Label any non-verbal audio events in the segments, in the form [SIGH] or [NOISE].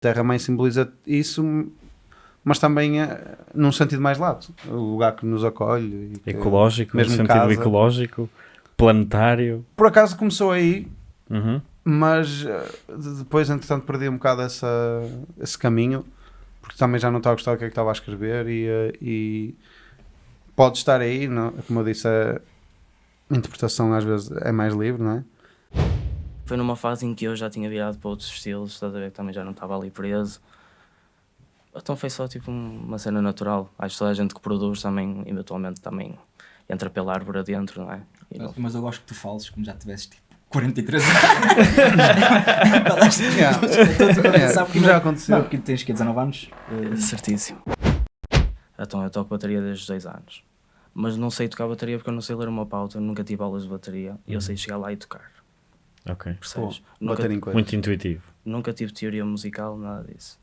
Terra-mãe simboliza isso, mas também é, num sentido mais lato. O lugar que nos acolhe. Que, ecológico, mesmo no sentido casa. ecológico, planetário. Por acaso começou aí, uhum. mas eh, depois, entretanto, perdi um bocado essa, esse caminho, porque também já não estava a gostar do que é que estava a escrever e, eh, e pode estar aí, não? como eu disse, a interpretação às vezes é mais livre, não é? Foi numa fase em que eu já tinha virado para outros estilos, estás a ver que também já não estava ali preso. Então foi só tipo uma cena natural. Acho que toda a gente que produz também, eventualmente, também entra pela árvore adentro, não é? Mas, mas, eu gosto que tu fales como já tivesses tipo 43 anos. [LAUGHS] [LAUGHS] Sabe que já aconteceu. Não, porque tens que 19 anos? Uh... Certíssimo. Então eu toco bateria desde os 2 anos. Mas não sei tocar bateria porque eu não sei ler uma pauta, nunca tive aulas de bateria e eu uhum. sei chegar lá e tocar. Ok. Percebes? Nunca, muito intuitivo. Nunca tive teoria musical, nada disso.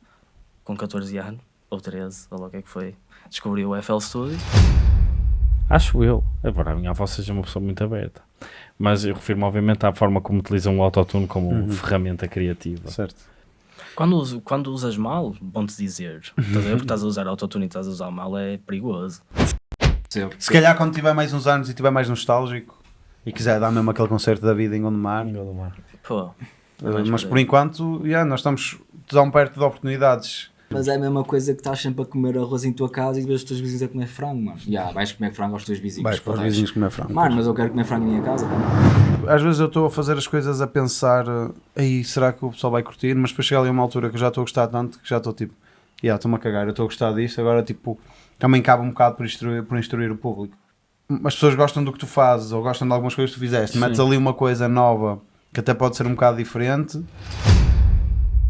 Com 14 anos, ou 13, ou lá o que é que foi, descobri o FL Studio. Acho eu. Agora, a minha avó seja uma pessoa muito aberta. Mas eu refiro-me, obviamente, à forma como utilizam o autotune como uhum. ferramenta criativa. Certo. Quando, quando usas mal, bom-te dizer. Estás a ver? Porque estás a usar autotune e estás a usar mal é perigoso. Se calhar quando tiver mais uns anos e tiver mais nostálgico, e quiser dar mesmo aquele concerto da vida em Gondomar. Em Gondomar. Pô. Uh, mas por enquanto, yeah, nós estamos tão perto de oportunidades. Mas é a mesma coisa que estás sempre a comer arroz em tua casa e vês os teus vizinhos a comer frango, mano. Já, yeah, vais comer frango aos teus vizinhos. Vais para os vizinhos comer frango. Mano, mas eu quero comer frango em minha casa também. Às vezes eu estou a fazer as coisas a pensar, aí será que o pessoal vai curtir? Mas depois chega ali a uma altura que eu já estou a gostar tanto que já estou tipo, já estou-me a cagar, eu estou a gostar disto, agora tipo, também cabe um bocado por instruir, por instruir o público as pessoas gostam do que tu fazes ou gostam de algumas coisas que tu fizeste, Sim. metes ali uma coisa nova que até pode ser um bocado diferente.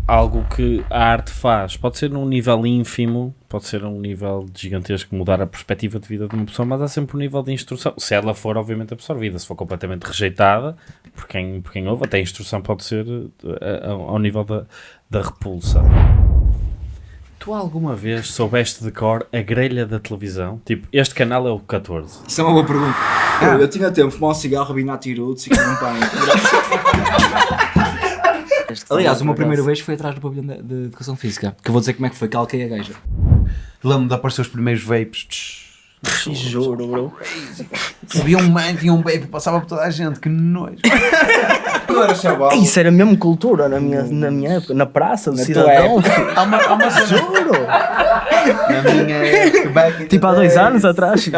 Algo que a arte faz, pode ser num nível ínfimo, pode ser um nível gigantesco, mudar a perspectiva de vida de uma pessoa, mas há sempre um nível de instrução. Se ela for, obviamente, absorvida, se for completamente rejeitada, por quem, por quem ouve, até a instrução pode ser eh, ao nível da, da repulsa. Tu alguma vez soubeste de cor a grelha da televisão? Tipo, este canal é o 14. Isso é uma boa pergunta. Ah. Eu, eu tinha tempo, fumar um cigarro, e comer um pão. [LAUGHS] Aliás, o meu primeiro beijo foi atrás do pavilhão de, de, Educação Física. Que eu vou dizer como é que foi, calquei a gaja. Lembro de aparecer os primeiros vapes. Juro, bro. Havia um man, tinha um vape, passava por toda a gente, que nojo. [LAUGHS] Isso era mesmo cultura na minha, na minha época, na praça, no cidadão. Há uma, há uma. Juro! Na minha época. Tipo há dois anos atrás.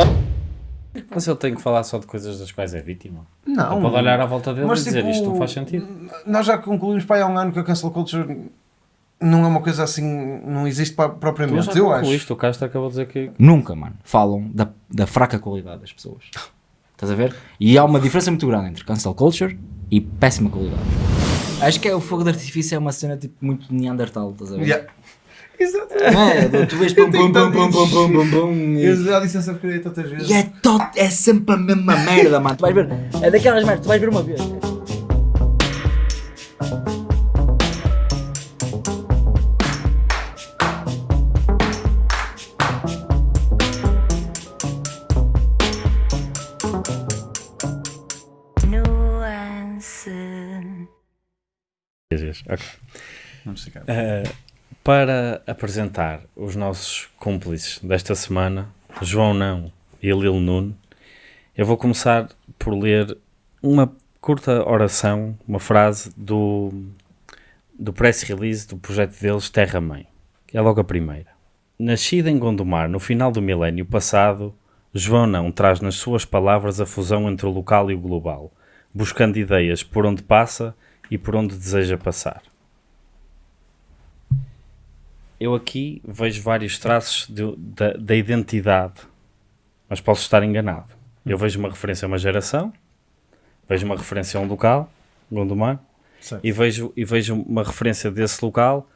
Mas ele tem que falar só de coisas das quais é vítima. Não. Ele pode olhar à volta dele mas, e dizer tipo, isto não faz sentido. Nós já concluímos para aí há um ano que a cancel culture não é uma coisa assim, não existe propriamente, tu já eu acho. Isto, o Castro acabou de dizer que... Nunca, mano, falam da, da fraca qualidade das pessoas. Estás a ver? E há uma diferença muito grande entre cancel culture e péssima qualidade. Acho que é o fogo de artifício é uma cena tipo muito Neandertal, estás a ver? Yeah. [LAUGHS] Exato. É, tu vês pum pum pum pum pum pum pum pum. Eu já disse essa porcaria tantas vezes. E é, tot, é sempre a mesma merda, mano. Tu vais ver. É daquelas merdas, tu vais ver uma vez. Ok. Vamos ficar. Uh, para apresentar os nossos cúmplices desta semana, João Não e Lil Nuno, eu vou começar por ler uma curta oração, uma frase do, do press release do projeto deles Terra Mãe. É logo a primeira. Nascida em Gondomar no final do milénio passado, João Não traz nas suas palavras a fusão entre o local e o global, buscando ideias por onde passa e por onde deseja passar. Eu aqui vejo vários traços de, da, da identidade, mas posso estar enganado. Eu vejo uma referência a uma geração, vejo uma referência a um local, Gondomar, e vejo, e vejo uma referência desse local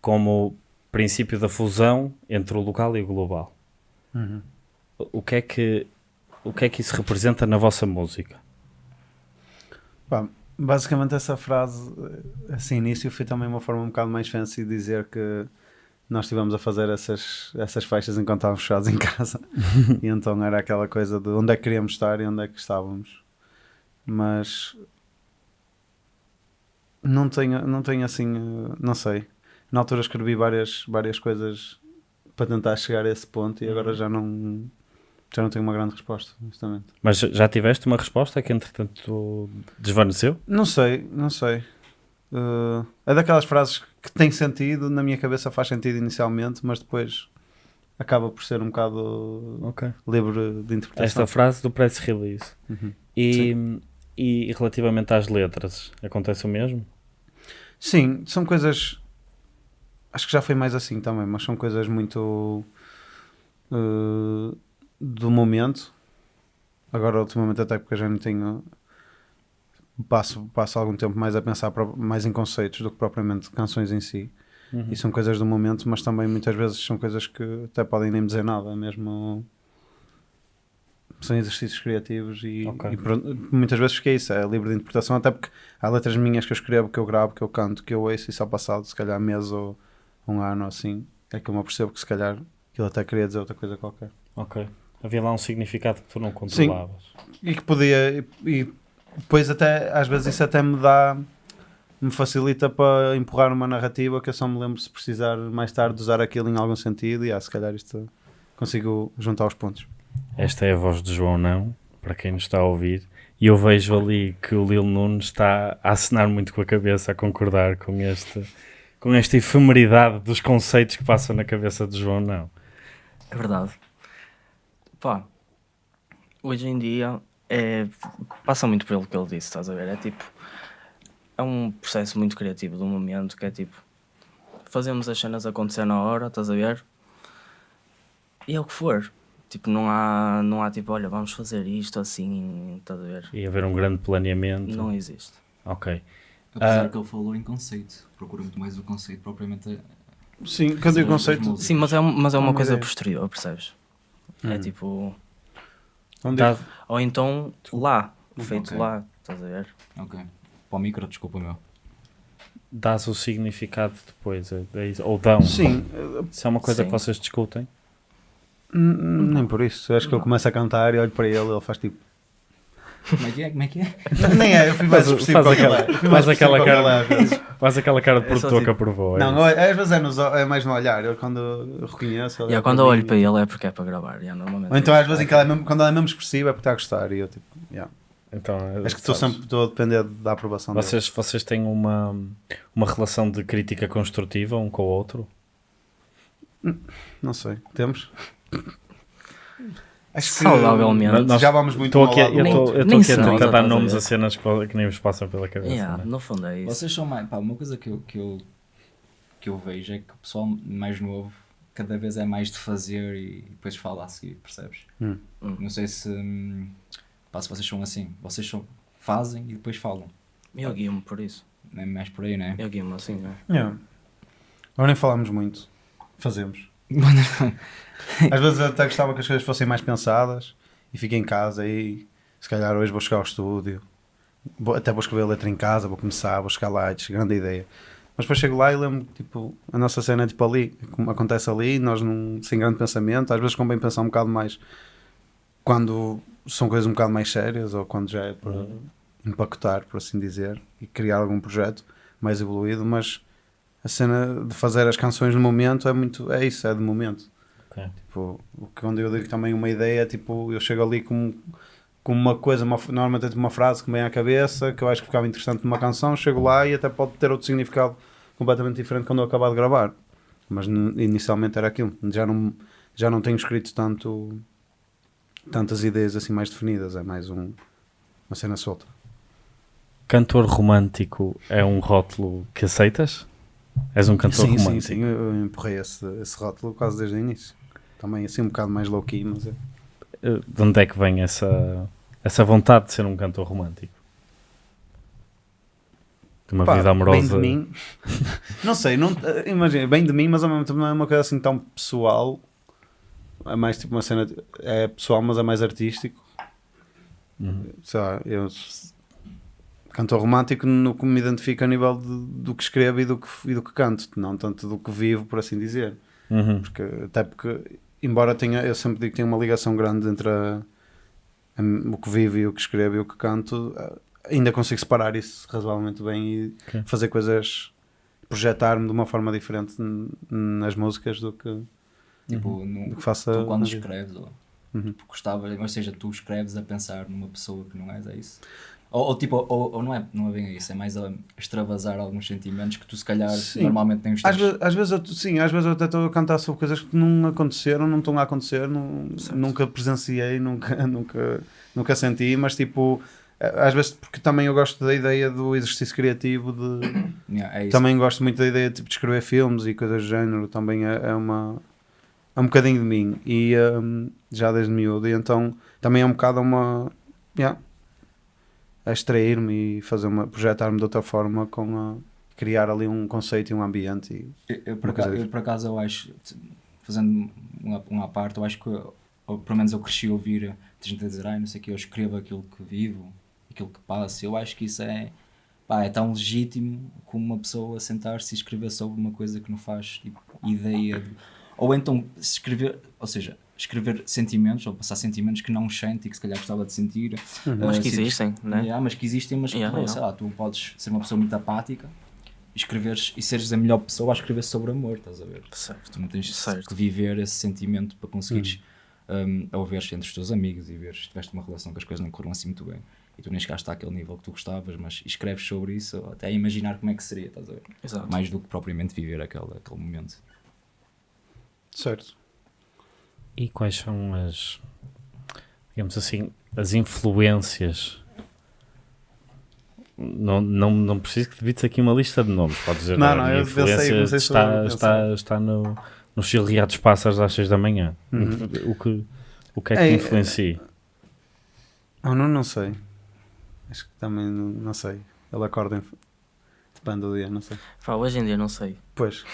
como princípio da fusão entre o local e o global. Uhum. O, que é que o que é que isso representa na vossa música? Bom, Basicamente essa frase, assim, início foi também uma forma um bocado mais fancy de dizer que nós estivemos a fazer essas, essas faixas enquanto estávamos fechados em casa. [LAUGHS] e então era aquela coisa de onde é que queríamos estar e onde é que estávamos. Mas não tenho, não tenho assim, não sei. na altura escrevi várias, várias coisas para tentar chegar a esse ponto e agora já não já não tenho uma grande resposta, honestamente. Mas já tiveste uma resposta que entretanto desvaneceu? Não sei, não sei. Uh, é daquelas frases que tem sentido, na minha cabeça faz sentido inicialmente, mas depois acaba por ser um bocado Ok. livre de interpretação. Esta frase do press release. Uhum. E, e relativamente às letras, acontece o mesmo? Sim, são coisas. Acho que já foi mais assim também, mas são coisas muito. uh, do momento. Agora, ultimamente, até porque eu já não tenho. Passo, passo algum tempo mais a pensar mais em conceitos do que propriamente canções em si. Uhum. E são coisas do momento, mas também muitas vezes são coisas que até podem nem dizer nada, mesmo. São exercícios criativos e, Ok. e muitas vezes que é isso, é livre de interpretação, até porque há letras minhas que eu escrevo, que eu gravo, que eu canto, que eu ouço e só passado, se calhar mês ou um ano assim, é que eu me apercebo que se calhar aquilo até queria dizer outra coisa qualquer. Ok. Havia lá um significado que tu não controlavas. E que podia, e, e depois até, às vezes isso até me dá, me facilita para empurrar uma narrativa que eu só me lembro se precisar mais tarde de usar aquilo em algum sentido e ah, se calhar isto consigo juntar os pontos. Esta é a voz de João Não, para quem nos está a ouvir. E eu vejo ali que o Lil Nunes está a acenar muito com a cabeça, a concordar com, este, com esta efemeridade dos conceitos que passam na cabeça de João Não. É verdade. Pá, hoje em dia é, passa muito pelo que ele disse, estás a ver? É tipo, é um processo muito criativo do momento que é tipo, fazemos as cenas acontecer na hora, estás a ver? E é o que for. Tipo, não há, não há tipo, olha, vamos fazer isto assim, estás a ver? E haver um grande planeamento. Não existe. Ok. Apesar Ah. que ele falou em conceito. Procura muito mais o conceito propriamente. a- Sim, eu Sim, conceito. Sim, mas é, mas é uma Uma coisa ideia. posterior, percebes? É Hum. tipo, onde Tá- ou então lá, feito Ok. lá, estás a ver? Ok. Para o micro, desculpa meu. dás o significado depois, é- é isso. ou dão. Sim, Se é uma coisa Sim. que vocês discutem. Nem por isso. Eu acho que eu começo a cantar e olho para ele ele faz tipo. Como é que é? Como é que é? [LAUGHS] Nem é, eu fui mais Faz- expressivo faz aquela- é. Faz mais aquela cara- ele às vezes. Faz aquela cara de É produtor tipo- que aprovou. é Não, isso. às vezes é, nos, é mais no olhar. Eu quando eu reconheço. Yeah, quando eu olho para ele é porque é para gravar, yeah, normalmente. Ou então às vezes é mesmo, quando ele é mesmo expressivo é porque está a gostar. E eu tipo, yeah. Então, acho que estou sempre estou a depender da aprovação dele. Vocês, vocês têm uma, uma relação de crítica construtiva um com o outro? Não sei, temos? Acho que Saudavelmente. Nós- já vamos muito ao aqui, lado do eu estou eu nem estou aqui a tentar dar nomes a cenas que, nem vos passam pela cabeça. Yeah, né? no fundo é isso. Vocês são mais. Pá, uma coisa que eu, que, eu, que eu vejo é que o pessoal mais novo cada vez é mais de fazer e depois fala a seguir, percebes? Hum. Hum. Não sei se. Pá, se vocês são assim. Vocês são, fazem e depois falam. Eu guio-me por isso. Não é mais por aí, não é? Eu guio-me assim, né? Yeah. Agora nem falamos muito. Fazemos. Às vezes eu até gostava que as coisas fossem mais pensadas e fico em casa e se calhar hoje vou chegar ao estúdio. Vou- até vou escrever a letra em casa, vou começar, vou chegar lights, grande ideia. Mas depois chego lá e lembro tipo, a nossa cena é tipo ali, como acontece ali, nós não, sem grande pensamento, às vezes convém pensar um bocado mais quando são coisas um bocado mais sérias ou quando já é para empacotar, por assim dizer, e criar algum projeto mais evoluído, mas a cena de fazer as canções no momento é muito, é isso, é de momento. Ok. Tipo, o que quando eu digo também uma ideia, tipo, eu chego ali com, com uma coisa, uma, normalmente é tipo uma frase que me vem à cabeça, que eu acho que ficava interessante numa canção, chego lá e até pode ter outro significado completamente diferente quando eu acabar de gravar. Mas inicialmente era aquilo. Já não, já não tenho escrito tanto tantas ideias assim mais definidas, é mais um, uma cena solta. Cantor romântico é um rótulo que aceitas? És um cantor sim, romântico? sim, sim, eu empurrei esse, esse rótulo quase desde o início. Também assim um bocado mais low key, mas é. Eh, De onde é que vem essa, essa vontade de ser um cantor romântico? De uma Pá, vida amorosa. Bem de mim. [LAUGHS] não sei, não, eh, imagina, bem de mim, mas ao mesmo tempo não é uma coisa assim tão pessoal. É mais tipo uma cena. É pessoal, mas é mais artístico. Uhum. Sei lá, eu. Cantor romântico no que me identifico a nível de- do que escrevo e do que, e do que canto, não tanto do que vivo, por assim dizer. Uhum. Porque, até porque, embora tenha, eu sempre digo que tem uma ligação grande entre a- a- o que vivo e o que escrevo e o que canto, eh, ainda consigo separar isso razoavelmente bem e Ok. fazer coisas projetar-me de uma forma diferente nas músicas do que, Tipo, no- do que faça. tu quando escreves, ou Uhum. tipo, gostavas, ou seja, tu escreves a pensar numa pessoa que não és, é isso? Ou, ou tipo, ou, ou não, é, não é bem isso, é mais a extravasar alguns sentimentos que tu se calhar Sim. normalmente tens. Às, às vezes, eu, sim, às vezes eu até estou a cantar sobre coisas que não aconteceram, não estão a acontecer, não- nunca presenciei, nunca, [LAUGHS] nunca, nunca senti, mas tipo, às vezes porque também eu gosto da ideia do exercício criativo, de, [COUGHS] Yeah, é também gosto muito da ideia tipo, de escrever filmes e coisas do género, também é, é uma é um bocadinho de mim e hum, já desde miúdo, e então também é um bocado uma yeah, a extrair-me e fazer uma projetar-me de outra forma com a criar ali um conceito e um ambiente e Eu, eu, por Uma acaso, eu, por acaso, eu acho, fazendo um, à- um à parte, eu acho que, ou, pelo menos eu cresci a ouvir gente a dizer, ai, não sei o que, eu escrevo aquilo que vivo, aquilo que passa. Eu acho que isso é, pá, é tão legítimo como uma pessoa sentar-se e escrever sobre uma coisa que não faz tipo, ideia. de- ou então escrever, ou seja, escrever sentimentos, ou passar sentimentos que não sente e que se calhar gostava de sentir. Mas Ah, que existem, né? Yeah, mas que existem, mas que, Yeah, pô, yeah. sei lá, tu podes ser uma pessoa muito apática e escreveres e seres a melhor pessoa a escrever sobre amor, estás a ver? Certo. Tu não tens Certo. que viver esse sentimento para conseguires um, a ouvir entre os teus amigos e veres que tiveste uma relação que as coisas não corram assim muito bem e tu nem chegaste àquele nível que tu gostavas, mas escreves sobre isso até a imaginar como é que seria, estás a ver? Exato. Mais do que propriamente viver aquele, aquele momento. certo. E quais são as, digamos assim, as influências? Não, não, não preciso que debites aqui uma lista de nomes, pode dizer. Não, "Olha, não, eu pensei- comecei sobre a está, pensar." está, está no, nos chilreados pássaros às 6 da manhã. Uhum. O, que, o que é que te é- influencia? Eu não, não sei. Acho que também não, não sei. Ele acorda em... depende do dia, não sei. Pá, hoje em dia não sei. Pois.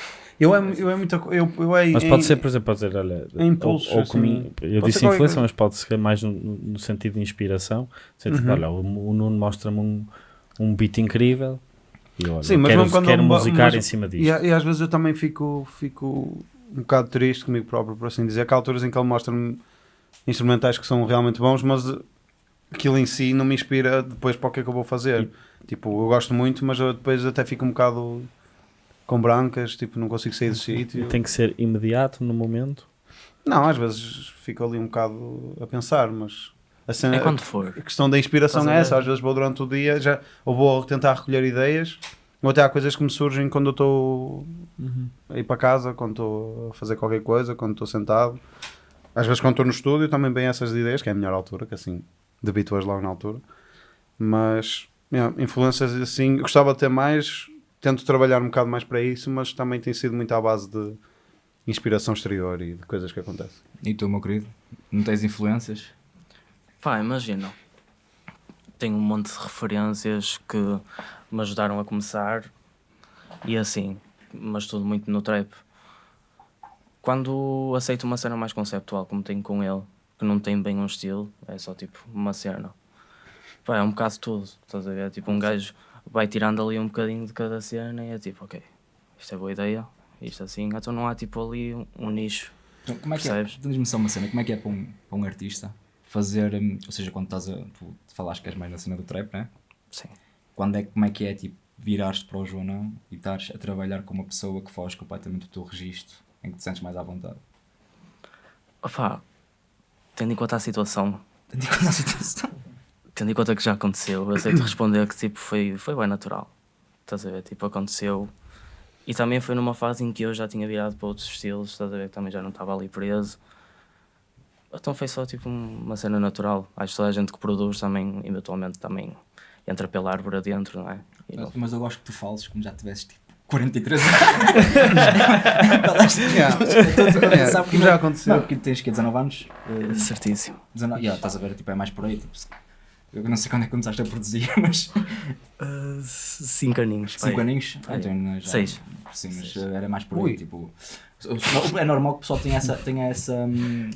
Eu é, eu é muita eu, eu é Mas em- pode ser, por exemplo, pode dizer, olha, em impulsos, ou, ou assim. eu disse ser qualquer influência, mas pode ser mais no, no sentido de inspiração. Sentido Uhum. olha, o, o Nuno mostra-me um, um beat incrível e olha, Sim, mas quero, mesmo quando quero musicar mas- em cima disto. E, e às vezes eu também fico, fico um bocado triste comigo próprio, por assim dizer, que há alturas em que ele mostra-me instrumentais que são realmente bons, mas aquilo em si não me inspira depois para o que é que eu vou fazer. Tipo, eu gosto muito, mas eu depois até fico um bocado com brancas, tipo, não consigo sair do sítio. Tem que ser imediato no momento. Não, às vezes fico ali um bocado a pensar, mas a, cena, É quando for. a questão da inspiração é essa. Às vezes vou durante o dia já, ou vou tentar recolher ideias, ou até há coisas que me surgem quando eu estou a ir para casa, quando estou a fazer qualquer coisa, quando estou sentado. Às vezes quando estou no estúdio também bem essas ideias, que é a melhor altura, que assim debito-as logo na altura. Mas yeah, influências assim, eu gostava de ter mais, tento trabalhar um bocado mais para isso, mas também tem sido muito à base de inspiração exterior e de coisas que acontecem. E tu, meu querido, não tens influências? Pá, imagina. Tenho um monte de referências que me ajudaram a começar e assim, mas tudo muito no trap. Quando aceito uma cena mais conceptual, como tenho com ele, que não tem bem um estilo, é só tipo uma cena. Pá, é um bocado tudo, estás a ver? Tipo, um gajo vai tirando ali um bocadinho de cada cena e é tipo, ok, isto é boa ideia, isto assim, então não há tipo ali um, um nicho. Então, como é que Percebes? é? Diz-me só uma cena, como é que é para um, para um artista fazer, hum, ou seja, quando estás a. Tu falaste que és mais na cena do trap, né? Sim. Quando é, como é que é tipo virares-te para o Joanão e estares a trabalhar com uma pessoa que foge completamente do teu registro, em que te sentes mais à vontade? Opá, tendo em conta a situação, Tendo em conta a situação. Tendo em conta que já aconteceu, eu sei te [CLEARS THROAT] responder que tipo, foi, foi bem natural. Estás a ver? Tipo, aconteceu. E também foi numa fase em que eu já tinha virado para outros estilos, estás a ver? Que também já não estava ali preso. Então foi só tipo um- uma cena natural. Acho que toda a gente que produz também, eventualmente, também entra pela árvore adentro, não é? Não- Mas, mas eu gosto que tu fales como já tivesses tipo 43 [LAUGHS] anos. Sabe que já não- aconteceu. Não, porque tens que 19 anos. eh, Certíssimo. 19, yeah, estás a ver, tipo, é mais por aí. Tipo, eu não sei quando é que começaste a produzir, [LAUGHS] mas Uh, cinco aninhos. 5 pai. aninhos? Pai. então, não é já- Seis. Sim, mas eh, era mais por aí. Ui. Tipo, é normal que o pessoal tenha essa, tenha essa,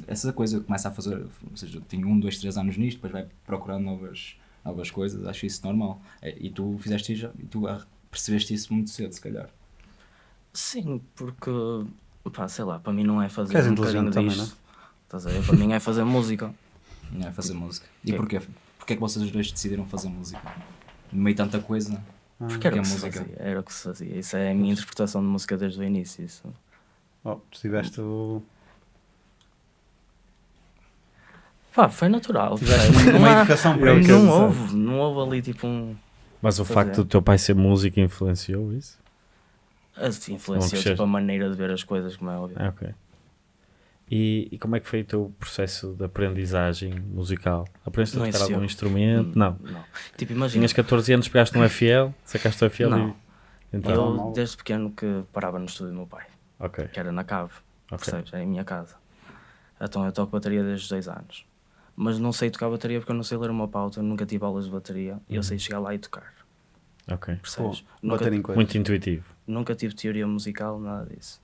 essa coisa, começa a fazer, ou seja, tem um, dois, três anos nisto, depois vai procurando novas, novas coisas, acho isso normal. É, E tu fizeste isso, e tu ah, percebeste isso muito cedo, se calhar. Sim, porque, pá, sei lá, para mim não é fazer Que és um também, disto. Estás a ver? Para mim é fazer música. Não é fazer música. E Que- porquê? Porquê é que vocês dois decidiram fazer música? No meio de tanta coisa. Porque era o que se música. fazia. Era o que se fazia. Isso é a minha interpretação de música desde o início. Isso. Oh, tu tiveste o. Pá, foi natural. Tiveste uma educação para Eu isso. não houve, não houve ali tipo um. Mas o facto é. do teu pai ser músico influenciou isso? Assim, influenciou tipo, a maneira de ver as coisas, como é óbvio. Ah, ok. E, e como é que foi o teu processo de aprendizagem musical? Aprendeste a tocar algum instrumento? Hum, Não. não. Tipo, imagina. Tinhas 14 anos, pegaste no FL, sacaste o FL Não. e... Então, Eu, desde pequeno, que parava no estúdio do meu pai, ok, que era na cave, ok. percebes? Era em minha casa. Então eu toco bateria desde os 2 anos. Mas não sei tocar bateria porque eu não sei ler uma pauta, nunca tive aulas de bateria e Uhum. eu sei chegar lá e tocar, Ok. percebes? Pô, nunca, bater em coisas. Muito intuitivo. nunca tive teoria musical, nada disso.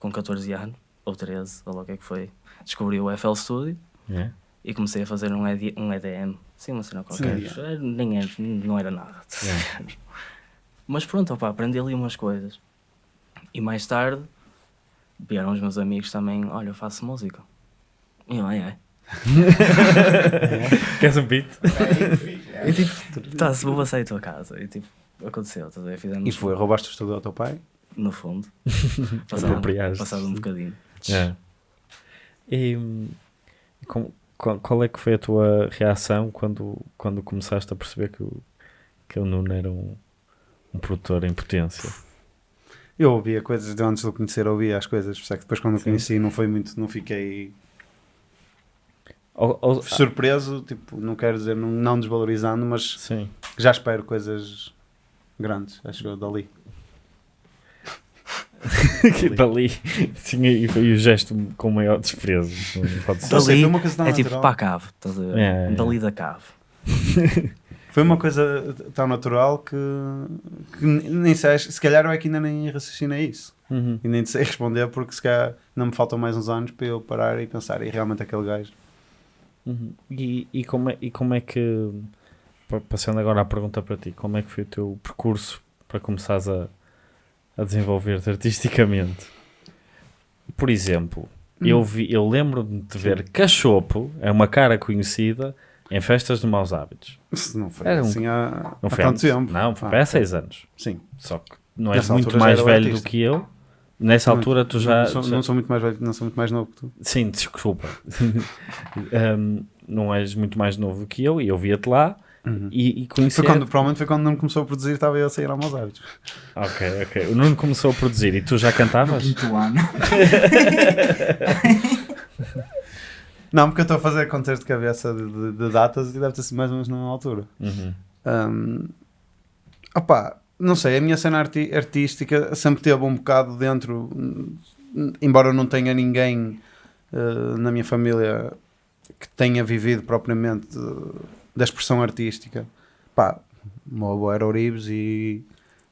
Com 14 anos, ou 13, ou lá o que é que foi, descobri o FL Studio É? e comecei a fazer um, ED, um EDM, sim, uma cena qualquer. Sim. Era- Nem era, não era nada. É. Mas pronto, opá, aprendi ali umas coisas. E mais tarde vieram os meus amigos também, olha, eu faço música. E eu, ai, ai. [LAUGHS] Queres um beat? E tipo, tá, se vou passar em tua casa. E tipo, aconteceu, estás a ver? Fizemos E foi, roubaste o estúdio ao teu pai? no fundo. [LAUGHS] passado, passado um bocadinho. É. E com- qual, qual é que foi a tua reação quando, quando começaste a perceber que o, que o Nuno era um, um produtor em potência? Eu ouvia coisas de antes de o conhecer, ouvia as coisas, por isso é que depois quando o conheci não foi muito, não fiquei Ou- ou- surpreso, tipo, não quero dizer, não, não desvalorizando, mas sim. já espero coisas grandes, acho eu, dali. [LAUGHS] que dali sim, e foi o gesto com o maior desprezo. Pode ser. Dali foi uma coisa tão é tipo para a cave, estás a ver? É, é. Dali da cave. [LAUGHS] Foi uma coisa tão natural que, que nem sei, se calhar eu é que ainda nem raciocinei isso. Uhum. E nem te sei responder porque se calhar não me faltam mais uns anos para eu parar e pensar, e realmente aquele gajo. Uhum. E, e, como é, e como é que, pa- passando agora a pergunta para ti, como é que foi o teu percurso para começares a, a desenvolver-te artisticamente? Por exemplo, eu, vi, eu lembro-me de ver Cachopo, é uma cara conhecida, em festas de maus hábitos. Não foi Era um- assim há, Não há foi tanto antes? tempo. Não, foi Ah, há seis anos. Sim. Só que não és Nessa muito já mais velho do que eu. Nessa altura tu já... Não sou, já- não sou muito mais velho, não sou muito mais novo que tu. Sim, desculpa. [LAUGHS] Um, não és muito mais novo que eu e eu via-te lá e, e conhecia... Foi quando, provavelmente foi quando não começou a produzir, estava eu a sair a maus hábitos. Ok, ok. O Nuno começou a produzir e tu já cantavas? Quinto ano. [LAUGHS] Não, porque eu estou a fazer contas de cabeça de, de- de datas e deve ter sido mais ou menos na altura. Uhum. Um, opá, não sei, a minha cena arti- artística sempre teve um bocado dentro, embora eu não tenha ninguém uh, na minha família que tenha vivido propriamente uh, da expressão artística. Pá, o meu avô era Ourives e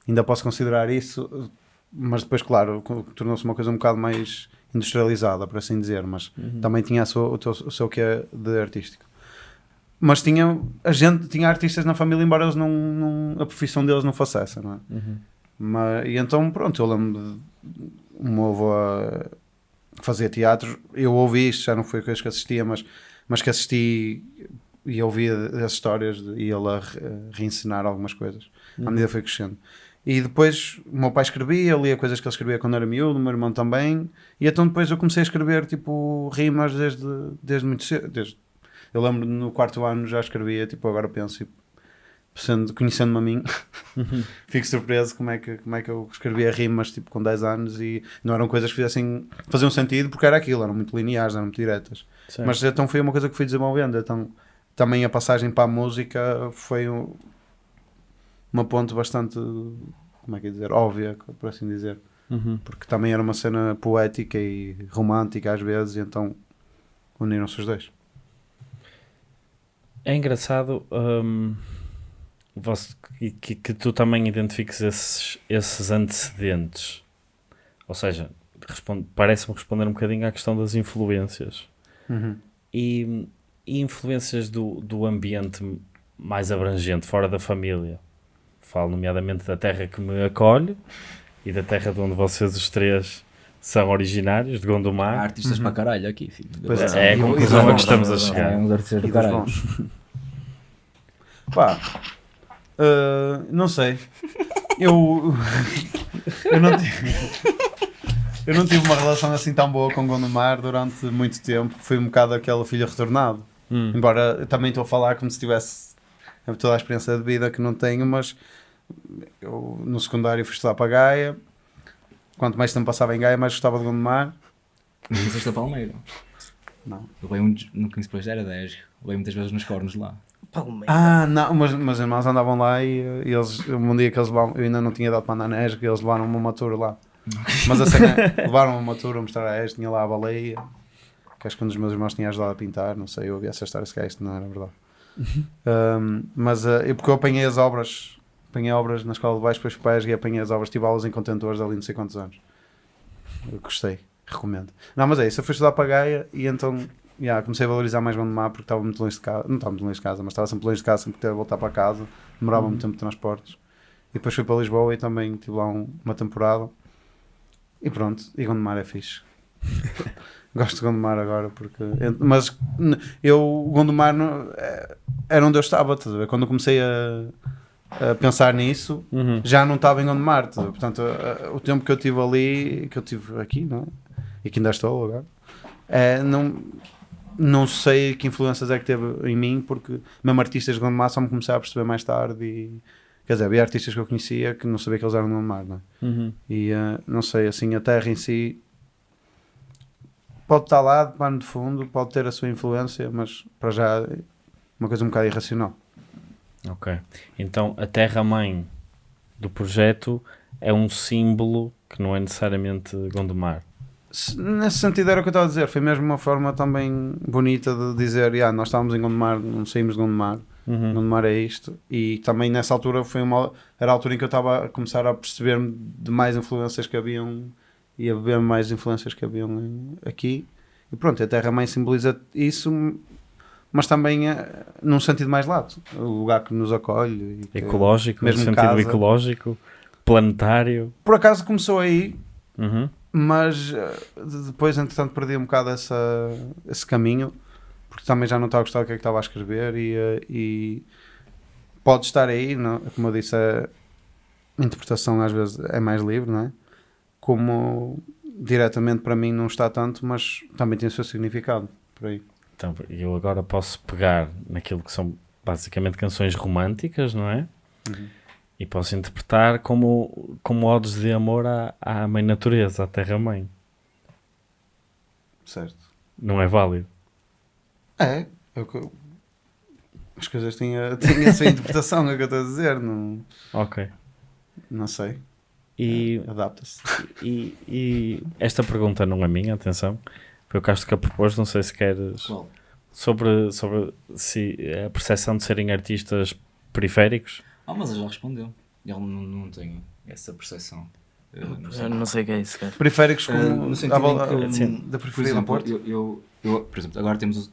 ainda posso considerar isso, mas depois, claro, tornou-se uma coisa um bocado mais industrializada, por assim dizer, mas também tinha a sua- o, teu- o seu que é de artístico. Mas tinha, a gente tinha artistas na família, embora eles não, não- a profissão deles não fosse essa, não é? Uhum. Mas, e então, pronto, eu lembro de o meu avô a- que fazia teatro, eu ouvi isto, já não foi coisas que assistia, mas, mas que assisti e ouvia as histórias de, e ele a, re- a reencenar algumas coisas, à medida que foi crescendo. E depois o meu pai escrevia, lia coisas que ele escrevia quando era miúdo, o meu irmão também, e então depois eu comecei a escrever tipo rimas desde, desde muito cedo. Desde, eu lembro no quarto ano já escrevia, tipo agora penso, e sendo, conhecendo-me a mim, [LAUGHS] fico surpreso como é, que, como é que eu escrevia rimas tipo com 10 anos e não eram coisas que fizessem, faziam sentido porque era aquilo, eram muito lineares, eram muito diretas. Certo. Mas então foi uma coisa que fui desenvolvendo. Então também a passagem para a música foi um- uma ponte bastante, como é que é dizer, óbvia, por assim dizer. Uhum. Porque também era uma cena poética e romântica às vezes, e então uniram-se os dois. É engraçado hum, você- que, que- tu também identifiques esses, esses antecedentes. Ou seja, parece-me responder um bocadinho à questão das influências. E, e influências do, do ambiente mais abrangente, fora da família. Falo nomeadamente da terra que me acolhe e da terra de onde vocês os três são originários, de Há Gondomar. artistas para caralho aqui, filho. Pois é, é a e conclusão a que bons, estamos a é, chegar. uns artistas E do dos caralho. [LAUGHS] Pá, Uh, não sei. Eu. [LAUGHS] eu não tive. Eu não tive uma relação assim tão boa com Gondomar durante muito tempo. Fui um bocado aquele filho retornado. Hum. Embora eu também estou a falar como se tivesse toda a experiência de vida que não tenho, mas eu no secundário fui estudar para Gaia. Quanto mais tempo passava em Gaia, mais gostava de Gondomar. Não foste a Palmeira. Não. Eu leio muito, no 15 depois era 10. Leio muitas vezes nos cornos lá. Palmeira. Ah, não, mas meus irmãos andavam lá e, e eles, um dia que eles levavam, eu ainda não tinha dado para andar na ESG, eles levaram-me uma tour lá. Mas a cena, [LAUGHS] levaram-me uma tour a mostrar a ESG, tinha lá a baleia, que acho que um dos meus irmãos tinha ajudado a pintar, não sei, eu ouvi essa história, se calhar isto não era verdade. Um, mas uh, eu, porque eu apanhei as obras, apanhei obras na escola de baixo, depois ESG e apanhei as obras, tive aulas em contentores ali não sei quantos anos. Eu gostei, recomendo. Não, mas é isso, eu fui estudar para a Gaia e então yeah, comecei a valorizar mais Gondomar porque estava muito longe de casa, não estava muito longe de casa, mas estava sempre longe de casa, sempre de voltar para casa, demorava muito tempo de transportes. E depois fui para Lisboa e também tive lá um- uma temporada. E pronto, e Gondomar é fixe. [LAUGHS] Gosto de Gondomar agora porque. Mas eu, Gondomar é- era onde eu estava, estás a ver? Quando eu comecei a, a pensar nisso, Uhum. já não estava em Gondomar. estás a ver? Portanto, o tempo que eu tive ali, que eu tive aqui, não é? E que ainda estou agora, é, não, não sei que influências é que teve em mim, porque mesmo artistas de Gondomar só me comecei a perceber mais tarde. E, quer dizer, havia artistas que eu conhecia que não sabia que eles eram de Gondomar, não é? Uhum. E eh, não sei, assim, a terra em si pode estar lá de pano de fundo, pode ter a sua influência, mas para já é uma coisa um bocado irracional. Ok. Então a terra-mãe do projeto é um símbolo que não é necessariamente Gondomar. Se- Nesse sentido era o que eu estava a dizer, foi mesmo uma forma também bonita de dizer, "Ya, nós estávamos em Gondomar, não saímos de Gondomar, Uhum. Gondomar é isto, e também nessa altura foi uma, era a altura em que eu estava a começar a perceber-me de mais influências que haviam e a beber mais influências que haviam aqui, e pronto, a Terra-mãe simboliza isso, mas também eh, num sentido mais lato, o lugar que nos acolhe. que- Ecológico, mesmo no sentido casa. ecológico, planetário. Por acaso começou aí, Uhum. mas eh, de- depois entretanto perdi um bocado essa, esse caminho porque também já não estava a gostar do que é que estava a escrever e, eh, e pode estar aí, não? como eu disse a interpretação às vezes é mais livre, não é? Como diretamente para mim não está tanto mas também tem o seu significado por aí. Então, eu agora posso pegar naquilo que são basicamente canções românticas, não é? Uhum. E posso interpretar como, como odes de amor à, à mãe natureza, à terra-mãe. certo Não é válido. é, é o que eu- as coisas têm a, têm a sua [LAUGHS] interpretação é o que eu estou a dizer não, Ok. não sei, E, adapta-se e, e esta pergunta não é minha, atenção. Foi o Castro que a propôs, não sei se queres. Qual? Sobre, sobre se a percepção de serem artistas periféricos. Ah, mas ele já respondeu. Ele não, não tem essa percepção. Eu não sei. Eu não sei o que é isso, cara. periféricos Eh, como no sentido a que, sim, da periferia do Porto? eu, eu, eu, por exemplo, agora temos o,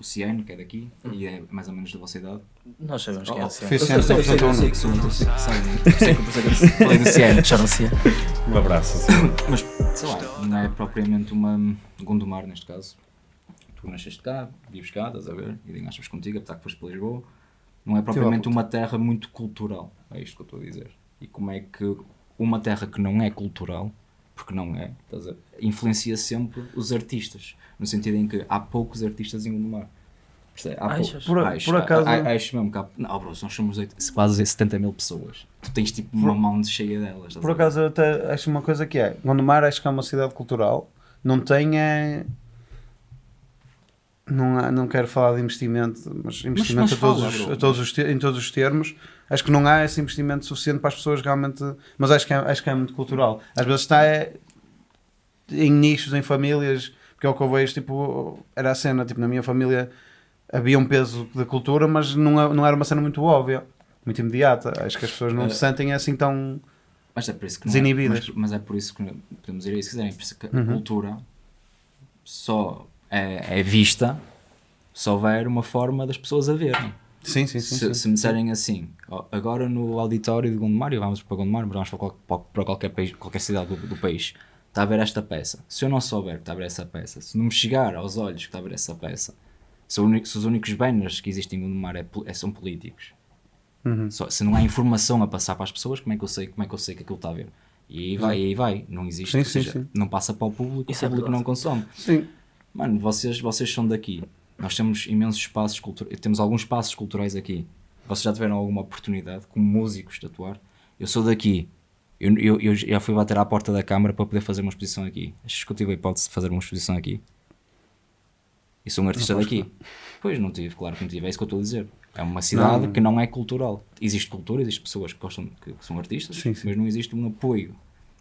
o Ciano, que é daqui, e é mais ou menos da vossa idade. Nós sabemos quem é Oh, o Ciano. Sei, eu sei, eu sei que sou, eu sei que sabem. Eu sei que eu sei [LAUGHS] que falei do Ciano. Chama-se. Um abraço. Mas, sei lá, não é propriamente uma Gondomar neste caso. Tu nasceste cá, vives cá, estás a ver, e nem achas contigo, apesar que foste para Lisboa. Não é propriamente uma terra muito cultural, é isto que eu estou a dizer. E como é que uma terra que não é cultural, porque não é, estás a ver, influencia sempre os artistas, no sentido em que há poucos artistas em Gondomar. Achas? Por- Acho, por acaso- a- a- acho mesmo que há, não, bro, nós somos oito- quase 70 mil pessoas. Tu tens tipo uma mão cheia delas. Por acaso eu até acho uma coisa que é, Gondomar acho que é uma cidade cultural, não tem é... Não, há- não quero falar de investimento, mas investimento mas a todos, fala, os, bro. a todos os te- em todos os termos, acho que não há esse investimento suficiente para as pessoas realmente, mas acho que é, acho que é muito cultural. Às vezes está é, em nichos, em famílias, porque é o que eu vejo, tipo, era a cena, tipo, na minha família havia um peso da cultura, mas não, é- não era uma cena muito óbvia, muito imediata. Acho que as pessoas não Eh, se sentem assim tão... Mas é por isso que não Desinibidas. É, mas, mas é por isso que podemos ir aí se quiserem. Por isso que a Uhum. cultura só é, é vista se houver uma forma das pessoas a verem. Sim, sim, sim. se, sim. se me disserem assim, agora no auditório de Gondomar, e vamos para Gondomar, mas vamos para qualquer, país, qualquer cidade do, do país, está a ver esta peça. Se eu não souber que está a ver essa peça, se não me chegar aos olhos que está a ver essa peça, se, o único- se os únicos banners que existem em Gondomar é, é- são políticos, Uhum. Só, se não há informação a passar para as pessoas, como é que eu sei, como é que, eu sei que aquilo está a ver? E aí vai, e aí vai. Não existe, Sim, ou sim, seja, sim. não passa para o público, Isso é o público verdade. não consome. Sim. Mano, vocês, vocês são daqui. Nós temos imensos espaços culturais, temos alguns espaços culturais aqui. Vocês já tiveram alguma oportunidade, como músicos, de atuar? Eu sou daqui. Eu, eu, eu já fui bater à porta da Câmara para poder fazer uma exposição aqui. Achas que eu tive a hipótese de fazer uma exposição aqui? E sou um artista daqui. Pois não tive, claro que não tive. É isso que eu estou a dizer. É uma cidade Não. que não é cultural. Existe cultura, existem pessoas que gostam, que, que são artistas, Sim, sim. mas não existe um apoio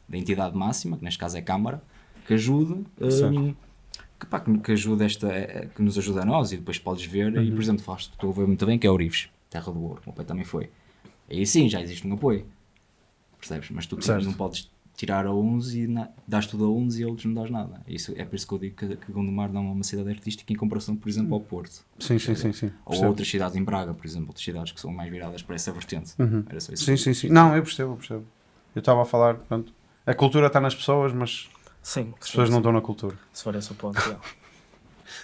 da entidade máxima, que neste caso é a Câmara, que ajude hum, que, pá, que, que ajude esta, eh, que nos ajuda a nós e depois podes ver, Uhum. e por exemplo, falaste, estou a ver muito bem que é Orives, Terra do Ouro, o meu pai também foi. Aí sim, já existe um apoio, percebes? Mas tu não podes tirar a uns e na, dás tudo a uns e a outros não dás nada. Isso, é por isso que eu digo que, que Gondomar não é uma cidade artística em comparação, por exemplo, ao Porto. Sim, sim, sim, sim. Ou Percebo. outras cidades em Braga, por exemplo, outras cidades que são mais viradas para essa vertente. Uhum. Era só isso. Sim, sim, sim. Não, eu percebo, eu percebo. Eu estava a falar, pronto. A cultura está nas pessoas, mas Sim, as pessoas não estão na cultura. Se for esse o ponto, [LAUGHS] já.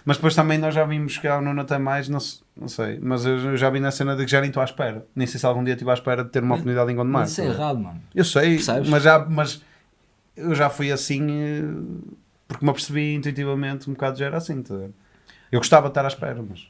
Mas depois também nós já vimos que a Nuno tem mais, não, não sei, mas eu já vi na cena de que já nem estou à espera. Nem sei se algum dia estive à espera de ter uma oportunidade em Gondomar. Isso é errado, mano. Eu sei, Percebes? mas, já, mas eu já fui assim eh, porque me apercebi intuitivamente um bocado já era assim. tá? Eu gostava de estar à espera, mas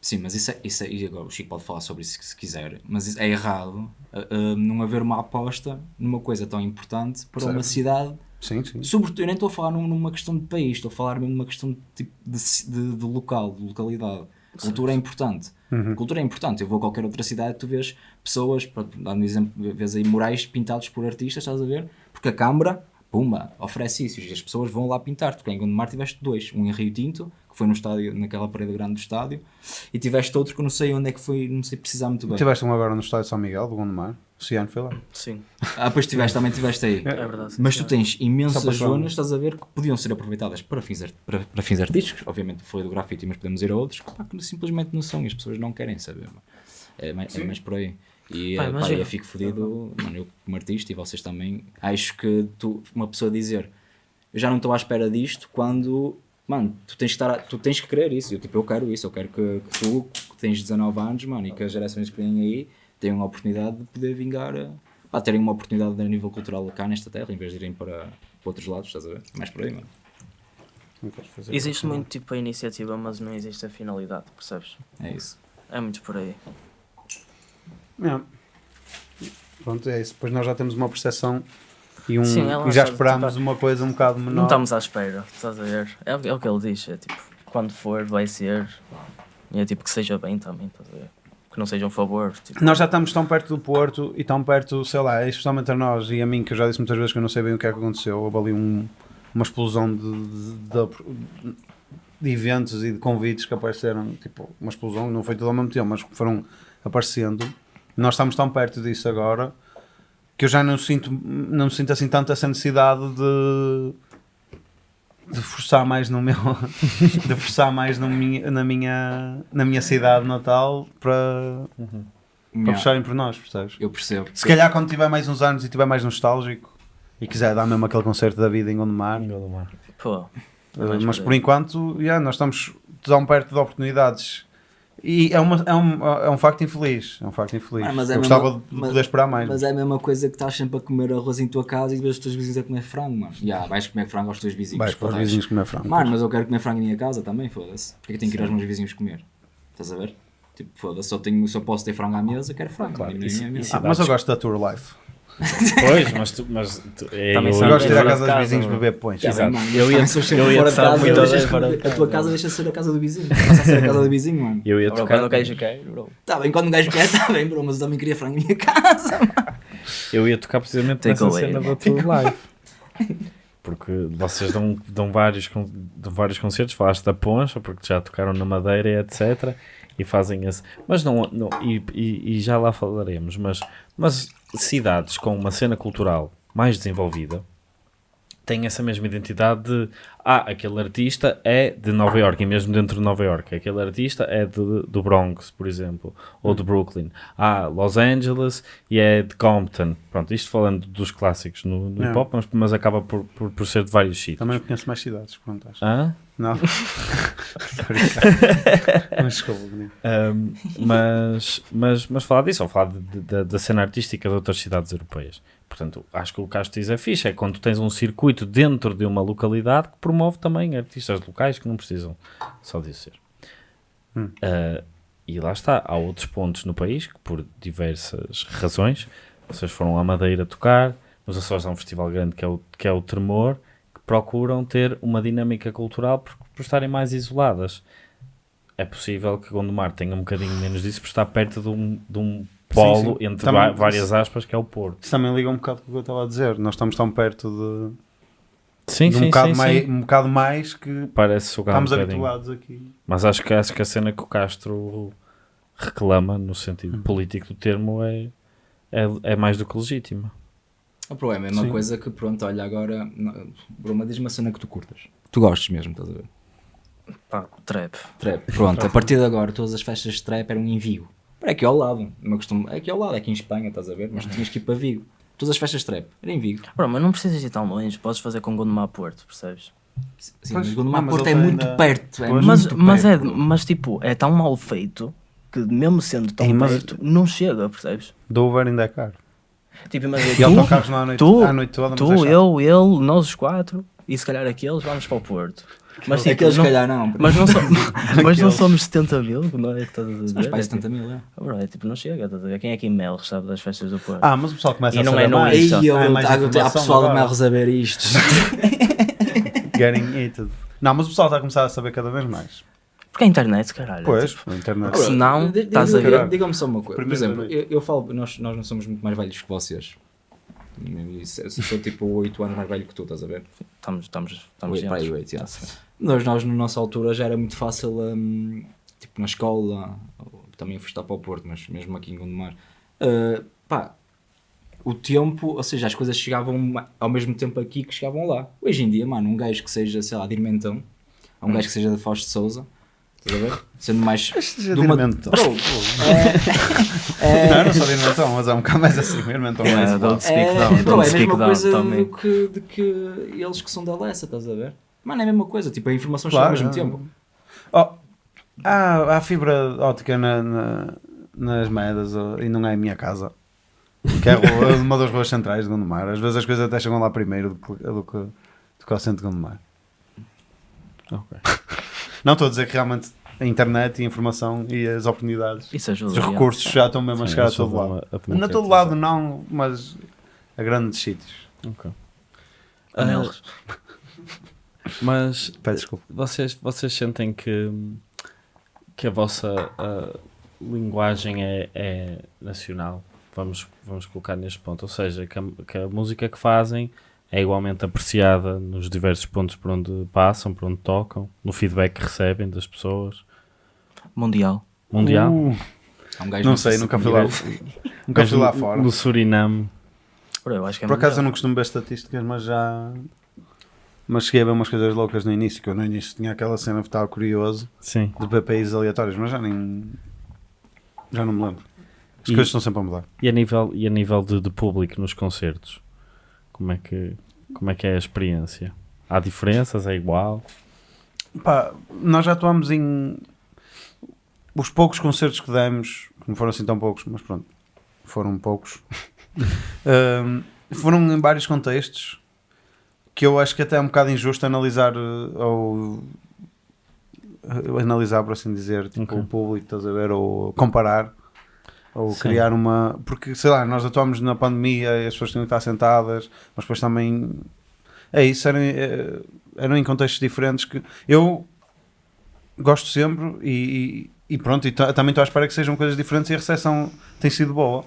Sim, mas isso é, isso é, e agora o Chico pode falar sobre isso se quiser, mas é errado uh, uh, não haver uma aposta numa coisa tão importante para uma Certo. cidade. Sim, sim. Sobretudo, eu nem estou a falar num- numa questão de país, estou a falar mesmo numa questão de, tipo, de, de- de local, de localidade. Cultura é importante. Uhum. Cultura é importante. Eu vou a qualquer outra cidade tu vês pessoas, dar um exemplo, vês aí murais pintados por artistas, estás a ver? Porque a Câmara, pumba, oferece isso e as pessoas vão lá pintar. Tu em Gondomar tiveste dois, um em Rio Tinto, que foi no estádio, naquela parede grande do estádio, e tiveste outro que eu não sei onde é que foi, não sei precisar muito bem. Tiveste um agora no estádio de São Miguel, do Gondomar. O Ciano foi lá. Sim, Ah, depois tiveste, também tiveste aí. é verdade. sim, Mas tu tens imensas zonas, estás a ver, que podiam ser aproveitadas para fins, art- para, para fins artísticos. Obviamente foi do grafite, mas podemos ir a outros que, pá, que simplesmente não são e as pessoas não querem saber. É, mais, é mais por aí. E Pá, eh, pá, imagina. eu fico fodido, mano, eu como artista e vocês também, acho que tu, uma pessoa dizer eu já não estou à espera disto quando, mano, tu tens que, estar a- tu tens que querer isso. Eu, tipo, eu quero isso, eu quero que, que tu, que tens 19 anos, mano, e que as gerações que vêm aí tenham a oportunidade de poder vingar, a, pá, terem uma oportunidade a nível cultural cá nesta terra, em vez de irem para, para outros lados, estás a ver? Mais por aí, mano. Existe muito tipo a iniciativa, mas não existe a finalidade, percebes? É isso. É muito por aí. É. Pronto, é isso. Depois nós já temos uma percepção e, um, Sim, é e já esperámos tipo, uma coisa um bocado menor. Não estamos à espera, estás a ver? É, o que- é o que ele diz, é tipo, quando for, vai ser. E é tipo que seja bem também, estás a ver? Que não seja um favor. Tipo, Nós já estamos tão perto do Porto e tão perto, sei lá, especialmente a nós e a mim, que eu já disse muitas vezes que eu não sei bem o que é que aconteceu. Houve ali um- uma explosão de, de, de- de eventos e de convites que apareceram, tipo, uma explosão, não foi tudo ao mesmo tempo, mas foram aparecendo. Nós estamos tão perto disso agora que eu já não sinto, não sinto assim tanto essa necessidade de de forçar mais no meu [LAUGHS] de forçar mais no minha, na minha na minha cidade natal para para Yeah, puxarem por nós, percebes? eu percebo. Se calhar quando tiver mais uns anos e tiver mais nostálgico e quiser dar mesmo aquele concerto da vida em Gondomar, Gondomar. pô. eh, mas por enquanto, yeah, nós estamos tão perto de oportunidades e é, uma, é, um, é um facto infeliz. É um facto infeliz. Ah, mas é Eu mesmo- gostava de mas- poder esperar mais. Mas é a mesma coisa que estás sempre a comer arroz em tua casa e vês os teus vizinhos a comer frango, mano. Já, vais comer frango aos teus vizinhos. Vais para os vizinhos comer frango. Mano, mas eu quero comer frango em minha casa também, foda-se. Porque é que tenho que ir aos meus vizinhos comer? Estás a ver? Tipo, foda-se, só, tenho, só posso ter frango à mesa, quero frango. Claro, e isso- nem a minha. isso- Ah, mas eu gosto da Tour Life. Pois, mas tu. Mas tu é, Também eu, Eu gosto de ir à casa dos vizinhos mano. beber pões. Exato. mano, Eu ia- eu ia fora de casa, muito deixas- fora de A tua casa deixa de ser a casa do vizinho. [LAUGHS] Passa a ser a casa do vizinho, mano. eu ia tocar. quando o gajo quer, bro. Tá bem, quando um gajo quer, tá bem, bro, mas eu também queria frango em minha casa. Eu ia tocar precisamente Take nessa cena da tua live. Porque vocês dão, dão, vários, dão vários concertos, falaste da Poncha, porque já tocaram na Madeira, e etc. E fazem esse. Mas não. não e, e, e já lá falaremos. Mas, mas cidades com uma cena cultural mais desenvolvida têm essa mesma identidade de. Ah, aquele artista é de Nova York, e mesmo dentro de Nova York. Aquele artista é de, do Bronx, por exemplo, ou de Brooklyn. Ah, Los Angeles e é de Compton. Pronto, isto falando dos clássicos no, no hip hop, mas, mas acaba por, por, por ser de vários sítios. Também conheço mais cidades, perguntaste. Hã? Não? [LAUGHS] Mas. Um, mas, mas, mas falar disso, ou falar de- de- da- cena artística de outras cidades europeias. Portanto, acho que o que o Castro diz é fixe, é quando tens um circuito dentro de uma localidade que promove também artistas locais que não precisam só disso ser. Hum. Uh, e lá está, há outros pontos no país que por diversas razões, vocês foram à Madeira tocar, nos Açores há um festival grande que é o, que é o Tremor, procuram ter uma dinâmica cultural por, por estarem mais isoladas. É possível que Gondomar tenha um bocadinho menos disso por estar perto de um, de um polo sim. entre Também- várias aspas que é o Porto. Isso também liga um bocado com o que eu estava a dizer. Nós estamos tão perto Sim, de, de um, bocado mais, um bocado mais que Parece estamos um habituados aqui. Mas acho que, acho que a cena que o Castro reclama, no sentido Hum. político do termo, é, é, é mais do que legítima. O problema é a mesma Sim. coisa que, pronto, olha, agora, não- Bruma, diz uma cena que tu curtas. Tu gostes mesmo, estás a ver? Pá, trap. Trap. Pronto, a partir de agora, todas as festas de trap eram em Vigo. É aqui ao lado. Não costumo, é aqui ao lado, é aqui em Espanha, estás a ver? Mas tinhas que ir para Vigo. Todas as festas de trap eram em Vigo. Bro, mas não precisas ir tão longe, podes fazer com Gondomar Porto, percebes? Sim, Pois, mas Gondomar não, mas Porto é muito ainda- perto. É Pois. Mas, muito mas, é, perto. mas tipo, é tão mal feito que mesmo sendo tão Ei, mas- perto, não chega, percebes? Dover ainda é caro. Tipo, mas E autocarros lá à noite, tu, à noite toda, mas tu, é eu, ele, nós os quatro, e se calhar aqueles, vamos para o Porto. Mas, tipo, Aqueles, se não, calhar, não. mas, não, so- [LAUGHS] mas não somos 70 mil, não é estás a Mas dizer? para É, 70 mil, é. tipo, bro, é tipo, não chega, estás a ver? Quem é que em Mel sabe das festas do Porto? Ah, mas o pessoal começa E a não saber é no mais. Eu, Ah, é mais há, pessoal de agora. Melros a ver isto. [LAUGHS] Getting it. Não, mas o pessoal está a começar a saber cada vez mais. Porque a internet, caralho. Pois, tipo, a internet. Se não, estás a ver. Digam-me só uma coisa. Por exemplo, eu, eu falo, nós, nós não somos muito mais velhos que vocês. Eu sou- tipo 8 anos mais velho que tu, estás a ver? estamos, estamos, estamos Oito, pá, aí, juntos. oito, yeah. Ah, sim. Nós, nós, na nossa altura, já era muito fácil, hum, tipo na escola, também a estar para o Porto, mas mesmo aqui em Gondomar. Uh, pá, o tempo, ou seja, as coisas chegavam ao mesmo tempo aqui que chegavam lá. Hoje em dia, mano, um gajo que seja, sei lá, de Irmentão, ou um gajo que seja de Fausto de Souza, estás a ver? Sendo mais. seja de uma- Irmentão. Bro, [LAUGHS] Não, eu não sou de Irmentão, mas é um bocado mais assim. Irmentão é mais don't speak é, down, bro, don't é a speak mesma down coisa também. do que, de que eles que são da Lessa, estás a ver? Mano, é a mesma coisa, tipo, a informação Claro, chega ao mesmo é. tempo. Oh, há, há fibra óptica na, na- nas moedas oh, e não é em minha casa. Que é a rua- [LAUGHS] uma das ruas centrais de Gondomar. Às vezes as coisas até chegam lá primeiro do que, do que, do que ao centro de Gondomar. Ok. [LAUGHS] Não estou a dizer que realmente a internet e a informação e as oportunidades, Isso ajuda. os recursos já estão mesmo a chegar a todo lado. a- Não a todo lado não, mas a grandes sítios. Ok. Anelos. Mas [LAUGHS] Peço desculpa. vocês, vocês sentem que, que a vossa linguagem é, é nacional? Vamos, vamos colocar neste ponto. Ou seja, que a, que a música que fazem é igualmente apreciada nos diversos pontos por onde passam, por onde tocam, no feedback que recebem das pessoas. Mundial. Mundial. Uh, Há um gajo não sei, nunca fui lá, [LAUGHS] nunca fui lá fora. No Suriname. Bro, eu acho que é Por acaso eu não costumo ver estatísticas, mas já. Mas cheguei a ver umas coisas loucas no início, que eu no início tinha aquela cena que estava curioso Sim. de ver países aleatórios, mas já nem. Já não me lembro. As E- coisas estão sempre a mudar. E a nível, e a nível de, de público nos concertos? Como é, que, como é que é a experiência? Há diferenças? É igual? Pá, nós já atuamos em. Os poucos concertos que demos, que não foram assim tão poucos, mas pronto, foram poucos, Ahm, [LAUGHS] foram em vários contextos que eu acho que até é um bocado injusto analisar eh, ou eh, analisar, por assim dizer, tipo, Ok. o público, estás a ver, ou comparar, ou Sim. criar uma. Porque sei lá, nós atuamos na pandemia e as pessoas tinham que estar sentadas, mas depois também é isso, eram, eh, eram em contextos diferentes que eu gosto sempre e, e- pronto, e ta- também estou à espera que sejam coisas diferentes e a recepção tem sido boa.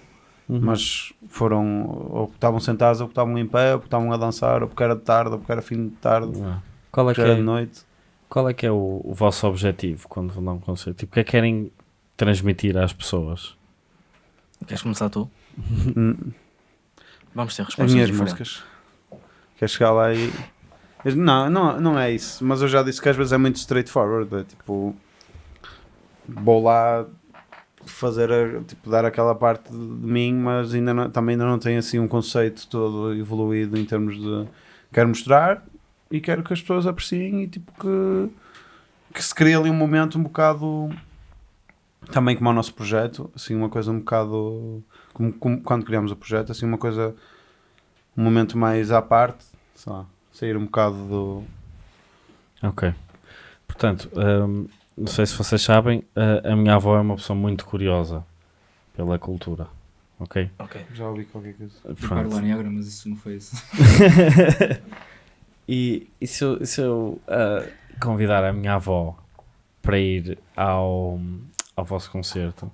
Uhum. Mas foram, ou porque estavam sentados, ou porque estavam em pé, ou porque estavam a dançar, ou porque era de tarde, ou porque era fim de tarde, Ah. Qual é que era é, de noite. qual é, que é o, o vosso objetivo quando vão dar um concerto? Tipo, o que é que querem transmitir às pessoas? Queres começar tu? Hum, Vamos ter As respostas minhas diferentes. músicas. Quer chegar lá e. Não, não, não é isso. Mas eu já disse que às vezes é muito straightforward. É tipo. Vou lá fazer. tipo, dar aquela parte de mim, mas ainda não- também ainda não tenho assim um conceito todo evoluído em termos de. Quero mostrar e quero que as pessoas apreciem e tipo que, que se crie ali um momento um bocado também como o nosso projeto, assim uma coisa um bocado como, como quando criamos o projeto, assim uma coisa um momento mais à parte, sei lá, sair um bocado do Ok. Portanto, hum, não sei se vocês sabem, a, a minha avó é uma pessoa muito curiosa pela cultura. Ok? Ok. já ouvi qualquer coisa. Eu Pronto. lá negra, mas isso não foi isso. [LAUGHS] e, e se eu, se eu, ah, convidar a minha avó para ir ao, ao vosso concerto,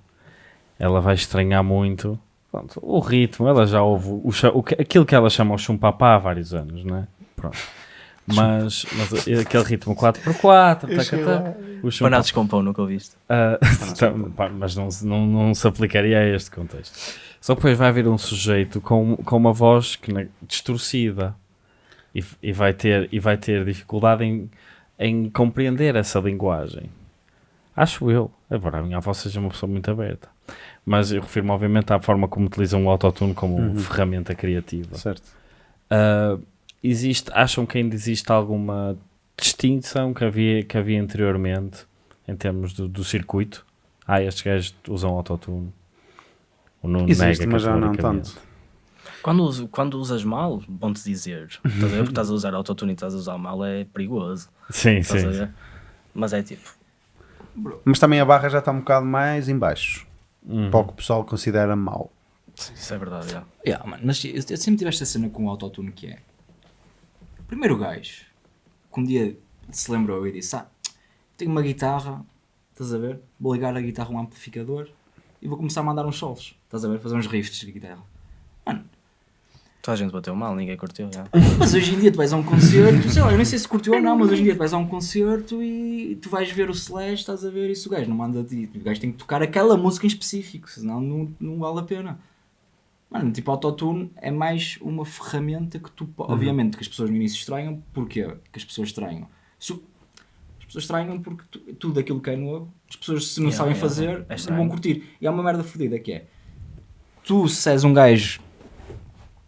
ela vai estranhar muito pronto, o ritmo. Ela já ouve o, o aquilo que ela chama o chumpapá há vários anos, não é? Pronto. Mas, mas aquele ritmo 4x4, tacatá, o chumpapá. Banados com pão, nunca ouviste. [LAUGHS] Pá, mas não, se- não, não se aplicaria a este contexto. Só que depois vai haver um sujeito com, com uma voz que, na- distorcida e, e vai ter, e vai ter dificuldade em, em compreender essa linguagem. Acho eu. Embora a minha avó seja uma pessoa muito aberta. Mas eu refiro-me, obviamente, à forma como utilizam o autotune como Uhum. ferramenta criativa. Certo. Uh, existe, acham que ainda existe alguma distinção que havia, que havia anteriormente em termos do, do circuito? Ah, estes gajos usam autotune. O Nuno Existe, nega mas já não tanto. Quando, quando usas mal, bom-te dizer. [LAUGHS] Estás a ver? Porque estás a usar autotune e estás a usar mal é perigoso. Sim, Estás sim. a ver? Mas é tipo, Mas também a barra já está um bocado mais em baixo. Uhum. Para o que o pessoal considera mau. isso é verdade, já. Yeah, mas eu, eu sempre tive esta cena com o autotune que é. Primeiro gajo, que um dia se lembrou e disse: Ah, tenho uma guitarra, estás a ver? Vou ligar a guitarra a um amplificador e vou começar a mandar uns solos, estás a ver? Fazer uns riffs de guitarra. Mano, Toda a gente bateu mal, ninguém curtiu, já. mas hoje em dia tu vais a um concerto, [LAUGHS] sei lá, eu nem sei se curtiu ou não, mas hoje em dia tu vais a um concerto e tu vais ver o Slash, estás a ver isso, o gajo não manda ti, o gajo tem que tocar aquela música em específico, senão não, não vale a pena. Mano, tipo, autotune é mais uma ferramenta que tu, po- obviamente, que as pessoas no início estranham, porquê? Que as pessoas estranham? Se as pessoas estranham porque tu- tudo aquilo que é novo, as pessoas se não Yeah, sabem yeah, fazer, é não estranho. vão curtir. E há uma merda fodida que é, tu se és um gajo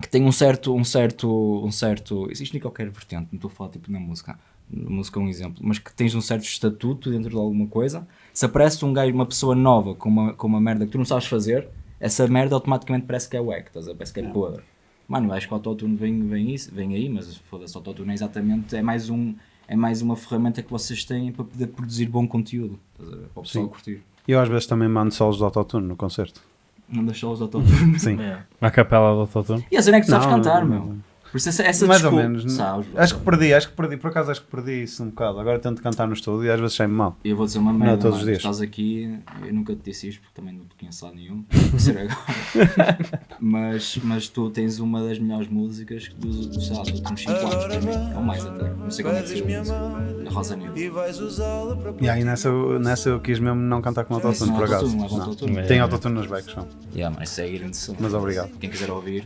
que tem um certo, um certo, um certo, existe em qualquer vertente, não estou a falar tipo na música, na música é um exemplo, mas que tens um certo estatuto dentro de alguma coisa, se aparece um gajo, uma pessoa nova com uma, com uma merda que tu não sabes fazer, essa merda automaticamente parece que é wack, estás a ver? parece que é podre. Mano, eu acho que o autotune vem, vem, isso, vem aí, mas foda-se, o autotune é exatamente, é mais, um, é mais uma ferramenta que vocês têm para poder produzir bom conteúdo, estás a ver? Para o pessoal Sim. curtir. E eu às vezes também mando solos de autotune no concerto. Não deixa os autotune. Sim. Yeah. [LAUGHS] A capela do autotune? e a cena é que tu sabes Não, cantar, não, meu. Por isso essa, essa Mais ou desculpa- menos. Sabes, Acho que perdi, acho que perdi. Por acaso acho que perdi isso um bocado. Agora tento cantar no estúdio e às vezes sai-me mal. Eu vou dizer uma Não, merda, todos os dias. estás aqui, eu nunca te disse isto porque também não te conheço lá nenhum, vou ser agora. [LAUGHS] mas, mas tu tens uma das melhores músicas dos, dos, sei lá, dos últimos 5 anos para mim, ou mais até, não sei quando é que saiu na Rosa Negra. E aí nessa, eu- nessa eu quis mesmo não cantar com autotune, por acaso. Tem autotune nos backs, não. Yeah, mas isso é grande som. Mas obrigado. Quem quiser ouvir,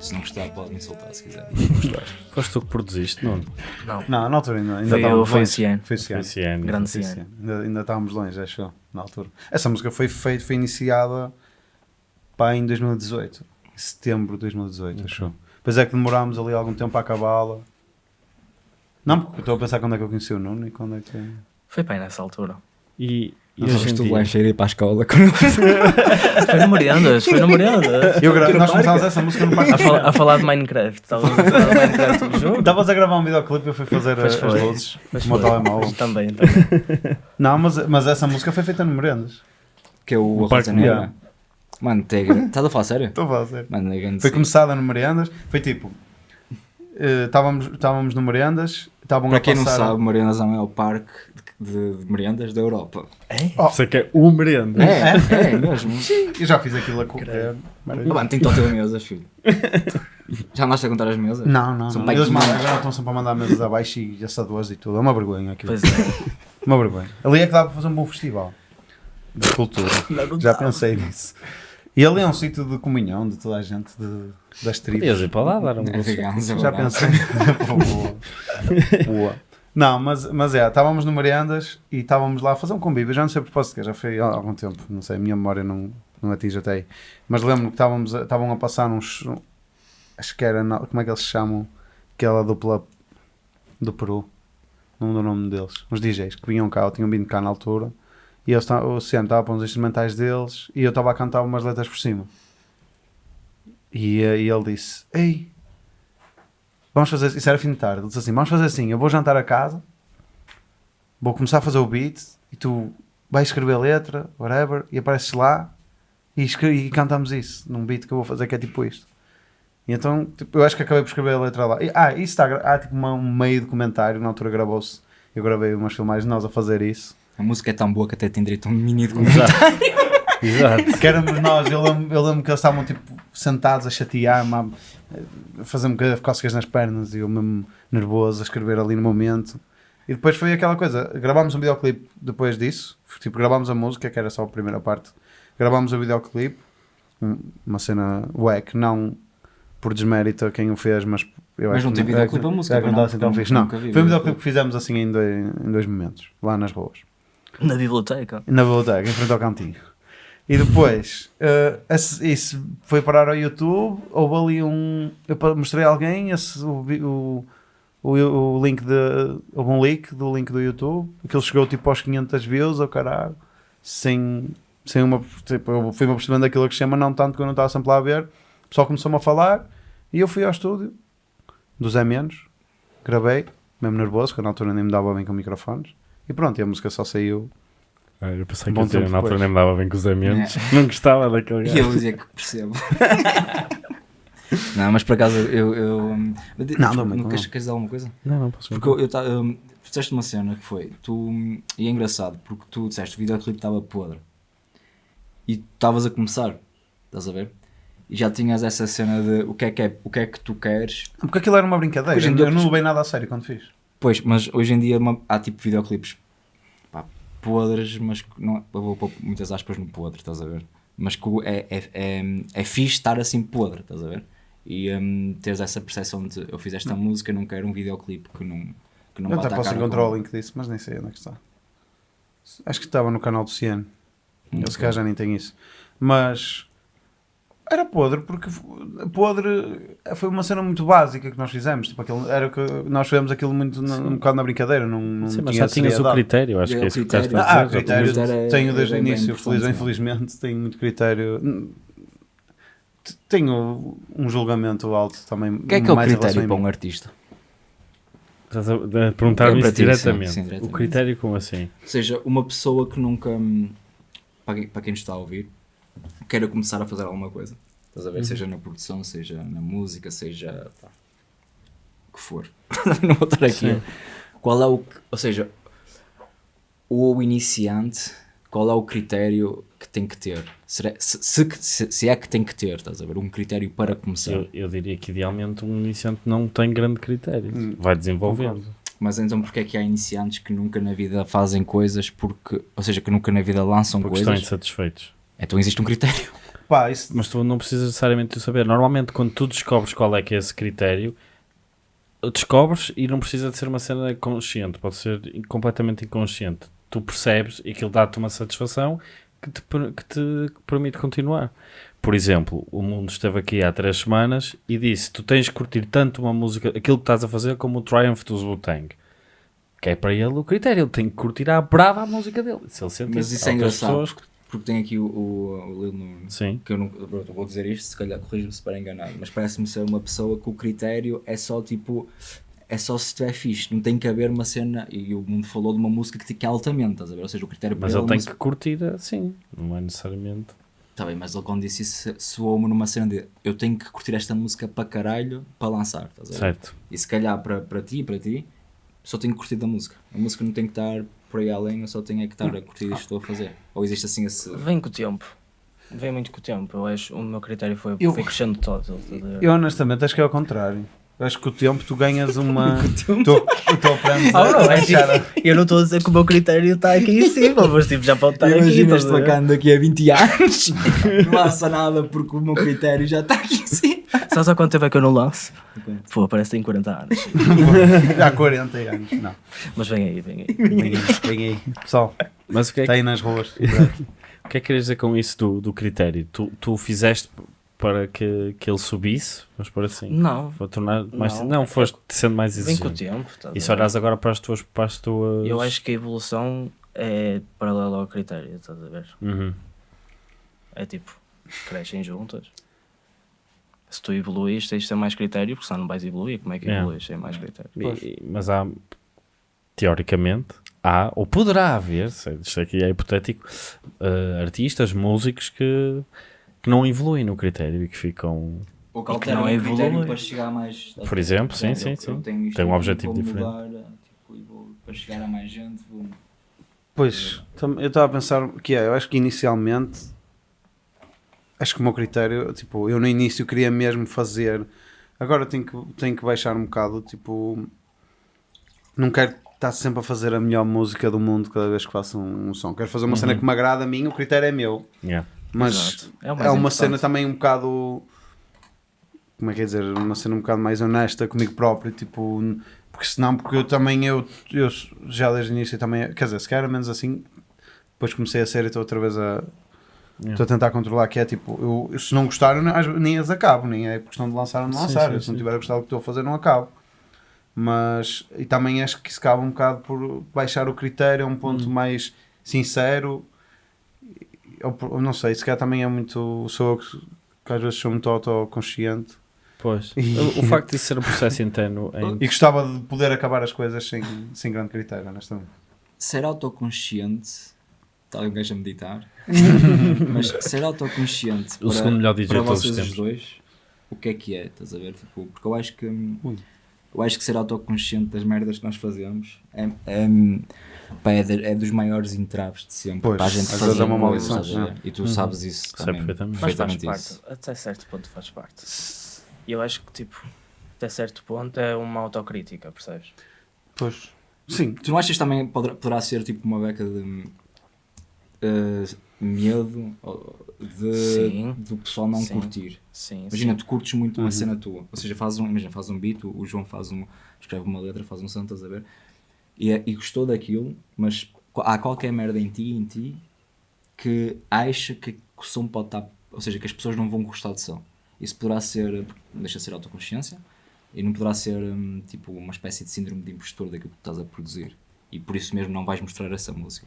se não gostar pode me insultar se quiser. Foste tu que produziste, Nuno? Não. Não, na altura ainda, ainda Foi estávamos o- foi o longe. Cian. Foi o ano. Grande Foi o Cian. Cian. Ainda, ainda estávamos longe, acho na altura. Essa música foi, feita, foi iniciada pá, em 2018. Em setembro de 2018, acho eu. Depois é que demorámos ali algum tempo a acabá-la. Não, porque eu estou a pensar quando é que eu conheci o Nuno e quando é que. Foi bem nessa altura. E, e Não hoje sabes em tu dia... vais ir para a escola [LAUGHS] Foi no Meriendas, foi no Meriendas. Eu gra- no nós começámos essa música no parque. A, fal- a falar de Minecraft. Estavas a falar de Minecraft [LAUGHS] no? Estavas a gravar um videoclipe e eu fui fazer Pois as, as foi. luzes Pois no meu telemóvel. Também, também. [LAUGHS] Não, mas, mas essa música foi feita no Merendas. que é o O Parque. Negra. Mano, estás a falar sério? Estou a falar sério. Mano, é Foi sim. começada no Merendas. Foi tipo. eh, Estávamos estávamos no Merendas. Estavam Para a quem não passar- sabe, Mariana é o parque de, de, merendas da Europa. Isso é que é o merenda. É, é, mesmo. Eu já fiz aquilo a correr. Ah, mano, tem as mesas, filho. [LAUGHS] Já andaste a contar as mesas? Não, não, São não. bem Eles mandam, agora estão sempre a mandar mesas abaixo e assadores e tudo. É uma vergonha aquilo. Pois é. [LAUGHS] Uma vergonha. Ali é que dá para fazer um bom festival de cultura. Já pensei nisso. E ali é um sítio de comunhão de toda a gente, de, das tribos. Podias ir para lá dar um [LAUGHS] É é Já pensei. Boa. Boa. Não, mas, mas é, estávamos no Mariandas e estávamos lá a fazer um convívio. Já não sei a propósito, que já foi há algum tempo, não sei, a minha memória não, não atinge até aí. Mas lembro-me que estávamos a, estavam a passar uns. Acho que era. Como é que eles se chamam? Aquela dupla. do Peru. Não lembro o nome deles. Uns DJs que vinham cá, ou tinham vindo cá na altura. E eles, o estava para uns instrumentais deles e eu estava a cantar umas letras por cima. E, eh, e ele disse: Ei, vamos fazer. Isso era fim de tarde. Ele disse assim: Vamos fazer assim. Eu vou jantar a casa, vou começar a fazer o beat e tu vais escrever a letra, whatever, e apareces lá e, escre- e cantamos isso num beat que eu vou fazer que é tipo isto. E então, tipo, eu acho que acabei por escrever a letra lá. E, ah, isso está. Há tipo uma- um meio documentário, na altura gravou-se. Eu gravei umas filmagens de nós a fazer isso. A música é tão boa que até tem direito a um mini de [LAUGHS] Exato. Que éramos nós, eu lembro, eu lembro que eles estavam tipo sentados a chatear-me, a fazer-me cócegas nas pernas e eu mesmo nervoso a escrever ali no momento. E depois foi aquela coisa, gravámos um videoclipe depois disso, tipo, gravámos a música, que era só a primeira parte, gravámos o videoclipe, um- uma cena wack, não por desmérito a quem o fez, mas eu Mas acho não que tem videoclipe a música, é não não? assim. Não, nunca vi foi um videoclipe. videoclipe que fizemos assim em dois, em dois momentos, lá nas ruas. Na biblioteca. Na biblioteca, em frente ao cantinho. E depois, eh, esse- isso foi parar ao YouTube. Houve ali um. Eu mostrei a alguém esse, o, o, o, link de. Houve um leak do link do YouTube. Aquilo chegou tipo aos 500 views, ao caralho. Sem, sem uma. Tipo, eu fui-me percebendo aquilo que chama, não tanto que eu não estava sempre lá a ver. O pessoal começou-me a falar. E eu fui ao estúdio, do Zé Menos. Gravei, mesmo nervoso, porque na altura nem me dava bem com microfones. E pronto, e a música só saiu Ah, eu pensei que tempo na altura nem me dava bem com os amigos. Não gostava daquele E gajo. eu dizia que percebo. [LAUGHS] não, mas por acaso eu. eu hum, Não, não, não. não queres, queres dizer alguma coisa? Não, não posso Porque eu, eu ta- hum, tu disseste uma cena que foi. Tu, hum, e é engraçado porque tu disseste que o videoclipe estava podre e tu estavas a começar, estás a ver? E já tinhas essa cena de o que é que, é, o que, é que tu queres. Porque aquilo era uma brincadeira. Hoje em Eu, dia- eu não levei nada a sério quando fiz. Pois, mas hoje em dia uma- há tipo videoclipes podres, mas que não, eu vou pôr muitas aspas no podre, estás a ver? Mas que é, é, é, é fixe estar assim podre, estás a ver? E hum, teres essa percepção de eu fiz esta música, não quero um videoclipe que não, que não eu até posso encontrar com- o link disso, mas nem sei onde é que está. Acho que estava no canal do Ciano. Hum, Eu se calhar já nem tenho isso. Mas era podre, porque podre foi uma cena muito básica que nós fizemos. Tipo, aquilo, era que nós fizemos aquilo muito na- um bocado na brincadeira. Não, não Sim, mas tinha já tinhas o critério, acho É, que é o isso que o Carlos critério. está a Ah, dizer. critério Mas era- tenho desde o início, feliz infelizmente, tenho muito critério. Tenho um julgamento alto também. O que é que é o critério para um artista? Estás a a perguntar-me É sim, diretamente. sim, diretamente. O critério como assim? Ou seja, uma pessoa que nunca, hum, para quem, para quem nos está a ouvir, queira começar a fazer alguma coisa, estás a ver? Seja na produção, seja na música, seja pá, o que for. [LAUGHS] não vou estar aqui. Sim. Qual é o, ou seja, o iniciante, qual é o critério que tem que ter? Será- se, se, se- é que tem que ter, estás a ver? Um critério para começar. Eu, eu diria que idealmente um iniciante não tem grande critério. Hum, Vai desenvolvendo. Mas então porque é que há iniciantes que nunca na vida fazem coisas porque, ou seja, que nunca na vida lançam Porque estão coisas? insatisfeitos. Então existe um critério. Pá, isso Mas tu não precisas necessariamente de saber. Normalmente, quando tu descobres qual é que é esse critério, descobres e não precisa de ser uma cena consciente, pode ser completamente inconsciente. Tu percebes e aquilo dá-te uma satisfação que te, que te permite continuar. Por exemplo, o mundo esteve aqui há três semanas e disse: Tu tens que curtir tanto uma música, aquilo que estás a fazer, como o Triumph dos Wu-Tang. Que é para ele o critério, ele tem que curtir à brava a música dele. Se ele sentir Mas isso é outras engraçado pessoas- porque, tem aqui o, o, o Lil Sim. que eu não pronto, vou dizer isto, se calhar corrijo-me se para enganado, mas parece-me ser uma pessoa que o critério é só tipo. É só se estiver fixe, não tem que haver uma cena. E o mundo falou de uma música que, que é altamente, estás a ver? Ou seja, o critério para Mas ele ele é tem uma que curtir assim, não é necessariamente. Tá bem, mas ele quando disse isso soou-me numa cena de eu tenho que curtir esta música para caralho para lançar, estás a ver? Certo. E se calhar para, para ti e para ti, só tenho que curtir da música. A música não tem que estar por aí além, eu só tenho é que estar a curtir isto que estou a fazer. Ou existe assim esse. Vem com o tempo. Vem muito com o tempo. Eu acho o meu critério foi, Eu- foi crescendo todo. Eu honestamente acho que é ao contrário. Eu acho que com o tempo tu ganhas [LAUGHS] uma. tu, tu aprendes Ah, não, é eu não estou a dizer que o meu critério está aqui em cima, mas tipo, já pode estar aqui. Imagina estás este a ver? bacana daqui a 20 anos, [LAUGHS] não lança nada porque o meu critério já está aqui em cima. Sabes há quanto tempo é que eu não lanço? Pô, parece que tem 40 anos. [LAUGHS] Há 40 anos. Não. Mas vem aí, vem aí. Vem aí, vem aí. Pessoal, Mas o que é está que, aí nas ruas. [LAUGHS] o que, é que queres dizer com isso do, do critério? Tu, tu fizeste para que, que ele subisse, vamos por assim. Não, Vou tornar mais. Não, Não. foste sendo mais vem com o exigente. tempo. estás E se ver? olhares agora para as tuas. Para as tuas... Eu acho que a evolução é paralela ao critério, estás a ver? Uhum. É tipo, crescem juntas. Se tu evoluís, tens de ter mais critério, porque senão não vais evoluir. Como é que É. evoluís sem mais critério? E- mas há, teoricamente, há, ou poderá haver, sei, isto aqui é hipotético, eh, artistas, músicos que, que não evoluem no critério e que ficam. Ou que alteram não o evolui. critério para chegar mais. Por exemplo, sim, sim, eu sim. tenho Tem um objetivo diferente. Mudar, tipo, e vou, para chegar a mais gente, vou. Pois, eu estava a pensar que é, eu acho que inicialmente acho que o meu critério, tipo, eu no início queria mesmo fazer, agora tenho que, tenho que baixar um bocado, tipo, não quero estar sempre a fazer a melhor música do mundo cada vez que faço um, um som, quero fazer uma cena que me agrada a mim, o critério é meu, Yeah. mas Exato. É é, uma importante. cena também um bocado, como é que é dizer, uma cena um bocado mais honesta comigo próprio, tipo, porque senão, porque eu também, eu, eu já desde o início também, quer dizer, se calhar menos assim, depois comecei a série e estou outra vez a. estou a tentar controlar, que é tipo, eu, eu se não gostar, eu nem, as acabo, nem é questão de lançar ou não Sim, lançar, sim, eu, se não sim. tiver a gostar do que estou a fazer, não acabo. Mas, e também acho que isso cabe um bocado por baixar o critério a um ponto Hum. mais sincero, por- ou não sei, se calhar também é muito, sou eu que, que às vezes sou muito autoconsciente Pois. E- O, facto de ser um processo interno em- [LAUGHS] e gostava de poder acabar as coisas sem, sem grande critério, honestamente. Ser autoconsciente. Está um gajo a meditar. [LAUGHS] mas [LAUGHS] ser autoconsciente. O segundo melhor DJ para vocês os dois, o que é que é? Estás a ver? Tipo, porque eu acho que. hum, Ui. Eu acho que ser autoconsciente das merdas que nós fazemos é, é, pá, é, de- é dos maiores entraves de sempre Pois, para a gente às fazer é uma coisas, maldição, é. E tu Uhum. sabes isso Sei também. perfeitamente. Mas faz perfeitamente parte, isso. até certo ponto faz parte. E eu acho que, tipo, até certo ponto é uma autocrítica, percebes? Pois. Sim, Tu não achas que também poderá, poderá ser tipo uma beca de eh, medo de, Sim. do pessoal não Sim. curtir? Sim, Imagina, sim. tu curtes muito uma Uhum. cena tua, ou seja, fazes um, imagina, faz um beat, o João faz um, escreve uma letra, faz um som, estás a ver? E, é- e gostou daquilo, mas há qualquer merda em ti, em ti, que acha que o som pode estar, ou seja, que as pessoas não vão gostar de som. Isso poderá ser, deixa de ser autoconsciência, e não poderá ser hum, tipo uma espécie de síndrome de impostor daquilo que tu estás a produzir. E por isso mesmo não vais mostrar essa música.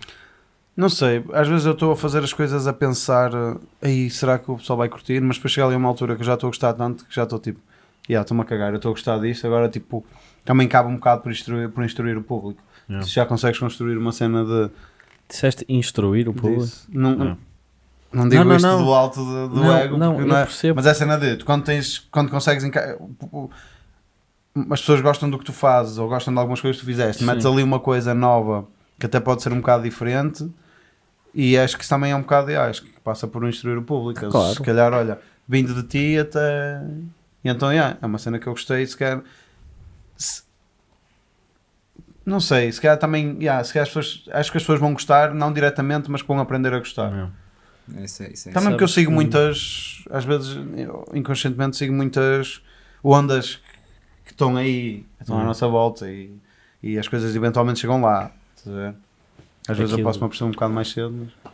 Não sei, às vezes eu estou a fazer as coisas a pensar eh, aí será que o pessoal vai curtir, mas depois chega ali a uma altura que eu já estou a gostar tanto que já estou tipo, já estou-me a cagar, eu estou a gostar disto, agora tipo, também cabe um bocado por instruir, por instruir o público. Yeah. Se já consegues construir uma cena de Disseste instruir o público? disso. Não, Não. não digo Não, não, isto não. do alto do, do Não, ego, não, eu é- percebo. mas é a cena de tu, quando tens, quando consegues enca- as pessoas gostam do que tu fazes ou gostam de algumas coisas que tu fizeste, Sim. metes ali uma coisa nova que até pode ser um bocado diferente e acho que isso também é um bocado, ah, acho que passa por instruir o público. Claro. Se calhar, olha, vindo de ti até. E então, yeah, é uma cena que eu gostei. Se calhar. se- Não sei, se calhar também. Yeah, se calhar as pessoas, acho que as pessoas vão gostar, não diretamente, mas que vão aprender a gostar. Não. Isso é, isso é, Também porque eu sigo muitas, às vezes eu, inconscientemente sigo muitas ondas que estão aí, estão à Hum. nossa volta e, e as coisas eventualmente chegam lá. estás a ver? Às vezes eu Aquilo- posso me aperceber um bocado mais cedo, mas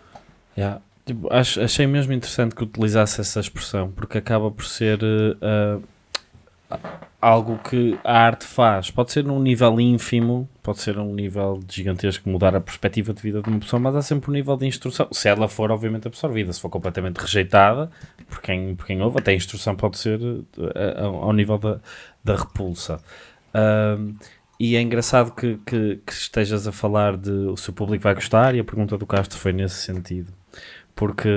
Yeah. Tipo, ach- achei mesmo interessante que utilizasse essa expressão, porque acaba por ser ah, algo que a arte faz. Pode ser num nível ínfimo, pode ser num nível gigantesco, mudar a perspectiva de vida de uma pessoa, mas há sempre um nível de instrução. Se ela for, obviamente, absorvida, se for completamente rejeitada, por quem, por quem ouve, até a instrução pode ser eh, ao nível da, da repulsa. Ahm, e é engraçado que, que, que estejas a falar de o seu público vai gostar e a pergunta do Castro foi nesse sentido. Porque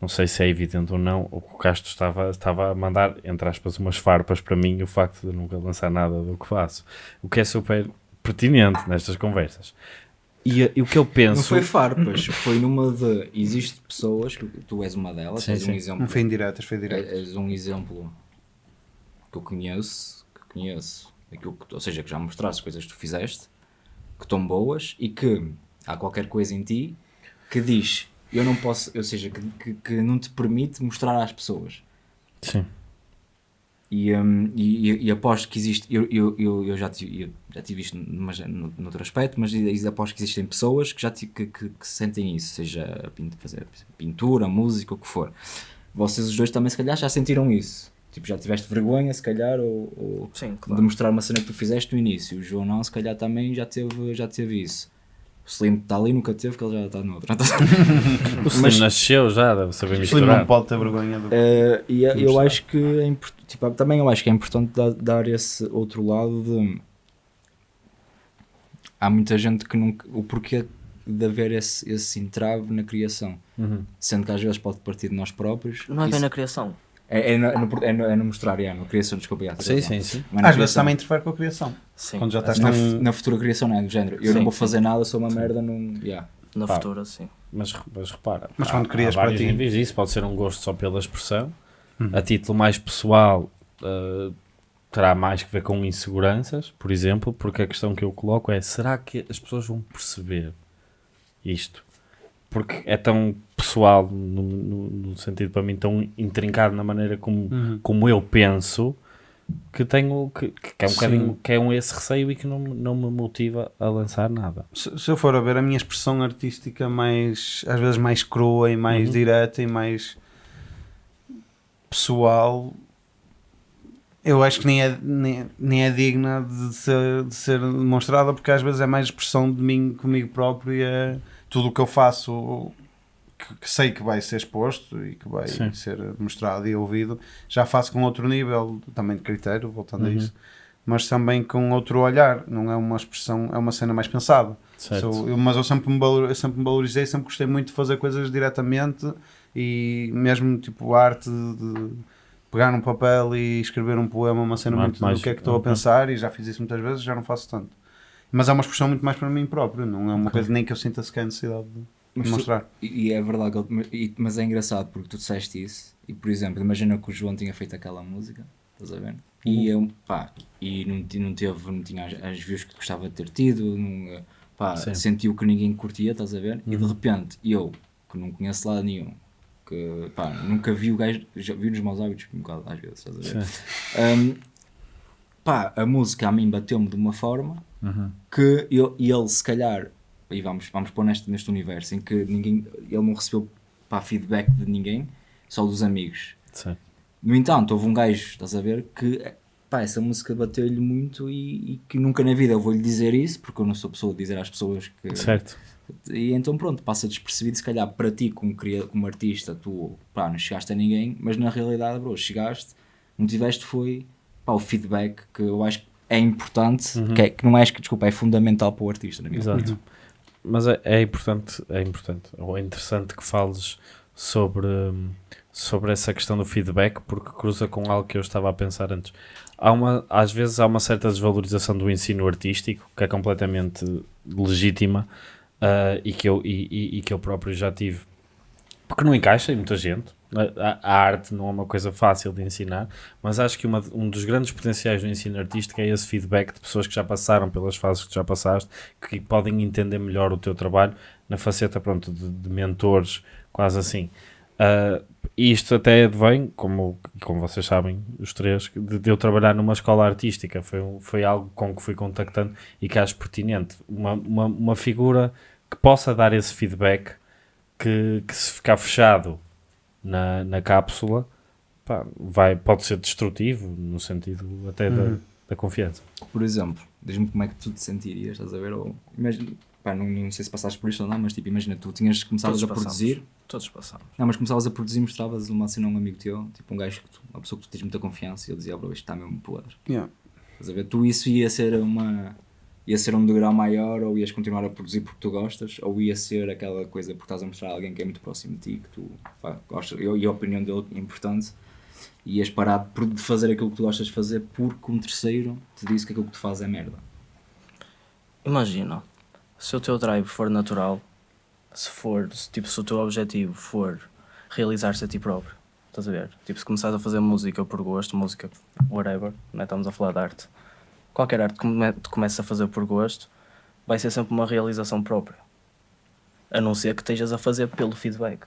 não sei se é evidente ou não, o que o Castro estava, estava a mandar, entre aspas, umas farpas para mim o facto de nunca lançar nada do que faço. O que é super pertinente nestas conversas. E, e o que eu penso. Não foi farpas, foi numa de. Existe pessoas, que tu és uma delas, Sim, és um sim. exemplo. não foi indiretas, foi direto. é- És um exemplo que eu conheço, que conheço, aquilo que, ou seja, que já mostraste coisas que tu fizeste, que estão boas e que há qualquer coisa em ti que diz, eu não posso, ou seja, que, que, que não te permite mostrar às pessoas. Sim. E, hum, e, e- aposto que existe, eu, eu, eu, eu já, tive, eu já tive isto numa, no, noutro aspecto, mas aposto que existem pessoas que já que, que, que sentem isso, seja pintura, música, o que for. vocês os dois também se calhar já sentiram isso. Tipo, já tiveste vergonha, se calhar, ou, ou Sim, de claro. mostrar uma cena que tu fizeste no início. O João não, se calhar também já teve, já teve isso. O Slim está ali, nunca teve, que ele já está no outro. [LAUGHS] O Slim Mas- nasceu já, deve saber O Slim não misturar. pode ter vergonha do. Eh, e eu Mostrar. acho que é tipo, também eu acho que é importante dar, dar esse outro lado de há muita gente que nunca o porquê de haver esse, esse entrave na criação Uhum. sendo que às vezes pode partir de nós próprios Não é bem Isso- na criação. É, é, no, é, no, é no- é no mostrar, é, na criação, desculpa, já, Sim, sim, sim. Mas Às vezes também interfere com a criação. Sim. Quando já estás na, num- na futura criação não é do género eu não Sim, vou sim. fazer nada, sou uma merda não, yeah. Na Pá. futura, sim. Mas, mas repara, Mas há- quando crias há para vários ti- níveis disso, pode ser um gosto só pela expressão. Uhum. A título mais pessoal, uh, terá mais que ver com inseguranças, por exemplo, porque a questão que eu coloco é: será que as pessoas vão perceber isto? Porque é tão pessoal, no, no- no sentido para mim, tão intrincado na maneira como, Uhum. como eu penso, que tenho que, que é um Sim. bocadinho que é um esse receio e que não, não me motiva a lançar nada. Se, se eu for a ver a minha expressão artística mais, às vezes mais crua e mais Uhum. direta e mais pessoal, eu acho que nem é, nem, nem é digna de ser, de ser demonstrada porque às vezes é mais expressão de mim comigo próprio e é tudo o que eu faço que, que sei que vai ser exposto e que vai Sim. ser mostrado e ouvido, já faço com outro nível também de critério, voltando a Uhum. isso, mas também com outro olhar, não é uma expressão, é uma cena mais pensada. Certo? Sou- eu- mas eu sempre, me valor, eu sempre me valorizei, sempre gostei muito de fazer coisas diretamente e mesmo tipo a arte de pegar num papel e escrever um poema, uma cena muito arte mais- do que é que estou a ok. pensar e já fiz isso muitas vezes, já não faço tanto. Mas é uma expressão muito mais para mim próprio, não é uma coisa nem que eu sinta sequer necessidade de Mas tu- mostrar. E e é verdade, mas- é engraçado porque tu disseste isso e, por exemplo, imagina que o João tinha feito aquela música, estás a ver? E eu, pá, e não, não teve, não tinha as, as views que gostava de ter tido, não, eh, pá, Sim. sentiu que ninguém curtia, estás a ver? E de Uhum. repente, eu, que não conheço lado nenhum, que, pá, nunca vi o gajo, já vi nos maus hábitos um bocado às vezes, estás a ver? Um, pá, a música a mim bateu-me de uma forma Uhum. que eu, e ele se calhar e vamos, vamos pôr neste, neste universo em que ninguém, ele não recebeu pá, feedback de ninguém, só dos amigos. Sim. No entanto, houve um gajo, estás a ver, que pá, essa música bateu-lhe muito e, e que nunca na vida eu vou-lhe dizer isso, porque eu não sou pessoa de dizer às pessoas que. Certo. E então pronto, passa despercebido, se calhar para ti como, cria- como artista, tu pá, não chegaste a ninguém, mas na realidade, bro, chegaste, não tiveste foi pá, o feedback que eu acho que é importante, Uhum. que, é, que não é, que, desculpa, é fundamental para o artista, na minha opinião. Exato. Mas é, é importante, é importante, ou é interessante que fales sobre, sobre essa questão do feedback, porque cruza com algo que eu estava a pensar antes. Há uma, às vezes há uma certa desvalorização do ensino artístico, que é completamente legítima, ah, e, que eu, e, e- e que eu próprio já tive, porque não encaixa em muita gente. A, a arte não é uma coisa fácil de ensinar, mas acho que uma- um dos grandes potenciais do ensino artístico é esse feedback de pessoas que já passaram pelas fases que já passaste, que podem entender melhor o teu trabalho na faceta pronto, de, de mentores, quase assim. Ah, isto até vem, como, como vocês sabem, os três, de, de eu trabalhar numa escola artística. Foi, foi algo com que fui contactando e que acho pertinente. Uma, uma, uma figura que possa dar esse feedback, que, que se ficar fechado na, na cápsula, pá, vai, pode ser destrutivo, no sentido até da, Uhum. da confiança. Por exemplo, diz-me como é que tu te sentirias, estás a ver? Ou, imagina, pá, não, não sei se passaste por isto ou não, mas tipo, imagina, tu tinhas começavas Todos a passamos. produzir, Todos passamos. não, mas começavas a produzir, mostravas uma cena a um amigo teu, tipo um gajo que tu, uma pessoa que tu tens muita confiança, e ele dizia, bro, isto está mesmo podre. Yeah. Estás a ver? Tu isso ia ser uma. Ia ser um degrau maior, ou ias continuar a produzir porque tu gostas, ou ia ser aquela coisa porque estás a mostrar a alguém que é muito próximo de ti, que tu pá, gostas, e a opinião dele é importante, e ias parar de fazer aquilo que tu gostas de fazer porque um terceiro te disse que aquilo que tu fazes é merda. Imagina, se o teu drive for natural, se for, se, tipo, se o teu objetivo for realizar-se a ti próprio, estás a ver? Tipo, se começares a fazer música por gosto, música, whatever, não é? estamos a falar de arte, qualquer arte que tu começas a fazer por gosto, vai ser sempre uma realização própria. A não ser que estejas a fazer pelo feedback.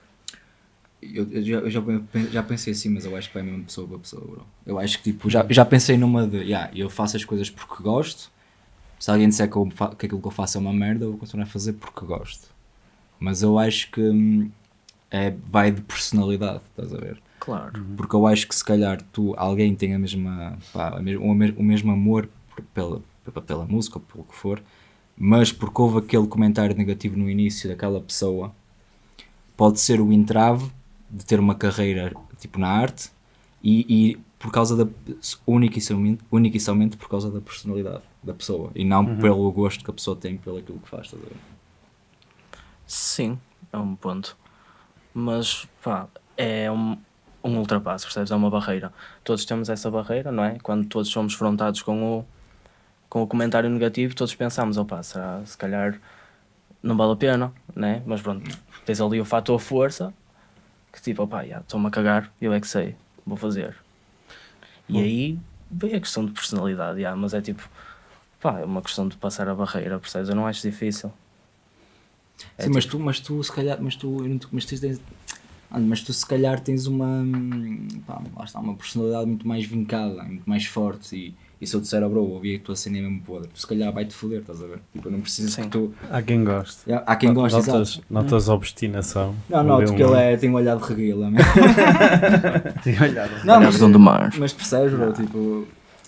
Eu, eu já, eu já, já pensei assim, mas eu acho que vai mesmo pessoa para pessoa, bro. Eu acho que tipo, já, já pensei numa de, yeah, eu faço as coisas porque gosto. Se alguém disser que, eu que aquilo que eu faço é uma merda, eu vou continuar a fazer porque gosto. Mas eu acho que hum, é, vai de personalidade, estás a ver? Claro. Porque eu acho que se calhar tu, alguém tem a mesma, pá, o, me- o mesmo amor pela, pela, pela música ou pelo que for, mas porque houve aquele comentário negativo no início daquela pessoa, pode ser o entrave de ter uma carreira tipo na arte e, e por causa da única e, somente, única e somente por causa da personalidade da pessoa e não pelo gosto que a pessoa tem pelo aquilo que faz. ver? Sim, é um ponto. Mas, pá, é um, um ultrapasso, percebes? É uma barreira. Todos temos essa barreira, não é? Quando todos somos frontados com o, com o comentário negativo, todos pensamos, opá, será, se calhar não vale a pena, né? Mas pronto, tens ali o fator força, que tipo, opá, já, estou-me a cagar, eu é que sei, vou fazer. E aí vem a questão de personalidade, já, mas é tipo, pá, é uma questão de passar a barreira, percebes? Eu não acho difícil. É Sim, mas tu, mas tu se calhar, mas tu, mas tu tens, ah, mas tu se calhar tens uma, hum, pá, lá está, uma personalidade muito mais vincada, muito mais forte e, e se eu disser, oh, bro, ouvi que tu acendem mesmo podre, tu se calhar vai-te foder, estás a ver? Tipo, eu não preciso Sim. que tu, Há quem goste. há quem goste, notas, exato. notas obstinação. Não, não, porque um- ele é, tem um olhar de reguila, né? Tinha olhado. Não, Olhar mas, do do mar. mas percebes, bro, tipo,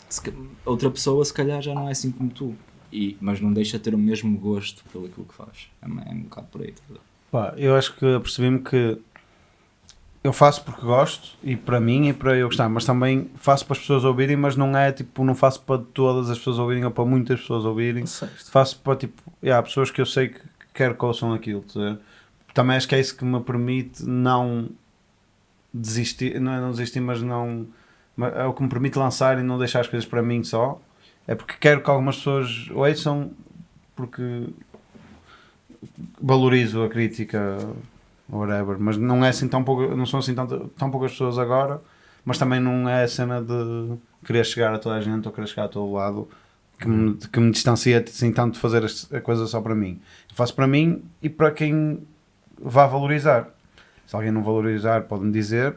se outra pessoa se calhar já não é assim como tu, e, mas não deixa de ter o mesmo gosto pelo aquilo que faz, é, um- é um bocado por aí, estás a ver? Pá, eu acho que apercebi-me que eu faço porque gosto e para mim e para eu gostar, mas também faço para as pessoas ouvirem, mas não é tipo, não faço para todas as pessoas ouvirem ou para muitas pessoas ouvirem. Certo. Faço para tipo, há pessoas que eu sei que quero que ouçam aquilo. tá? Também acho que é isso que me permite não desistir, não é não desistir, mas não é o que me permite lançar e não deixar as coisas para mim só. É porque quero que algumas pessoas ouçam porque valorizo a crítica whatever, mas não é assim tão pouco, não são assim tão, tão poucas pessoas agora, mas também não é a cena de querer chegar a toda a gente ou querer chegar a todo lado que me, que me distancia assim tanto de fazer a coisa só para mim. Eu faço para mim e para quem vá valorizar. Se alguém não valorizar, pode-me dizer.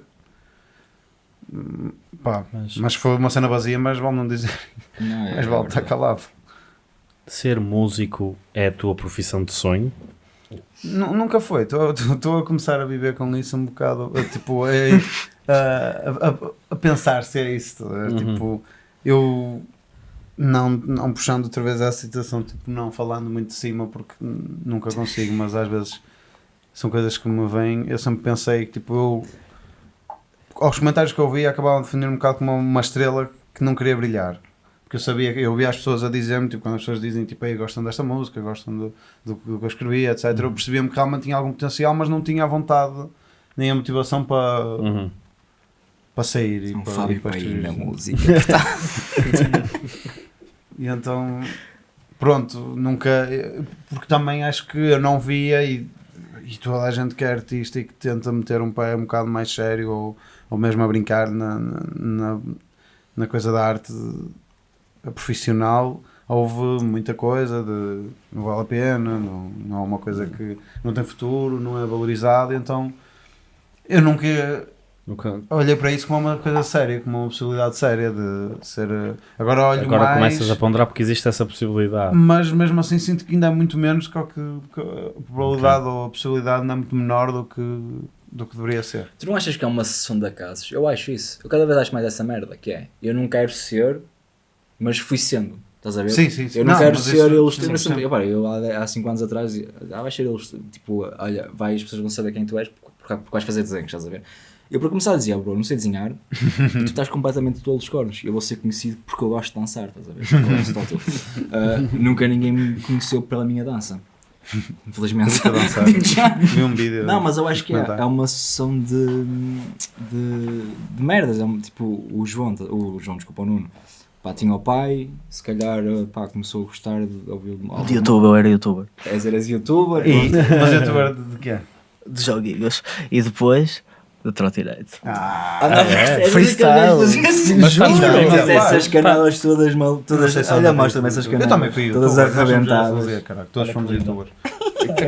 Hum, Pá, Mas- mas foi uma cena vazia, mas vale não dizer. Não, é- Mas vale estar calado. Ser músico é a tua profissão de sonho? Nu- Nunca foi, estou a começar a viver com isso um bocado, tipo, eh, a, a- a pensar se é isso, eh, Uhum. tipo, eu não, não puxando outra vez essa situação, tipo, não falando muito de cima porque nunca consigo, mas às vezes são coisas que me vêm, eu sempre pensei que, tipo, eu, aos comentários que eu vi acabavam de definir um bocado como uma estrela que não queria brilhar. Porque eu sabia, eu ouvia as pessoas a dizer-me, tipo, quando as pessoas dizem, tipo, Ei, gostam desta música, gostam do, do, do que eu escrevi, etc. Eu percebia-me que realmente tinha algum potencial, mas não tinha a vontade nem a motivação para, Uhum. para sair e Um para, e para Paim na música. [LAUGHS] E então, pronto, nunca. Porque também acho que eu não via e, e toda a gente que é artista e que tenta meter um pé um bocado mais sério ou, ou mesmo a brincar na, na, na coisa da arte profissional. Houve muita coisa de não vale a pena, não, não é uma coisa que não tem futuro, não é valorizado. Então eu nunca Nunca- olhei para isso como uma coisa séria, como uma possibilidade séria de ser. Agora olho Agora mais. começas a ponderar porque existe essa possibilidade. Mas mesmo assim sinto que ainda é muito menos que, o que, a probabilidade ou a possibilidade ainda é muito menor do que, do que deveria ser. Tu não achas que é uma sessão de acasos? Eu acho isso. Eu cada vez acho mais essa merda, que é, eu não quero ser, mas fui sendo. Estás a ver? Sim, sim, sim. Eu não, Não, quero ser isso- ilustrado. sim, sim. Eu, repara, eu há 5 anos atrás, ah, vais ser ilustrado. Tipo, olha, vai, as pessoas vão saber quem tu és porque, porque vais fazer desenhos, estás a ver? Eu para começar a dizer, bro, não sei desenhar, [LAUGHS] tu estás completamente tolo dos cornos. Eu vou ser conhecido porque eu gosto de dançar, estás a ver? [LAUGHS] Ah, nunca ninguém me conheceu pela minha dança. Infelizmente. Dançar. Vi um vídeo. Não, mas eu acho que é, é uma sessão de, de, de merdas. É um, tipo, o João, o João, desculpa, o Nuno, pá, tinha o pai, se calhar pá, começou a gostar de ouvir o De youtuber, eu era youtuber. És, eras youtuber. E, [LAUGHS] mas youtuber de, de quê? De joguinhos. E depois, de trotinete. Ah, Ah, não, é? é, Freestyle. Mas, mas tá essas canelas todas mal, não todas, olha, mostra-me essas Eu canelas. também fui todas arrebentadas. Todos fomos youtubers.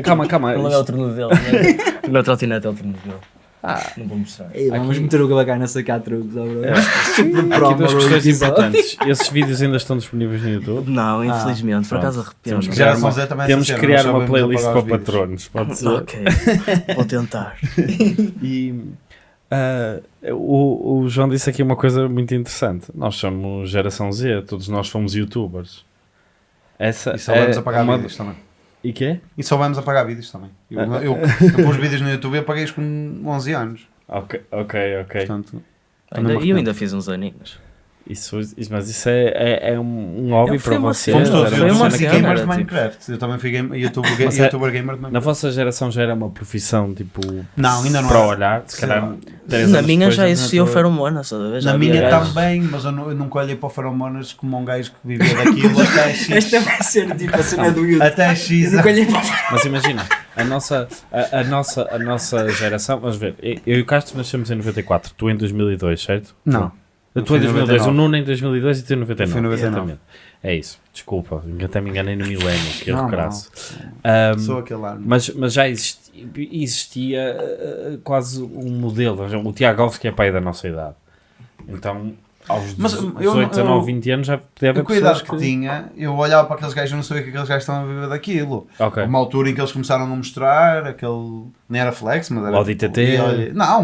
Calma, calma. [LAUGHS] Não é o torno dele. né? O meu trotinete é o torno dele. Não vou mostrar. Ei, vamos meter o Gabagana a sacar truques, ó, bro. [LAUGHS] Tipo de Há aqui promo, duas questões episódio. importantes. [LAUGHS] Esses vídeos ainda estão disponíveis no YouTube? Não, infelizmente, por pronto. acaso arrependo. Temos que Já criar uma, é temos criar uma playlist para patronos. Pode ser? Ok, [LAUGHS] vou tentar. E Ah, o, o João disse aqui uma coisa muito interessante. Nós somos geração Z, todos nós fomos youtubers. Essa E só vamos é apagar uma- vídeos também. E quê? E só vamos apagar vídeos também. Eu, Ah. eu, eu pus vídeos no YouTube e apaguei-os com 11 anos. Ok, ok, ok. Portanto, Ainda, e eu ainda fiz uns aninhos. Isso, isso- mas isso é, é, é um, hobby para vocês. fomos todos foi uma cena gamers de Minecraft. Eu também fui game, YouTube, ga- é- YouTuber gamer de Na Minecraft. vossa geração já era uma profissão tipo Não, ainda não para era. olhar, se calhar Na minha já na existia o tua- feromonas? Já Na minha gajos. também, mas eu, nu- eu nunca olhei para o feromonas como um gajo que vivia daquilo [LAUGHS] até X. Esta vai ser tipo a cena do YouTube. Até X. Eu Mas imagina, a nossa, a, a nossa, a nossa geração, vamos ver, eu eu e o Castro nascemos em 94, tu em 2002, certo? Não. Eu fui em em 2002, o 99. Nuno em 2002 e tu em 99. Eu fui em 99. exatamente. É isso, desculpa, até me enganei no milénio, que erro Não, crasso. Ahm, Sou aquele ano. mas, mas já existia, existia uh, quase um modelo, o Tiago Alves que é pai da nossa idade. Então, aos Mas, 18, eu- 19, eu- 20 anos já podia haver Eu, com a idade pessoas que tinha, eu olhava para aqueles gajos e não sabia que aqueles gajos estavam a viver daquilo. Ok. Uma altura em que eles começaram a mostrar aquele. Nem era flex, mas era. DTT. tipo, não,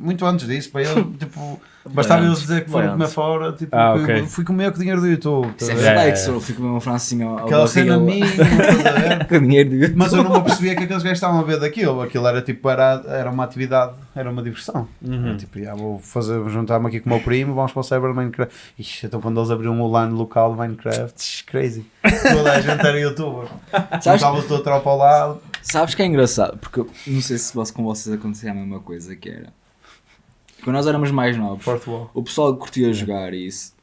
muito antes disso. Para ele, [LAUGHS] tipo, bastava eles dizer que foram comer fora. Tipo, Ah, fui- ok. fui comer com o dinheiro do YouTube. Isso é tá ver? É, flex, é. eu fico mesmo uma francinha ao Aquela cena minha, [LAUGHS] ver? Com dinheiro do YouTube. Mas eu não me apercebia que aqueles gajos estavam a ver daquilo. Aquilo era tipo, era, era uma atividade, era uma diversão. Uhum. Era tipo, "Ah, vou fazer, juntar-me aqui com o meu primo, vamos para o Cyber Minecraft. Ixi, então quando eles abriram um LAN local de Minecraft, crazy. Toda a gente era youtuber. [LAUGHS] Sabes, Juntava-se toda a tropa ao lado. sabes que é engraçado? Porque eu não sei se com vocês acontecia a mesma coisa que era. Quando nós éramos mais novos, o pessoal que curtia jogar e isso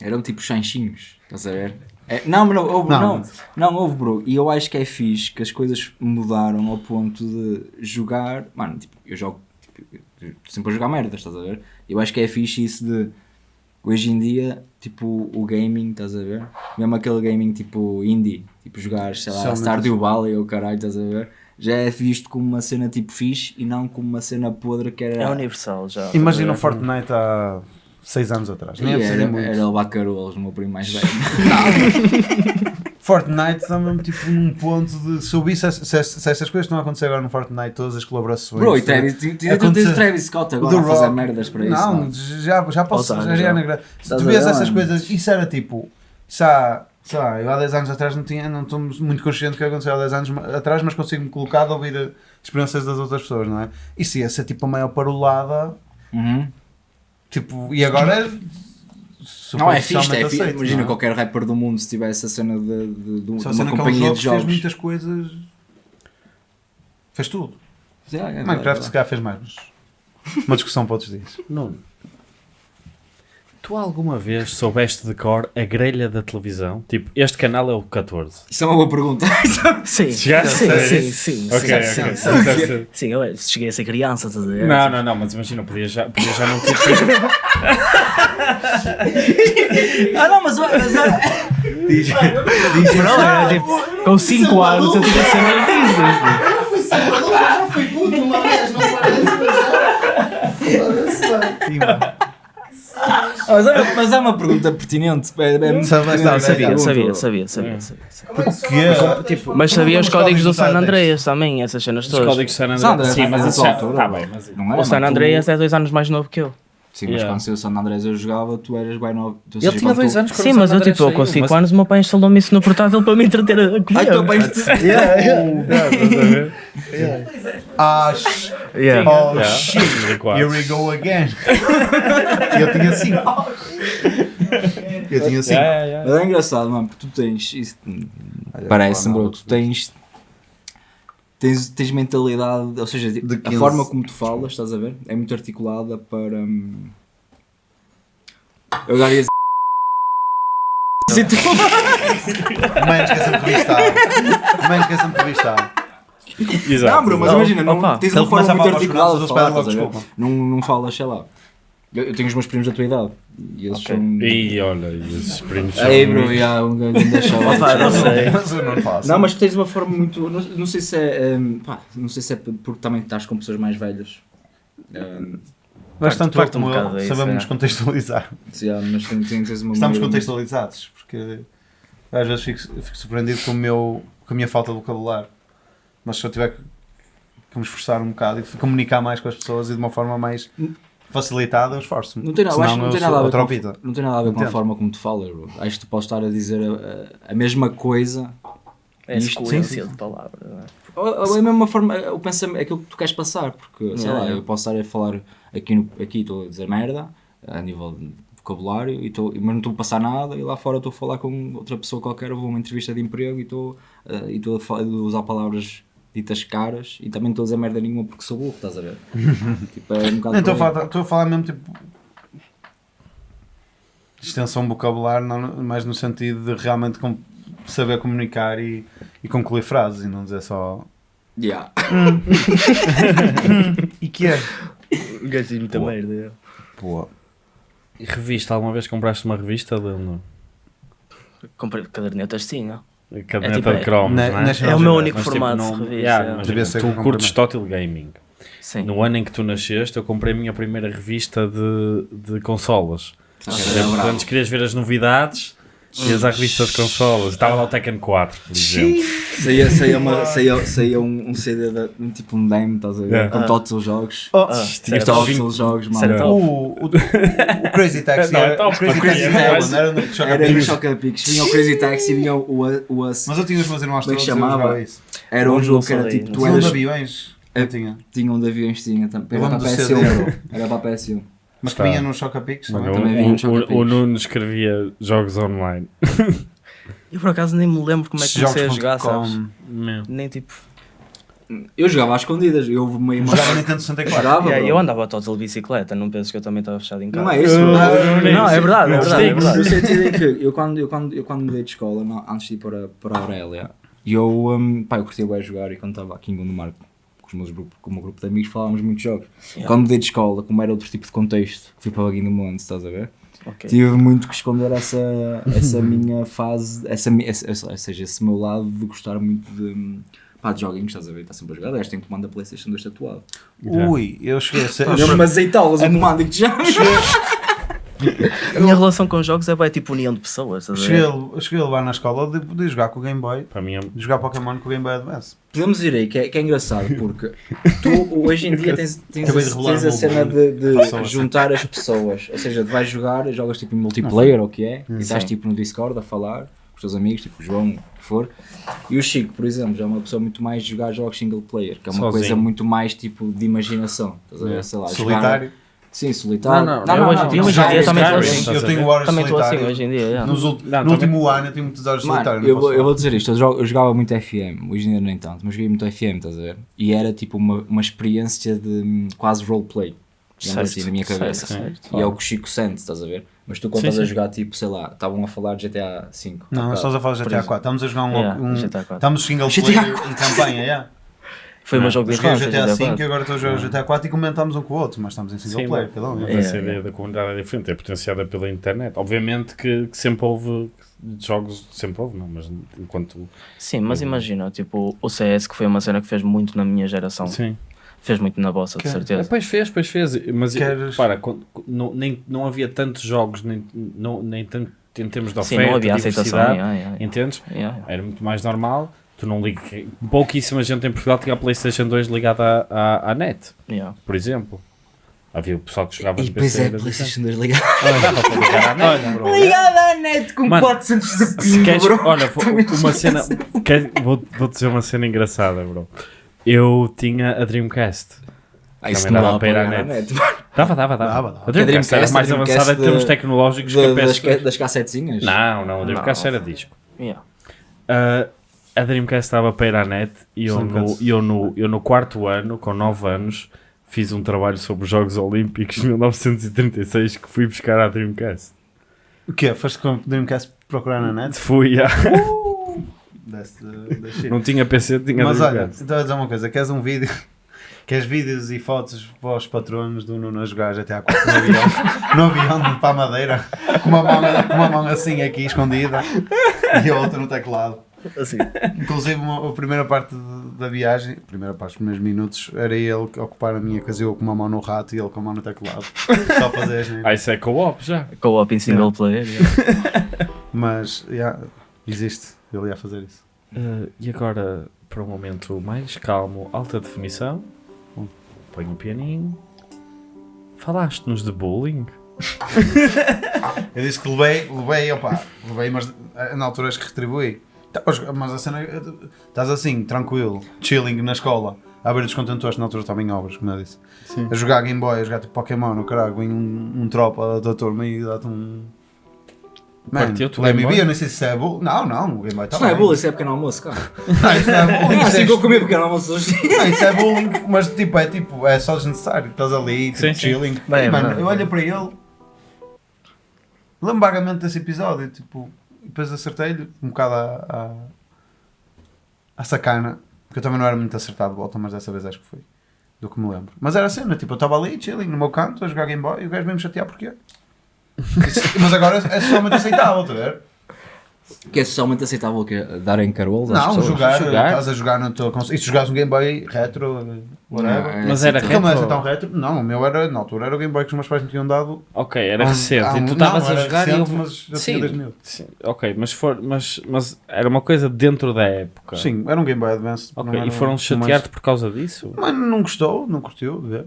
eram tipo chanchinhos, estás a ver? É, não, mas não, houve, Não. não, não, houve, bro. E eu acho que é fixe que as coisas mudaram ao ponto de jogar. Mano, tipo, eu jogo tipo, eu sempre a jogar merda, estás a ver? Eu acho que é fixe isso de hoje em dia, tipo, o gaming, estás a ver? Mesmo aquele gaming tipo indie, tipo jogar, sei lá, Stardew Valley ou caralho, estás a ver? Já é visto como uma cena tipo fixe e não como uma cena podre que era. É universal já. Imagina o ver? Fortnite há 6 anos atrás. Nem é era, era o Bacarolas, o meu primo mais velho. [LAUGHS] Fortnite está mesmo tipo num ponto de. Se eu se, se, se estas coisas estão a acontecer agora no Fortnite, todas as colaborações. Bro, e. Travis, tu tu- tu tens o Travis Scott agora a fazer merdas para isso. Não, já, já posso. Já, já é já. Se Estás tu a vês essas coisas, isso era tipo. Isso há, sei lá, eu há 10 anos atrás não tinha, não estou muito consciente do que aconteceu há 10 anos atrás, mas consigo-me colocar de ouvir eh, experiências das outras pessoas, não é? Isso ia ser tipo a maior parolada, Uhum. tipo, e agora é. Não, é fixe, é fixe. aceito, Imagina não é? qualquer rapper do mundo se tivesse a cena de, de, de, uma aquele companhia jogo de que fez jogos. muitas coisas. Fez tudo. Yeah, yeah, Minecraft verdade. se calhar fez mais, mas. Uma discussão para outros dias. Nuno, tu alguma vez soubeste de cor a grelha da televisão? Tipo, este canal é o 14. Isso é uma boa pergunta. [LAUGHS] Sim, [LAUGHS] Chegaste sim, a sim, sim, Ok, sim, ok. sim, sim. ser- Sim, eu cheguei a ser criança, estás a ver? Não, não, não, mas imagina, podia já, podia já não ter. [LAUGHS] ah, não, mas. mas Não, era tipo, com 5 anos eu tinha ser artista. mas, há- mas há uma pergunta pertinente. É, é não, Sabia, pergunta. sabia, sabia, sabia, sabia. Porque. Tipo, Mas sabia os Os códigos do do San Andreas também, essas cenas Os todas. códigos de San Andreas. Sim, mas isso já. Tá bem, mas. Não era, O San Andreas é dois anos mais novo que eu. Sim, mas Yeah. quando saiu o San Andrés eu jogava, tu eras bem novo. ou Ele seja, tinha quando dois tu- anos quando Sim, o mas eu tipo, eu com saiu, 5 mas- anos o meu pai instalou-me isso no portátil para me entreter a comer. Ai, teu pai. Acho. [LAUGHS] Yeah. Oh Yeah, shit. 2004. Here we go again. [LAUGHS] eu tinha 5. Eu tinha 5. Yeah, yeah, yeah. Mas é engraçado, mano, porque tu tens. Isso, Parece-me, bro, tu tens. Tens, tens mentalidade, ou seja, De a 15. forma como tu falas, estás a ver? É muito articulada para. hum, Eu agora ia dizer. Se tu- Menos que essa entrevista. Menos que essa entrevista. Exato. Não, bro, mas imagina, não, opa. tens uma forma muito articulada de falar, desculpa. Não, não falas, sei lá. Eu, eu tenho os meus primos da tua idade. E eles Ok. são. E olha, e esses primos são. Aí, bro, e há um grande [LAUGHS] não sei. [LAUGHS] Mas eu não faço. Não, mas tu tens uma forma muito. Não, não sei se é. hum, pá, não sei se é porque também estás com pessoas mais velhas. Hum, Bastante Parte- parte como um eu, sabemos é. contextualizar. há, mas tem, tem, tens uma Estamos contextualizados, porque às vezes fico, fico surpreendido com, o meu, com a minha falta de vocabulário. Mas se eu tiver que que me esforçar um bocado e comunicar mais com as pessoas e de uma forma mais facilitada, eu esforço-me. Não tem, nada- acho que não tem nada a ver com, não tem nada a ver com a forma como tu falas, bro. Acho que tu podes estar a dizer a, a- a mesma coisa. É Isto- sequência sim, de palavras. não é? Ou, ou é a mesma forma, o pensamento, aquilo que tu queres passar, porque, sei Yeah, lá, yeah. eu posso estar a falar aqui, no, aqui estou a dizer merda, a nível de vocabulário, e estou, mas não estou a passar nada, e lá fora estou a falar com outra pessoa qualquer, vou a uma entrevista de emprego e estou, eh, e estou a, falar- a usar palavras ditas caras, e também estou a dizer merda nenhuma porque sou burro, estás a ver? [LAUGHS] tipo, é um bocado estou a falar, estou a falar mesmo tipo. Extensão de vocabulário, não, mais no sentido de realmente com- saber comunicar e, e concluir frases e não dizer só. Yeah. [LAUGHS] E que é? O gajo muita Pô. merda. Pô, E Revista, alguma vez compraste uma revista? Não? Comprei cadernetas tinha. Caderneta tipo, de cromos, na- não é? É o meu único Mas, tipo, formato não- de revista. yeah, é. mas tu curtes Total Gaming. Sim. No ano em que tu nasceste, eu comprei a minha primeira revista de, de consolas. Ok, Portanto, é bravo. antes querias ver as novidades, ias à revista de consolas. Estava lá o Tekken 4, por exemplo. Saía, saía, uma, saía, saía um, um CD, de, um tipo um demo, estás a ver? Yeah. Com todos os jogos. Oh, Ah, todos os jogos, mano. Certo. o, o, o Crazy Taxi Não, era, então, o Crazy Taxi era? Era no Choca Era no Picos. Choca Picos. Vinha o Crazy Taxi, vinha o, o, Us. Mas eu tinha os meus irmãos é todos chamava? Era um jogo que era tipo, tu um de eras. aviões. É- Eu tinha. Tinha um de aviões, tinha também. Era para a do PS1, CD. bro. Era para a PS1. Mas que vinha no Choca Picos Mano, também. o, também vi no Choca o, o. Nuno escrevia jogos online. [LAUGHS] Eu por acaso nem me lembro como é que comecei a jogar, sabes? Meu. Nem tipo. Eu jogava às escondidas. Eu meio Jogava Nintendo 64. Jogava, Yeah, eu andava todos de bicicleta, não penso que eu também estava fechado em casa. Não é isso. Uh, Eu- Não, é verdade, é verdade, é No sentido em que eu quando, eu quando, eu quando mudei de escola, não, antes de ir para, para a Aurélia, eu, um, pá, eu curtia bem jogar e quando estava aqui em Gondomar com, os meus grupos, com o meu grupo de amigos falávamos muitos jogos. Yeah. Quando mudei de escola, como era outro tipo de contexto, fui para Baguinho do Monte, estás a ver? Ok. Tive muito que esconder essa, essa minha fase, essa, essa, ou seja, esse meu lado de gostar muito de, pá, de joguinhos, estás a ver? Está sempre a jogar. Aliás, tenho comando da Playstation 2 tatuado. Ui, eu cheguei a ser. Eu me azeitá-las o comando e que já. A minha relação com jogos é bem tipo união de pessoas, cheguei, cheguei a levar na escola de, de jogar com o Game Boy. Para mim é De jogar Pokémon com o Game Boy Advance. Podemos ir aí, que é, que é engraçado, porque tu hoje em dia tens, tens, a, tens a cena de, de Passou a ser. juntar as pessoas. Ou seja, vais jogar, jogas tipo em multiplayer ou o que é, e estás tipo no Discord a falar com os teus amigos, tipo o João, o que for. E o Chico, por exemplo, já é uma pessoa muito mais de jogar jogos single player, que é uma Sozinho. coisa muito mais tipo de imaginação. Estás a ver? Sei lá, jogar- Solitário. Sim, solitário. Não, não, eu hoje em dia- hoje em dia também estou assim. Eu estás tenho horas Também estou assim hoje em dia. Não, no também- último ano eu tenho muitas horas não eu, eu vou dizer isto, eu, jogo- eu jogava muito FM, hoje em dia nem tanto, mas joguei muito FM, estás a ver? E era tipo uma, uma experiência de hum, quase roleplay, digamos assim, na minha cabeça. certo, certo. E é o que o Chico sente, estás a ver? Mas tu quando Sim, estás a jogar, tipo, sei lá, estavam a falar de GTA V. Não, nós estamos a falar de GTA exemplo. 4. Estamos a jogar um. Yeah, um GTA 4. estamos single player em campanha, yeah. Foi o meu jogo Eu de joguei o infância, GTA GTA V e 4. agora estou a jogar o GTA 4 e comentamos um com o outro, mas estamos em single Sim, player, um. Mas É, essa é. ideia da comunidade é diferente, é potenciada pela internet. Obviamente que, que sempre houve jogos, sempre houve, não, mas enquanto. Sim, mas imagina, tipo, o CS que foi uma cena que fez muito na minha geração. Sim. Fez muito na vossa, de É, certeza. pois fez, pois fez. Mas Queres- para, não, nem, não havia tantos jogos, nem, não, nem tanto em termos de Sim, oferta, não havia aceitação. diversidade, yeah, yeah, yeah. entendes? Yeah, yeah. Era muito mais normal. Tu não ligas. Pouquíssima gente em Portugal tinha a PlayStation 2 ligada à, à, à net, Yeah. por exemplo. Havia o pessoal que jogava E no depois PC. é PlayStation 2 ligado. diferente. Dava para ligar à net, com Mano, 400 de ping, queres, bro. olha, vou- uma cena. quer- vou, vou dizer uma cena engraçada, bro. Eu tinha a Dreamcast. Ah, isso Também dava para ir à net. net. Dava, dava, dava. Dava, dava. A Dreamcast era mais avançada em termos de- tecnológicos que a das, PS2. ca- das cassetezinhas? Não, não, a Dreamcast Não. era disco. Yeah. Ah, a Dreamcast estava para ir à net e eu no, eu, no, eu no quarto ano, com 9 anos, fiz um trabalho sobre os Jogos Olímpicos de 1936 que fui buscar à Dreamcast. O quê? Foste com o Dreamcast procurar na net? Fui a... Desse, desse Não tinha PC, tinha Mas olha, Dreamcast. então a dizer uma coisa, queres um vídeo? [LAUGHS] Queres vídeos e fotos para os patronos do Nuno a jogar GTA 4 no avião, no avião para a Madeira, com uma, mão, com uma mão assim aqui escondida e a outra no teclado. Assim. [LAUGHS] Inclusive uma- a primeira parte de- da viagem, a primeira parte, os primeiros minutos, era ele que ocupar a minha casa, eu com uma mão no rato e ele com a mão no teclado. [LAUGHS] Só fazer as Ah, isso é co-op já. Co-op em single player. yeah. [LAUGHS] Mas, yeah, existe, ele ia fazer isso. Uh, e agora, para um momento mais calmo, alta definição, põe o pianinho. Falaste-nos de bullying? Eu disse que levei, levei, opa, levei, mas eh, na altura acho que retribuí. Tá, Mas a cena, eh, estás assim, tranquilo, chilling na escola, a abrir os contentores, na altura estava em obras, como eu disse. Sim. A jogar Game Boy, a jogar tipo Pokémon, no caralho, vem um, um tropa da turma e dá-te um. Man, Partiu-te o Game me Boy? eu nem sei se isso é bullying. Não, não, o Game Boy está Isso não é bullying, isso é pequeno almoço, cara. [LAUGHS] Não, isso não é bullying. Ah, isso é assim que eu comi pequeno almoço hoje. Não, isso é bullying, mas tipo, é tipo, é só desnecessário. Estás ali, tipo, Sim, sim. chilling. Bem, mano, bem. eu olho para ele, lembro vagamente desse episódio, tipo, e depois acertei-lhe um bocado à, à, à sacana, porque eu também não era muito acertado de volta, mas dessa vez acho que foi. Do que me lembro. Mas era a cena, tipo, eu estava ali, chilling, no meu canto, a jogar Game Boy, e o gajo veio-me chatear porquê. Isso- [LAUGHS] mas agora é socialmente aceitável, estás a ver? Que é socialmente aceitável que darem carolos às Não, pessoas? jogar, Jogar? estás a jogar no teu console. E se jogares um Game Boy retro, whatever. Não, é Mas assim, era não é retro? tão retro? Não, o meu era, na altura, era o Game Boy que os meus pais me tinham dado. Ok, era um- recente. um- e tu não, estavas a era jogar e recente, eu... mas já Sim. tinha 2000. Sim, ok, mas, for, mas, mas era uma coisa dentro da época. Sim, era um Game Boy Advance. Ok, não era e foram um- chatear-te por causa disso? Mas, não gostou, não curtiu de ver.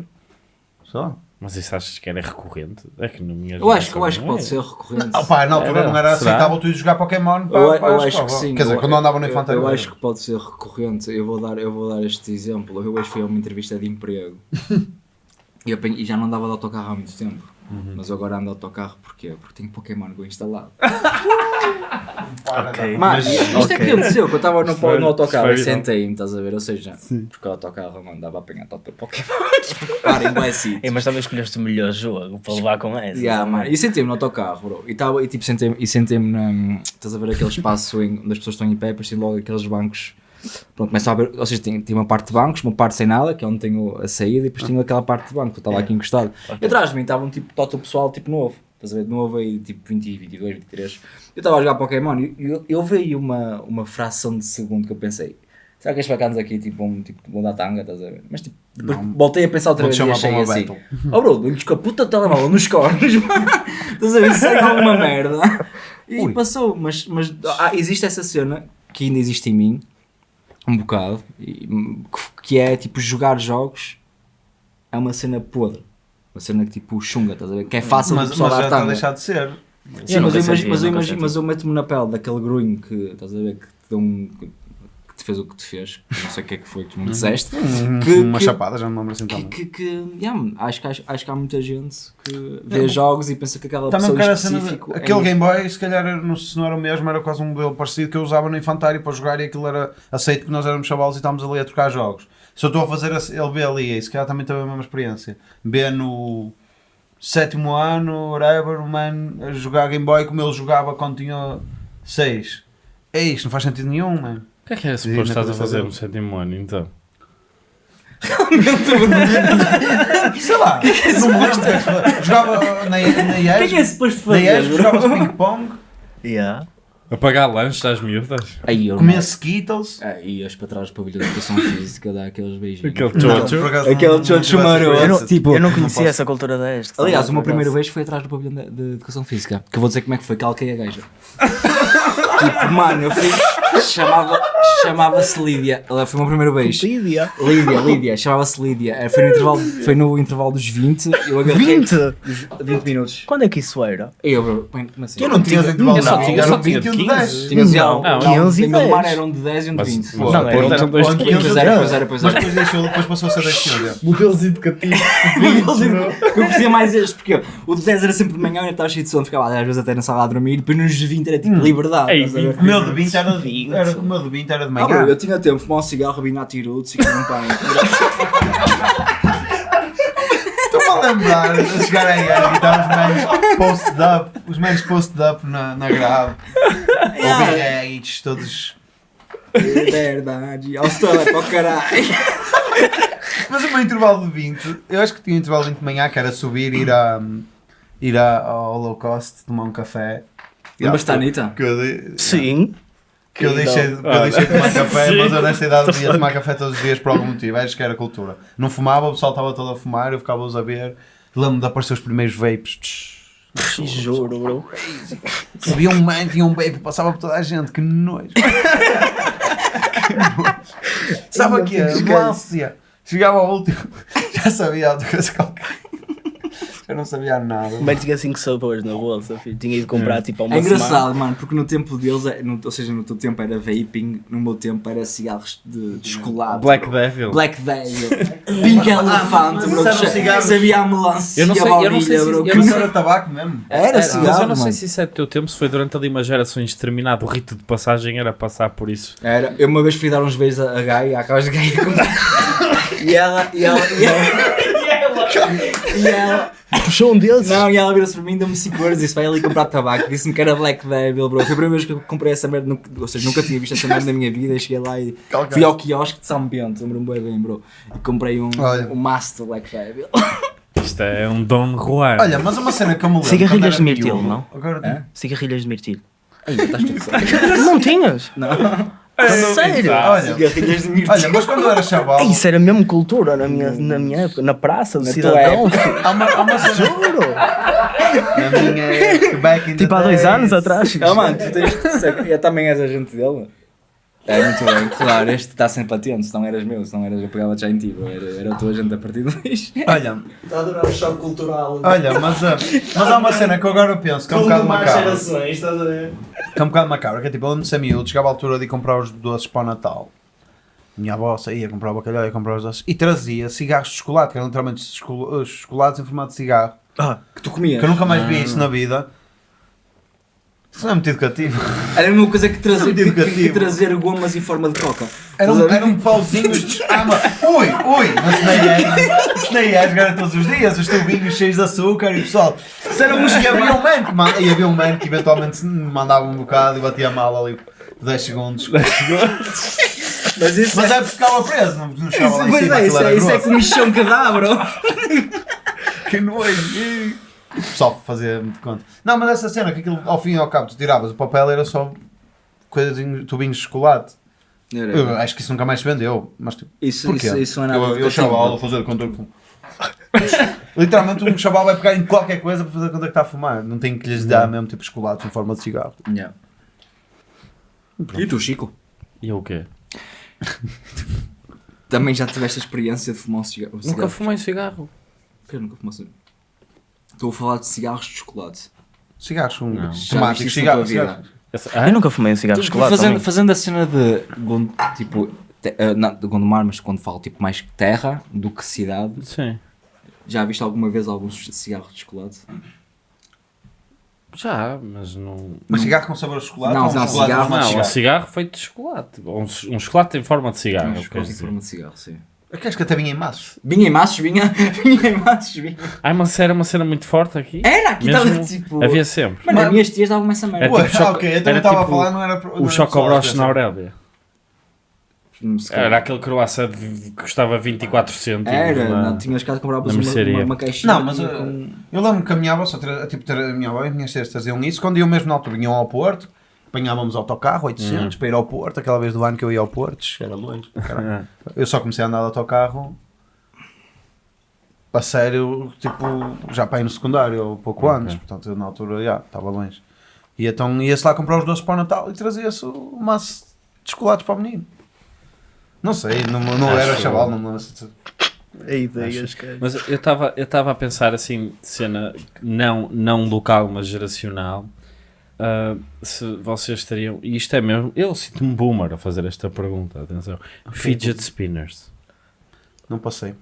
Só. Mas isso achas que era recorrente? É que na minha Eu acho, eu acho que não pode é. ser recorrente. Ah, pá, na altura Era? não era Será? aceitável tu ir jogar Pokémon para, Eu, para eu a acho que sim. Quer dizer, eu- quando andava no eu- infantário. Eu, acho que pode ser recorrente. Eu vou dar, eu vou dar este exemplo. Eu hoje fui a uma entrevista de emprego [LAUGHS] e, eu apanhei- e já não andava de autocarro há muito tempo. Uhum. Mas eu agora ando de autocarro porquê? porque tenho Pokémon Go instalado. Ok. Mas- isto é ok. que aconteceu, que eu estava no, no autocarro e sentei-me, estás a ver? Ou seja, Sim. porque o autocarro não andava a apanhar tanto Pokémon. [LAUGHS] Parem, sítios. Ei, mas também escolheste o melhor jogo para levar com essa. Yeah, mano. E sentei-me no autocarro, bro. E, tava, e tipo, sentei-me e sentei-me na. Estás a ver aquele espaço em, onde as pessoas estão em pé, tem logo aqueles bancos. Pronto, começa a ver. Ou seja, tem, tem uma parte de bancos, uma parte sem nada, que é onde tenho a saída, e depois tenho aquela parte de banco, que eu estava aqui encostado. E atrás de mim estava um tipo todo o pessoal, tipo novo. Estás a ver? Novo aí, tipo 20, 22, 23. Eu estava a jogar Pokémon e eu, eu vi uma, uma fração de segundo que eu pensei. Será que estes bacanas aqui tipo, vão, tipo, vão dar tanga, estás a ver? Mas tipo, depois Não. voltei a pensar outra vez e achei assim. Oh bro, dou-lhes com a puta telemóvel nos cornos. [LAUGHS] Estás a ver? Isso é alguma merda. E Ui. passou, mas, mas ah, existe essa cena que ainda existe em mim, um bocado, que- é tipo jogar jogos é uma cena podre. Uma cena que tipo chunga, estás a ver? Que é fácil mas, do pessoal mas já está a deixar de ser. Sim, mas, eu imagino, mas, eu imagino, mas eu meto-me na pele daquele grunho que, estás a ver, que te um. Fez o que te fez, não sei o que é que foi que me disseste. Um- Que- uma que- chapada, já me lembro assim Que, que, que yeah, acho, que acho, acho que há muita gente que vê jogos e pensa que aquela Também pessoa cena específico é aquele Game Boy, se calhar não, se não era o mesmo, era quase um modelo parecido que eu usava no infantário para jogar e aquilo era aceito que nós éramos chavalos e estávamos ali a trocar jogos. Se eu estou a fazer ele B ali, e se calhar também teve a mesma experiência. B no sétimo ano, whatever, o man a jogar Game Boy como ele jogava quando tinha 6. É isto, não faz sentido nenhum, man. O que é que era Sim, suposto estás a fazer no sétimo ano, então? Sei lá, não me lembro. o que é que fazia. Jogava na, na O que é que é IES, suposto na fazer? IES bro? jogava-se ping-pong, Yeah. Apagar lanches às miúdas? Aí eu comia Skittles. Aí as para trás do pavilhão de educação física dá aqueles beijinhos. Aquele chocho? Aquele chocho maroto. Eu não- tipo, eu não conhecia essa cultura deste. Aliás, o meu primeiro beijo foi atrás do pavilhão de, de educação física. Que eu vou dizer como é que foi, calquei a gaja. [LAUGHS] tipo, mano, eu fui. Chamava, chamava-se Lídia. Ela foi o meu primeiro beijo. Lídia. Lídia, Lídia, chamava-se Lídia. Eh, Foi no, intervalo, foi no intervalo dos 20. Eu agarrei. 20? Dos 20 minutos. Quando é que isso era? Eu, como assim? Eu não tinha os intervalos, Eu só não. tinha- eu só tinha 20 e um de 15. 10. Tinha não, não, 15 e em Gondomar 10. eram um de 10 e um de Mas- 20. Não, Não, eram dois de tinha Pois os era, 10. pois era, pois Mas era. depois deixou, depois passou a ser 10 quilos. Modelos educativos. Eu curtia mais este, porque o de 10 era sempre de manhã, eu estava cheio de sono, ficava às vezes até na sala a dormir, depois nos de 20 era tipo liberdade. Ei, estás a ver? O meu de 20 era de, era, o meu de 20 era de Ah, manhã. bro, eu tinha tempo, fumar um cigarro, rabinar tirutos e comer um pão. Estou-me a lembrar de chegar aí a gritar os manos post-up, os manos post-up na, na grave. Ouvir reagites todos. É verdade, ao stop, para o caralho. Mas o meu intervalo de 20, eu acho que tinha um intervalo de 20 de manhã que era subir e ir, a, ir a, ao low cost, tomar um café. Lembras-te da Anitta? Que eu, de- Sim. que eu deixei, que eu deixei de tomar café, mas eu nesta idade ia tomar café todos os dias por algum motivo. Acho que era cultura. Não fumava, o pessoal estava todo a fumar, eu ficava-os a ver. Lembro-me de aparecer os primeiros vapes. tch, Juro, bro. Havia um man, tinha um baby, passava por toda a gente, que nojo. [LAUGHS] que nojo. Sabe o que é? Ambulância. Chegava ao último, [LAUGHS] já sabia outra coisa qualquer. [LAUGHS] Eu não sabia nada. Mas tinha 5 sabores na bolsa, filho. Tinha ido comprar tipo há uma É engraçado, semana. mano, porque no tempo deles, é- no- ou seja, no teu tempo era vaping, no meu tempo era cigarros de, de chocolate. Black bro. Devil. Black Devil. Pink Elefante, bro. mas que era um cigarro- Sabia a melancia, Eu não sei- a eu não sei baunilha, se- bro. que não era tabaco mesmo. Era Era, cigarro, mas eu não sei mano. se isso é do teu tempo, se foi durante ali uma geração determinada, o rito de passagem era passar por isso. Era, eu uma vez fui dar uns beijos a, a Gaia, à casa de Gaia [LAUGHS] e ela, e ela, e ela, [LAUGHS] e ela, [LAUGHS] Puxou um deles. não, e ela virou-se para mim, deu-me 5 euros e disse, vai ali comprar tabaco, disse-me que era Black Devil, bro, foi a primeira vez que eu comprei essa merda, nunca- ou seja, nunca tinha visto essa merda na minha vida, e cheguei lá e fui ao quiosque de São Bento, lembro-me bem bem, bro, e comprei um, Olha. um maço de Black Devil. Isto é um Don Juan. Olha, mas uma cena que eu me lembro. Cigarrilhas de mirtilo, não? Agora Hã? Cigarrilhas de mirtilo. Ainda estás tudo certo. [LAUGHS] Não tinhas? Não, Sério? Olha, cigarrilhas de mirtilo. olha, mas quando eu era chaval. Isso era mesmo cultura na minha, na minha época, na praça do Na tua cidadão. época. [LAUGHS] filho. Há uma, há uma. Juro! Na minha back in the Tipo há dois days. anos atrás. Ah, mano, tu tens. Eu também és agente dele? É muito bem, claro, este está sem patente, se não eras meu, se não eras, eu pegava já em ti, era, era o teu agente a partir de hoje. Olha, Está a adorar o choque cultural. olha, mas, ah, mas há uma cena que eu agora penso que é um bocado macabra. estás a ver? Que é um bocado macabra, que é tipo, eu lembro de ser miúdo, chegava à altura de ir comprar os doces para o Natal. Minha avó saía comprar o bacalhau e comprar os doces e trazia cigarros de chocolate, que eram literalmente choco- chocolates em formato de cigarro. Que tu comias. Que eu nunca mais vi isso na vida. Isso não é muito educativo. Era a mesma coisa que trazer, Muito que, que, que trazer gomas em forma de coca. Era um, era um pauzinho de. Ah, mas, ui, ui, mas isso nem é. Isso nem é jogar todos os dias, os tubinhos cheios de açúcar e pessoal. Isso era um, [LAUGHS] e havia um man que, man- e havia um man que eventualmente se mandava um bocado e batia mal ali por 10 segundos. [LAUGHS] Mas isso Mas é porque ficava preso, não, não estava lá em Pois cima. é, aquilo isso é, isso é grosso. com o michão que dá, bro. [LAUGHS] Que nojo. Só fazer de conta. Não, mas essa cena que aquilo ao fim e ao cabo tu tiravas, o papel era só coisinhos, tubinhos de chocolate. Eu acho que isso nunca mais se vendeu. Mas tipo, Isso, porquê? isso, isso não é nada eu, eu chaval a fazer conta que [LAUGHS] Literalmente um chaval vai pegar em qualquer coisa para fazer conta que está a fumar. Não tem que lhes dar mesmo tipo chocolates em forma de cigarro. Yeah. E tu, Chico? E o quê? Também já tiveste a experiência de fumar um cigarro? um Nunca cigarro? fumei cigarro. Eu nunca fumei um cigarro. Estou a falar de cigarros de chocolate. Cigarros são Não. Temáticos. Cigarros. Essa- Eu Ah? nunca fumei um cigarro de Tu, chocolate. fazendo, fazendo a cena de tipo te- eh, não, de Gondomar, mas quando falo tipo mais terra do que cidade, Sim. já viste alguma vez alguns cigarros de chocolate? Já, mas não. Mas cigarro com sabor de chocolate? Não, ou um não, chocolate cigarro Não, um cigarro? cigarro feito de chocolate. Um, um chocolate em forma de cigarro. Um é chocolate em forma de cigarro, sim. Eu acho que até vinha em maços. Vinha em maços, vinha, [LAUGHS] vinha em maços, vinha. Ai, mas era uma cena muito forte aqui. Era, aqui estava tipo. Havia sempre. Mano, Mas- as minhas tias davam-me essa merda. Ué, tipo choco- ok, eu também era estava a tipo falar, não era. não O chocobroche na. Aurélia. Calhar. Era aquele croissant de- que custava 24 cêntimos. Era, na- não, tinhas cá de comprar uma, uma, uma caixinha. Não, mas com- uh, eu lembro que a minha avó, só tra- tipo, a minha avó e as minhas tias traziam isso quando iam mesmo na altura, vinham ao Porto, apanhávamos autocarro, 800, para ir ao Porto, aquela vez do ano que eu ia ao Porto, era longe, caralho. Eu só comecei a andar de autocarro a sério, tipo, já para ir no secundário, ou pouco Ok. antes, portanto eu na altura, já, estava longe. E então ia-se lá comprar os doces para o Natal e trazia-se o maço de chocolates para o menino. Não sei, não, não era que- chaval, não me lembro se- É ideias, cara. Mas eu estava eu estava a pensar assim, cena não, não local, mas geracional. Ah, se vocês teriam, e isto é mesmo, eu sinto-me boomer a fazer esta pergunta, atenção. Fidget spinners. Não passei.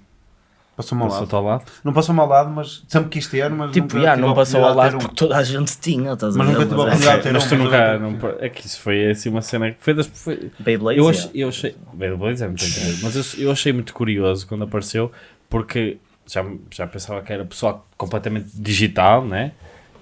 Passou-me ao lado. Ao lado? Não passou-me ao lado, mas sempre quis ter, mas Tipo, nunca já, não a passou ao lado ter porque toda a gente tinha, estás a Mas ver? nunca tive a Mas é- oportunidade de ter Mas um, tu nunca, não, é que isso foi assim uma cena que foi das. Foi, Beyblade, eu, achei, eu achei. Beyblades é muito incrível, mas eu, eu achei muito curioso quando apareceu, porque já, já pensava que era pessoal completamente digital, né?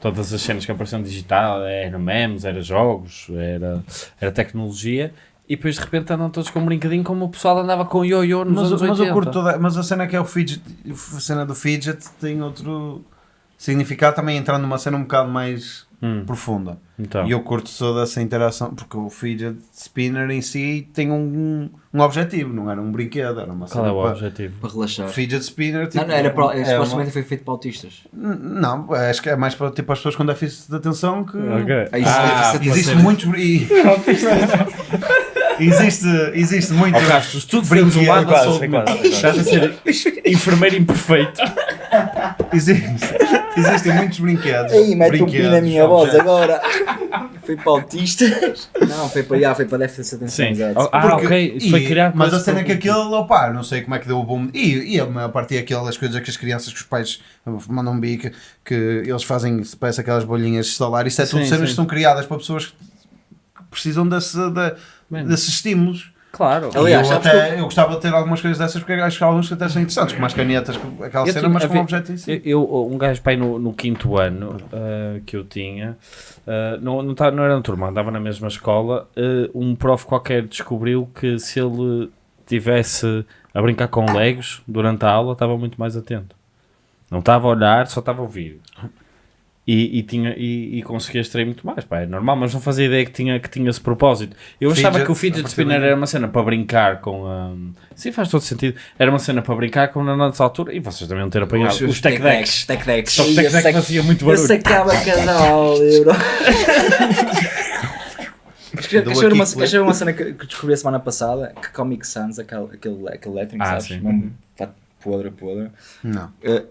Todas as cenas que apareciam digital, era memes, era jogos, era, era tecnologia, e depois de repente andam todos com um brinquedinho como o pessoal andava com ioiô nos Mas, anos mas 80. eu curto toda. Mas a cena que é o fidget. A cena do fidget tem outro significado também entrando numa cena um bocado mais Hum, profunda. então. E eu curto toda essa interação, porque o fidget spinner em si tem um, um objetivo, não era um brinquedo, era uma Qual é o para- objetivo? Para relaxar. Fidget spinner, tipo, Não, não, era para, é supostamente foi feito para autistas. uma- Não, acho que é mais para tipo, as pessoas com déficit de atenção que. Ok. Ah, isso- Ah, isso é Existe muitos. [LAUGHS] e- [LAUGHS] existe, existe muito. Ao Castro, tudo foi um lado da Quase, mental. quase. Estás a ser [LAUGHS] enfermeiro imperfeito. Existe, existem muitos brinquedos. Ei, mete um pi na minha voz agora. Foi para autistas? Não, foi para, já, foi para déficit de atenção. Sim. exato. Ah, Porque- ok. Isso foi e- criado Mas a cena é que aquele, opá, não sei como é que deu o boom. E, e a maior parte é aquelas coisas que as crianças, que os pais mandam bico, que eles fazem, se parece aquelas bolhinhas de estalar. Isso é tudo cenas que são criadas para pessoas que precisam desse, de- Mano. desses estímulos. Claro. E Aliás, eu, até, eu gostava de ter algumas coisas dessas porque acho que algumas que até são interessantes, como as canetas, com aquela Eu cena, mas com um objeto em si. Eu, eu- um gajo pai no, no quinto ano ah, que eu tinha, ah, não, não, tá- não era na turma, andava na mesma escola. ah, um prof qualquer descobriu que se ele tivesse a brincar com legos durante a aula, estava muito mais atento. Não estava a olhar, só estava a ouvir. E, e, tinha, e, e conseguia extrair muito mais, pá, é normal, mas não fazia ideia que tinha, que tinha esse propósito. Eu achava Fidget, que o fidget spinner era uma cena para brincar com a. Sim, faz todo sentido. Era uma cena para brincar com na nossa altura e vocês também ter apanhado os, os tech decks. Tech decks. Só que o tech deck fazia muito Eu barulho. sacava cada aula, bro. Queres ver uma, [LAUGHS] uma cena que, que descobri a semana passada? Que Comic Sans, aquele, aquele, aquele lettering, Ah, sabes? sim. Pá, podre, podre. Não. Uh,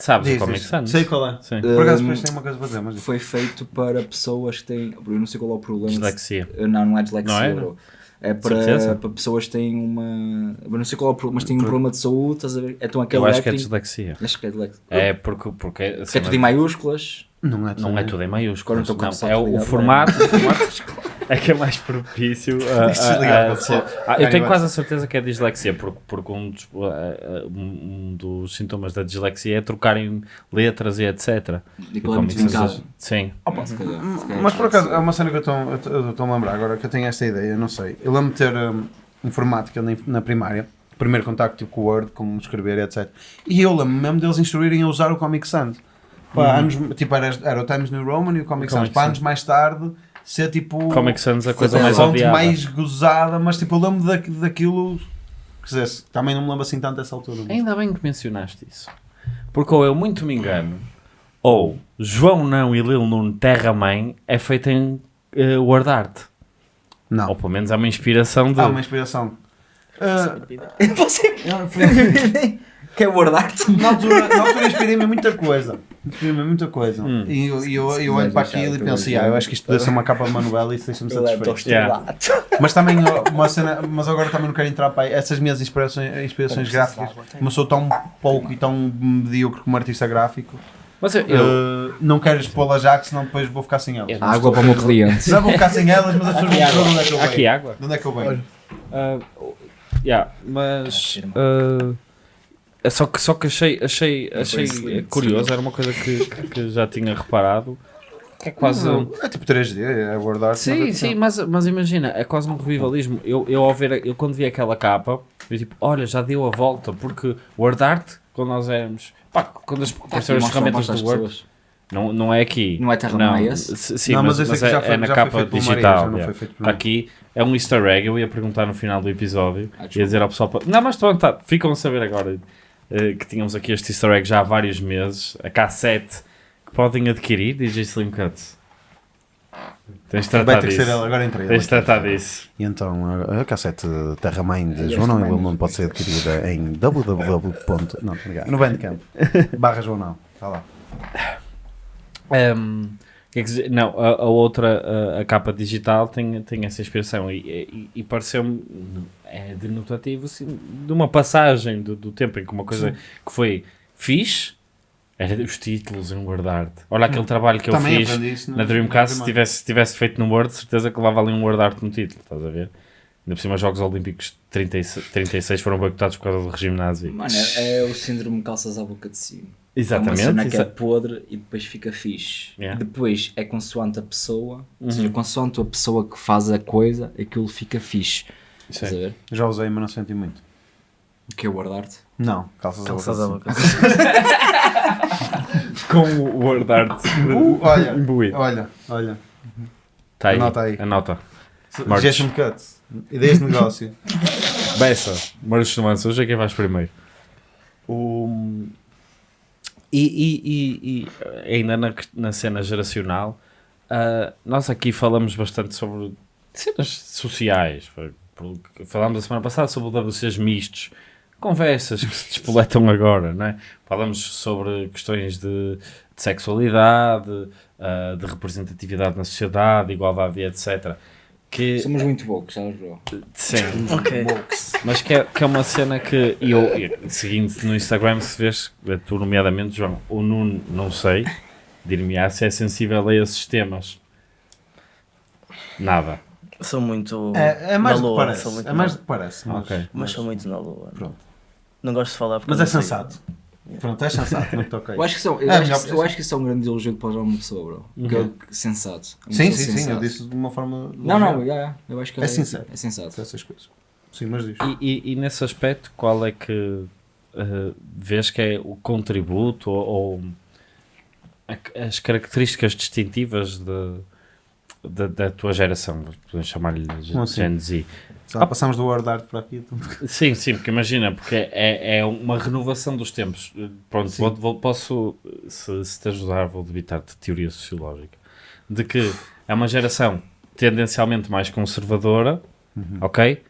Sabes Diz, o Comic. Sans? Sei qual é. Sim. Por acaso depois tem uma coisa para dizer, mas foi feito para pessoas que têm. Eu não sei qual é o problema. Dislexia. Uh, Não, não é dislexia, Não é? bro. É para, para pessoas que têm uma. Eu não sei qual é o problema, mas têm um problema de saúde, estás a ver? Então aquele Eu acho que é dislexia. Acho que é dislexia. É porque, porque, Porque é cena- tudo em maiúsculas. Não é não é tudo em maiúsculas. não estou com Não, o salto é o, o formato, o formato [LAUGHS] é que é mais propício a, a- a você. Ah, Eu tenho Vai, quase a certeza que é dislexia, porque, porque um, dos, uh, uh, um dos sintomas da dislexia é trocarem letras e etc. E O aquilo é muito Comic Sans- vincado. Sim. Se calhar- se calhar Mas por acaso, é uma cena que eu estou- a lembrar agora, que eu tenho esta ideia, não sei. Eu lembro de ter hum, informática na, na primária, primeiro contacto tipo, com o Word, como escrever e etc. E eu lembro mesmo deles instruírem a usar o Comic Sans. Para anos, tipo, era, era o Times New Roman e o Comic Uhum. O Sans. Comic para anos mais tarde ser tipo Comic Sans a coisa mais mais gozada, mas tipo, eu lembro da, daquilo. Quer dizer, também não me lembro assim tanto dessa altura. mas- Ainda bem que mencionaste isso. Porque ou eu muito me engano, ou João Não e Lil Nuno Terra Mãe é feito em eh, word art. Não. Ou pelo menos é uma inspiração de. Há uma inspiração. Ah, Você [LAUGHS] eu [LAUGHS] quer guardar-te? na altura, na altura inspirei-me muita coisa. Inspirei-me muita coisa. Hum. E eu, eu, eu olho para aquilo e penso, "Ah, eu acho que isto deve ser uma capa novela e isso deixa-me satisfeito. Yeah. Mas também uma cena, mas agora também não quero entrar para aí. Essas minhas inspirações, inspirações gráficas, como eu sou tão pouco e tão medíocre como artista gráfico, Mas eu, eu- eh, não quero expô-las já, que senão depois vou ficar sem elas. Eu- Água para o meu cliente. Já vou ficar sem elas, mas as pessoas vão saber onde é que eu Há aqui venho. água. De onde é que eu venho? Ah, yeah, mas é só que só que achei achei achei excelente, curioso era uma coisa que, que já tinha reparado. É quase um, É tipo 3D, é guardar sim sim mas mas imagina é quase um revivalismo. Eu eu ao ver eu quando vi aquela capa eu tipo olha já deu a volta porque Word Art quando nós éramos pá, quando as, apareceram as ferramentas do Word pessoas. não, não é aqui. Não é Terra não, sim, não, mas, mas, mas é, já foi, é na já capa foi feito por Maria, digital já não yeah. foi feito por mim. aqui é um easter egg eu ia perguntar no final do episódio. Ah, ia dizer ao pessoal não mas pronto tá, ficam a saber agora que tínhamos aqui este easter egg já há vários meses a K7 que podem adquirir DJ Slim Cuts tens de Vai tratar ter que ser disso ela, agora entrei. tens de tratar disso E então, a, cassete Terra Mãe de João Não e. Lomon pode ser adquirida em www. Não. No Bandcamp. Barra João Não. Está lá. Um, quer dizer, não, a, a outra, a, a capa digital tem, tem essa inspiração e, e, e pareceu-me é denotativo assim, de uma passagem do, do tempo em que uma coisa que foi fixe era os títulos em guardar Olha aquele trabalho que eu Também fiz aprendi isso no- na Dreamcast, se tivesse, se tivesse feito no Word, certeza que levava ali um word art no título, estás a ver? Ainda por cima, os Jogos Olímpicos de 36, 36 foram boicotados por causa do regime nazi. Mano, é, é o síndrome calças à boca de cima. Exatamente. É uma cena que é podre e depois fica fixe. Yeah. Depois é consoante a pessoa, ou Uhum. seja, consoante a pessoa que faz a coisa, aquilo fica fixe. Sim. Ver? Já usei, mas não senti muito. O que é guardar-te? Não, calças, Calças boca. [LAUGHS] com o word art Uh, olha, [LAUGHS] imbuído. olha, olha. Tá aí, Anota aí. Anota. Marcos. Jason Cut. Ideias de negócio. [LAUGHS] Bessa, Marcos Nuance, hoje é quem vais primeiro. O... E, e- e- e ainda na, na cena geracional, ah, nós aqui falamos bastante sobre cenas sociais. Falámos a semana passada sobre o WCs mistos, conversas que se despoletam agora, não é? Falamos sobre questões de, de sexualidade, ah, de representatividade na sociedade, igualdade e etc. Que, Somos muito poucos, sabes, bro? sim, Ok. mas que é, que é uma cena que eu, eu, seguindo no Instagram, se vês, tu nomeadamente, João, o Nuno, não sei, dir-me-á se é sensível a esses temas. Nada. Sou muito. É, é mais na do que lua, parece. sou muito É mais do que parece. Mas, Ok. Mas sou muito na lua. Pronto. Não gosto de falar porque. mas é não sei. sensato. Pronto, é [LAUGHS] sensato. Muito ok. Eu acho que isso, é- eu É, acho, que- eu acho que isso é um grande elogio para uma pessoa, bro. Que é sensato. Uma Sim, sim, sim. Eu disse de uma forma. Não, não, ligeira. yeah, eu acho que É sincero. É sensato. Essas coisas. Sim, mas diz. E, e- e nesse aspecto, qual é que eh, vês que é o contributo ou, ou a- as características distintivas de, de- da tua geração? Podemos chamar-lhe? Gen Z. Já passamos do word art para aqui. então. Sim, sim, porque imagina, porque é, é uma renovação dos tempos. Pronto, vou, vou- posso, se, se te ajudar, vou debitar-te teoria sociológica. De que é uma geração tendencialmente mais conservadora, ok?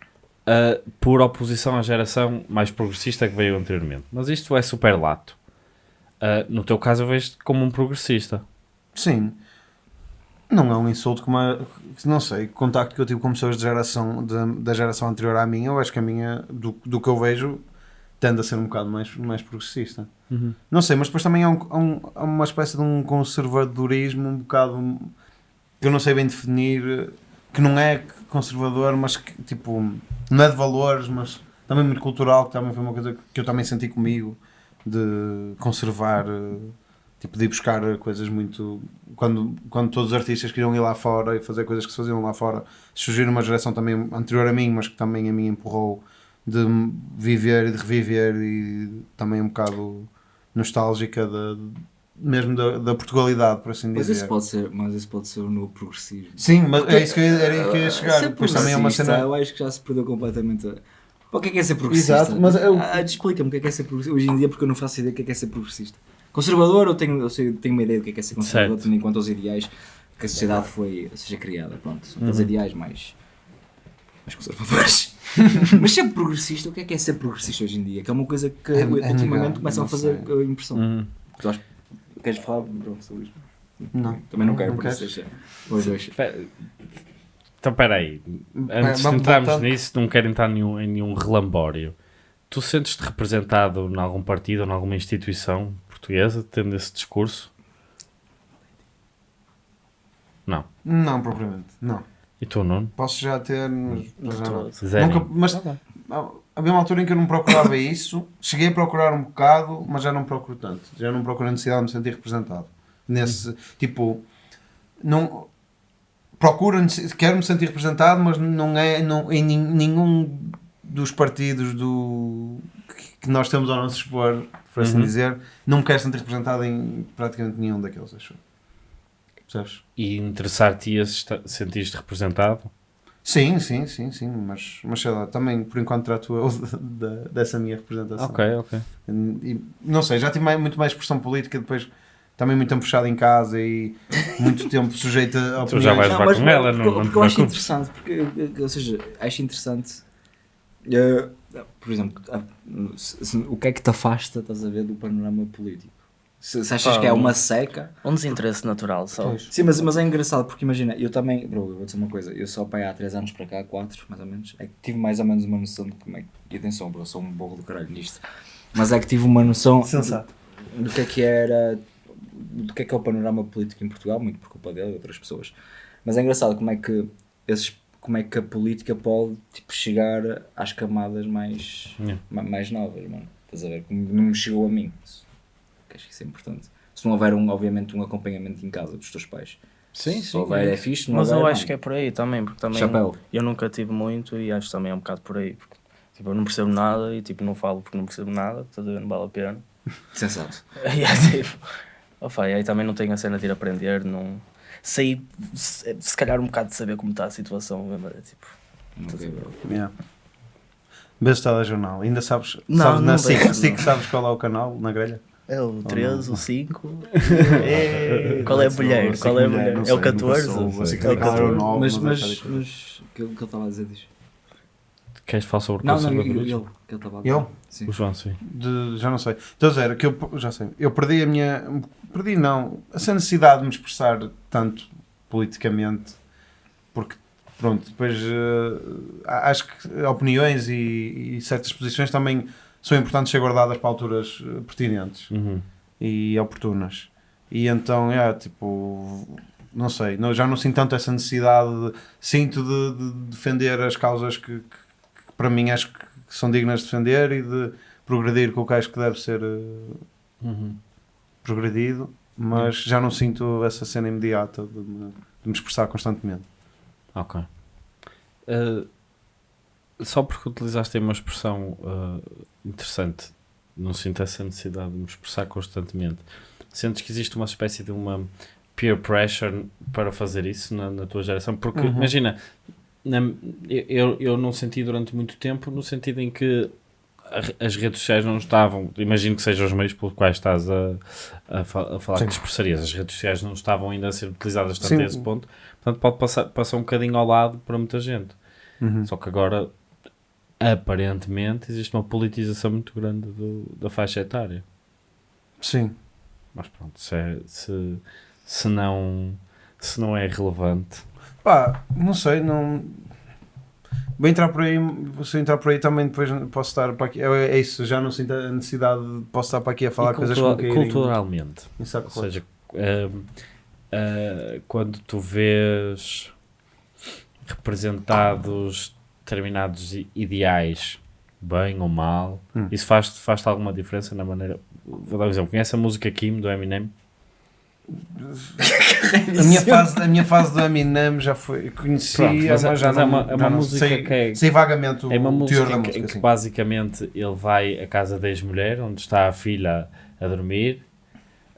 Ah, por oposição à geração mais progressista que veio anteriormente. Mas isto é super lato. Ah, no teu caso, eu vejo-te como um progressista. Sim. Não é um insulto como a, não sei, contacto que eu tive com pessoas de geração, da, da geração anterior à minha, eu acho que a minha, do, do que eu vejo, tende a ser um bocado mais, mais progressista. Não sei, mas depois também há, um, há um- há uma espécie de um conservadorismo um bocado que eu não sei bem definir, que não é conservador, mas que tipo, não é de valores, mas também muito cultural, que também foi uma coisa que eu também senti comigo, de conservar, eh, tipo, de ir buscar coisas muito. Quando, quando todos os artistas queriam ir lá fora e fazer coisas que se faziam lá fora, surgiu uma geração também anterior a mim, mas que também a mim empurrou de viver e de reviver e também um bocado nostálgica da, mesmo da, da Portugalidade, por assim Mas dizer. isso pode ser, mas isso pode ser o novo progressismo. Sim, mas é isso que eu, ia- era que eu ia Ser chegar. Depois também é uma cena. Eu acho que já se perdeu completamente. a- O que é que é ser progressista? Exato, mas eu- Ah, Explica-me o que é que é ser progressista hoje em dia, porque eu não faço ideia do que é que é ser progressista. Conservador, eu tenho, eu sei, tenho uma ideia do que é que é ser conservador, Certo. tendo em conta os ideais que a sociedade foi, seja criada. Pronto, são Uhum. ideais mais, mais conservadores. [LAUGHS] mas ser progressista, o que é que é ser progressista hoje em dia? Que é uma coisa que É- é ultimamente negar, começam a fazer sei. uh, impressão. Uhum. Tu acho- Queres falar pronto, sobre isto? Não. Também não quero, Não por isso queres? deixa. Os dois. Então, espera aí. Antes de entrarmos voltar. nisso, não quero entrar em nenhum, em nenhum relambório. Tu sentes-te representado em algum partido ou em alguma instituição portuguesa, tendo esse discurso? Não. Não, propriamente. Não. E tu, Nuno? Posso já ter, mas, mas já não. Zero. Nunca, mas ah, havia uma altura em que eu não procurava isso. Cheguei a procurar um bocado, mas já não procuro tanto. Já não procuro a necessidade de me sentir representado. Nesse tipo, não procuro, quero me sentir representado, mas não é não, em nenhum dos partidos do que- que nós temos ao nosso expor, por assim Uhum. dizer, não quero sentir representado em praticamente nenhum daqueles, acho. Percebes? E interessar-te e sentir-te representado? Sim, sim, sim, sim, mas, mas sei lá, também por enquanto trato eu [LAUGHS] de- de- dessa minha representação. Ok, ok. E, não sei, já tive mais- muito mais expressão política, depois também muito tempo fechado em casa e muito tempo sujeito a [LAUGHS] Tu já opiniões. vais levar com ela, porque, não- porque eu acho interessante, porque, ou seja, acho interessante, eh, por exemplo, ah, se- se- o que é que te afasta, estás a ver, do panorama político? Se, se achas Pá, que é um- uma seca. Um desinteresse natural só. Pois. Sim, mas, mas é engraçado porque imagina, eu também, bro, eu vou dizer uma coisa, eu só pai há 3 anos para cá, 4 mais ou menos, é que tive mais ou menos uma noção de como é que. E atenção, bro, eu sou um burro do caralho nisto. Mas é que tive uma noção Sensato. do que é que era do que é que é o panorama político em Portugal, muito por culpa dele e outras pessoas. Mas é engraçado como é que esses como é que a política pode tipo, chegar às camadas mais, Yeah. ma- mais novas, mano. Estás a ver? Como não me chegou a mim. Isso- que Acho que isso é importante. Se não houver, um, obviamente, um acompanhamento em casa dos teus pais. Sim, Se houver, é fixe. se Não Mas houver, eu não. acho que é por aí também, porque também Chapéu. eu nunca tive muito e acho também é um bocado por aí. Porque, tipo, eu não percebo nada e tipo, não falo porque não percebo nada, estás a ver? Não vale a pena. Sensato. [LAUGHS] E é tipo. Opa, e aí também não tenho a cena de ir aprender, não sei se, se calhar um bocado de saber como está a situação, mesmo, é tipo, Ok. Yeah. Vês o telejornal. Ainda sabes, Não, sabes na não SIC, vejo, SIC não. sabes qual é o canal na grelha? é o 13, o 5, [LAUGHS] É, qual é a mulher? Qual é a que mulher? É o nunca 14? soube. Sei. Sei que É o aquilo era o 14. 9, Mas, mas mas, o que ele que ele estava a dizer diz. Queres falar sobre Não, não, ele, conservadorismo? ele, que ele estava a dizer. Eu? Sim. O João, sim. De- já não sei. Estou a dizer que eu já sei. Eu perdi a minha. Perdi não. Essa necessidade de me expressar tanto politicamente. Porque, pronto, depois eh, acho que opiniões e, e certas posições também são importantes ser guardadas para alturas eh, pertinentes Uhum. e oportunas. E então, é, tipo, não sei, não- já não sinto tanto essa necessidade, de- sinto de, de defender as causas que- que para mim acho que são dignas de defender e de progredir com o que acho que deve ser eh, Uhum. progredido, mas já não sinto essa cena imediata de me, de me expressar constantemente. Ok. Uh, só porque utilizaste aí uma expressão uh, interessante, não sinto essa necessidade de me expressar constantemente. Sentes que existe uma espécie de uma peer pressure para fazer isso na, na tua geração? Porque, Uhum. imagina, na- eu, eu não senti durante muito tempo, no sentido em que as redes sociais não estavam, imagino que sejam os meios pelos quais estás a, a, a falar Sim. que expressarias, as redes sociais não estavam ainda a ser utilizadas tanto Sim. a esse ponto, portanto pode passar, passar um bocadinho ao lado para muita gente. Só que agora, aparentemente, existe uma politização muito grande do- da faixa etária. Sim. Mas pronto, se, é- se, se, não, se não é relevante, Pá, não sei, não. Vou entrar por aí, se eu entrar por aí também depois posso estar para aqui. É, é isso, já não sinto a necessidade de posso estar para aqui a falar coisas cultura- irem culturalmente. em saco Ou seja, ehm, ah, quando tu vês representados determinados ideais, bem ou mal, Hum. isso faz, faz alguma diferença na maneira. Vou dar um exemplo. Conhece a música Kim do Eminem? A minha, fase, a minha fase do Eminem já foi. Conhecia, Pronto, mas é- mas já mas não. é uma- é já uma não música sei, que é- sei vagamente o É uma teor música da em que, música. em que sim. basicamente ele vai à casa da ex-mulher, onde está a filha a dormir,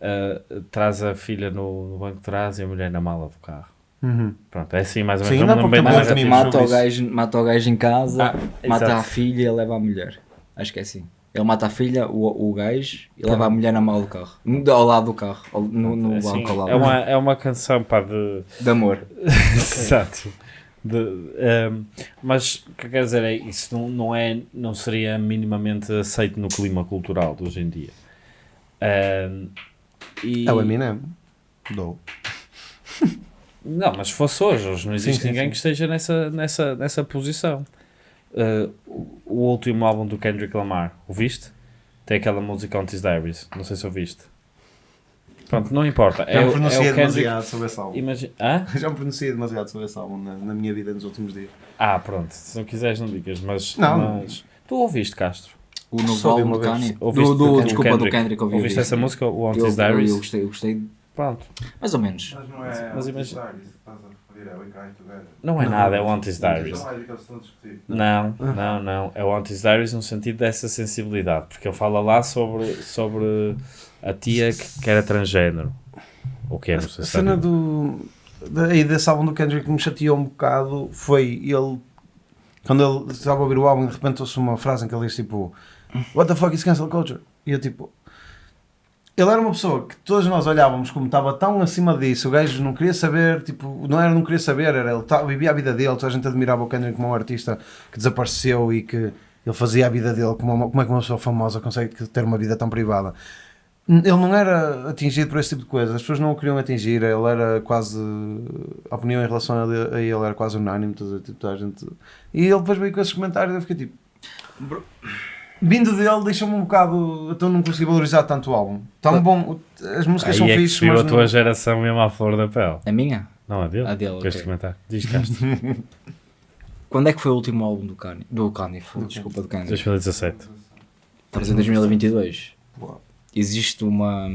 ah, traz a filha no, no banco de trás e a mulher na mala do carro. Uhum. Pronto, é assim mais ou Sim, menos. dá não bem mimos. Mata o, gajo, mata o gajo em casa, Ah, mata exato. a filha e leva a mulher. Acho que é assim. Ele mata a filha, o, o gajo, e leva a Pronto. mulher na mala do carro. Ao lado do carro, ao- no, no Assim, banco ao lado. é, uma, é uma canção pá, de. De amor. [LAUGHS] Exato. De, ehm, mas o que eu quero dizer é isso não, não, é, não seria minimamente aceito no clima cultural de hoje em dia. Ehm, e, É o Eminem. Dou. Não, mas se fosse hoje, hoje não existe Sim, sim, ninguém sim. que esteja nessa, nessa, nessa posição. Uh, o, último álbum do Kendrick Lamar, ouviste? Tem aquela música On His Diaries, não sei se ouviste. Pronto, não importa. É, Já me é pronunciei o Kendrick. demasiado sobre esse álbum. Imagina. [LAUGHS] Já me pronunciei demasiado sobre esse álbum na, na minha vida nos últimos dias. Ah, pronto, se não quiseres, não digas, mas. Não. mas- Tu ouviste, Castro? O novo álbum do. Kanye. Ouviste Do, do, do desculpa, do Kendrick. Kendrick. ouvi Ouviste essa música, o Eu, His eu, Diaries? eu gostei, eu gostei, Pronto. mais ou menos. Mas não é. Mas imagina- A Together. Não é nada, é o His Diaries. Não é a discutir. Não, não. É o His Diaries no sentido dessa sensibilidade, porque ele fala lá sobre, sobre a tia que, que era transgênero. Ou que é, não sei A se cena sabe. do. Daí desse álbum do Kendrick que me chateou um bocado foi ele. Quando ele estava a ouvir o álbum, de repente ouço uma frase em que ele diz tipo: What the fuck is cancel culture? E eu tipo. Ele era uma pessoa que todos nós olhávamos como estava tão acima disso, o gajo não queria saber, tipo, não era não queria saber, era ele tá- vivia a vida dele, toda a gente admirava o Kendrick como um artista que desapareceu e que ele fazia a vida dele, como, uma- como é que uma pessoa famosa consegue ter uma vida tão privada. Ele não era atingido por esse tipo de coisas, as pessoas não o queriam atingir, ele era quase. A opinião em relação a ele, a ele era quase unânime, toda, tipo, toda a gente. E ele depois veio com esses comentários e eu fiquei tipo. Vindo dele, deixa-me um bocado. Então não consegui valorizar tanto o álbum. Tão bom, as músicas Aí são é que fixes, mas. a tua não- geração mesmo à flor da pele. A minha? Não, a dele? A dele, Com este ok. comentário. Diz. [LAUGHS] Quando é que foi o último álbum do Kanye? Do Kanye, foi, desculpa, do Kanye. 2017. Estamos em 2022. Boa. Existe uma.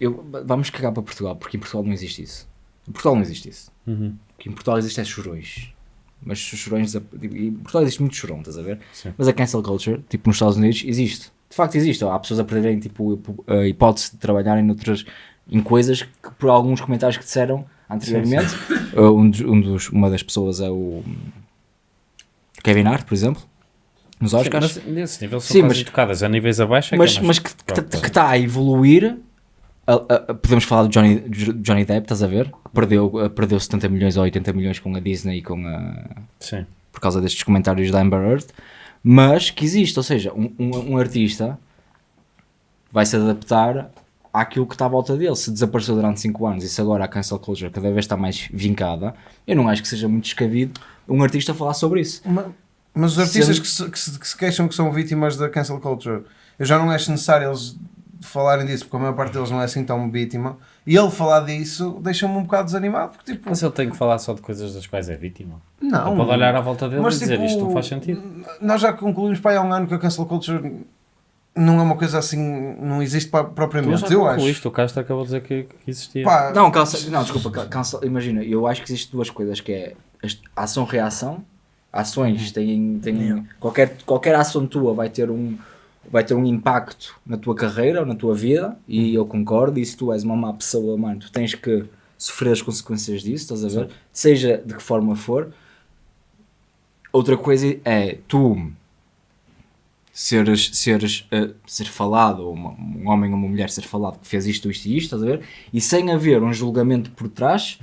Eu, vamos cagar para Portugal, porque em Portugal não existe isso. Em Portugal não existe isso. Uhum. Porque em Portugal existem chorões. Mas os chorões. desap- Em Portugal existe muito chorão, estás a ver? Sim. Mas a cancel culture, tipo nos Estados Unidos, existe. de facto existe. Há pessoas a perderem tipo, a hipótese de trabalharem noutras, em coisas que por alguns comentários que disseram anteriormente, uh, um dos- um dos- uma das pessoas é o Kevin Hart, por exemplo, nos Oscars. Mas nesse nível são Sim, mas- educadas, a níveis abaixo é mas, que é mais mas que está a evoluir. A- a- a- podemos falar de Johnny, Johnny Depp, estás a ver? Perdeu, uh, perdeu 70 milhões ou 80 milhões com a Disney e com a, Sim. por causa destes comentários da Amber Heard, mas que existe, ou seja, um, um, um artista vai se adaptar àquilo que está à volta dele. Se desapareceu durante 5 anos e se agora a cancel culture cada vez está mais vincada, eu não acho que seja muito descabido um artista falar sobre isso. Ma- Mas os artistas Sendo- que se, que, se, que se queixam que são vítimas da cancel culture, eu já não acho necessário eles falarem disso, porque a maior parte deles não é assim tão vítima. E ele falar disso deixa-me um bocado desanimado, porque tipo, Mas ele tem que falar só de coisas das quais é vítima. não. Ele pode olhar à volta dele Mas, e dizer tipo, isto não faz sentido. Nós já concluímos para há um ano que a cancel culture não é uma coisa assim, não existe Tu propriamente. já eu acho. concluíste, o Castro acabou de dizer que, que existia. Pá, Não, cancel, não desculpa, ca- cancel, imagina, eu acho que existem duas coisas, que é ação-reação, ações têm, têm qualquer, qualquer ação tua vai ter um vai ter um impacto na tua carreira ou na tua vida e eu concordo e se tu és uma má pessoa, mano, tu tens que sofrer as consequências disso, estás a ver? Seja de que forma for. Outra coisa é tu seres, seres, eh, ser falado, ou uma- um homem ou uma mulher ser falado que fez isto, isto e isto, estás a ver? E sem haver um julgamento por trás,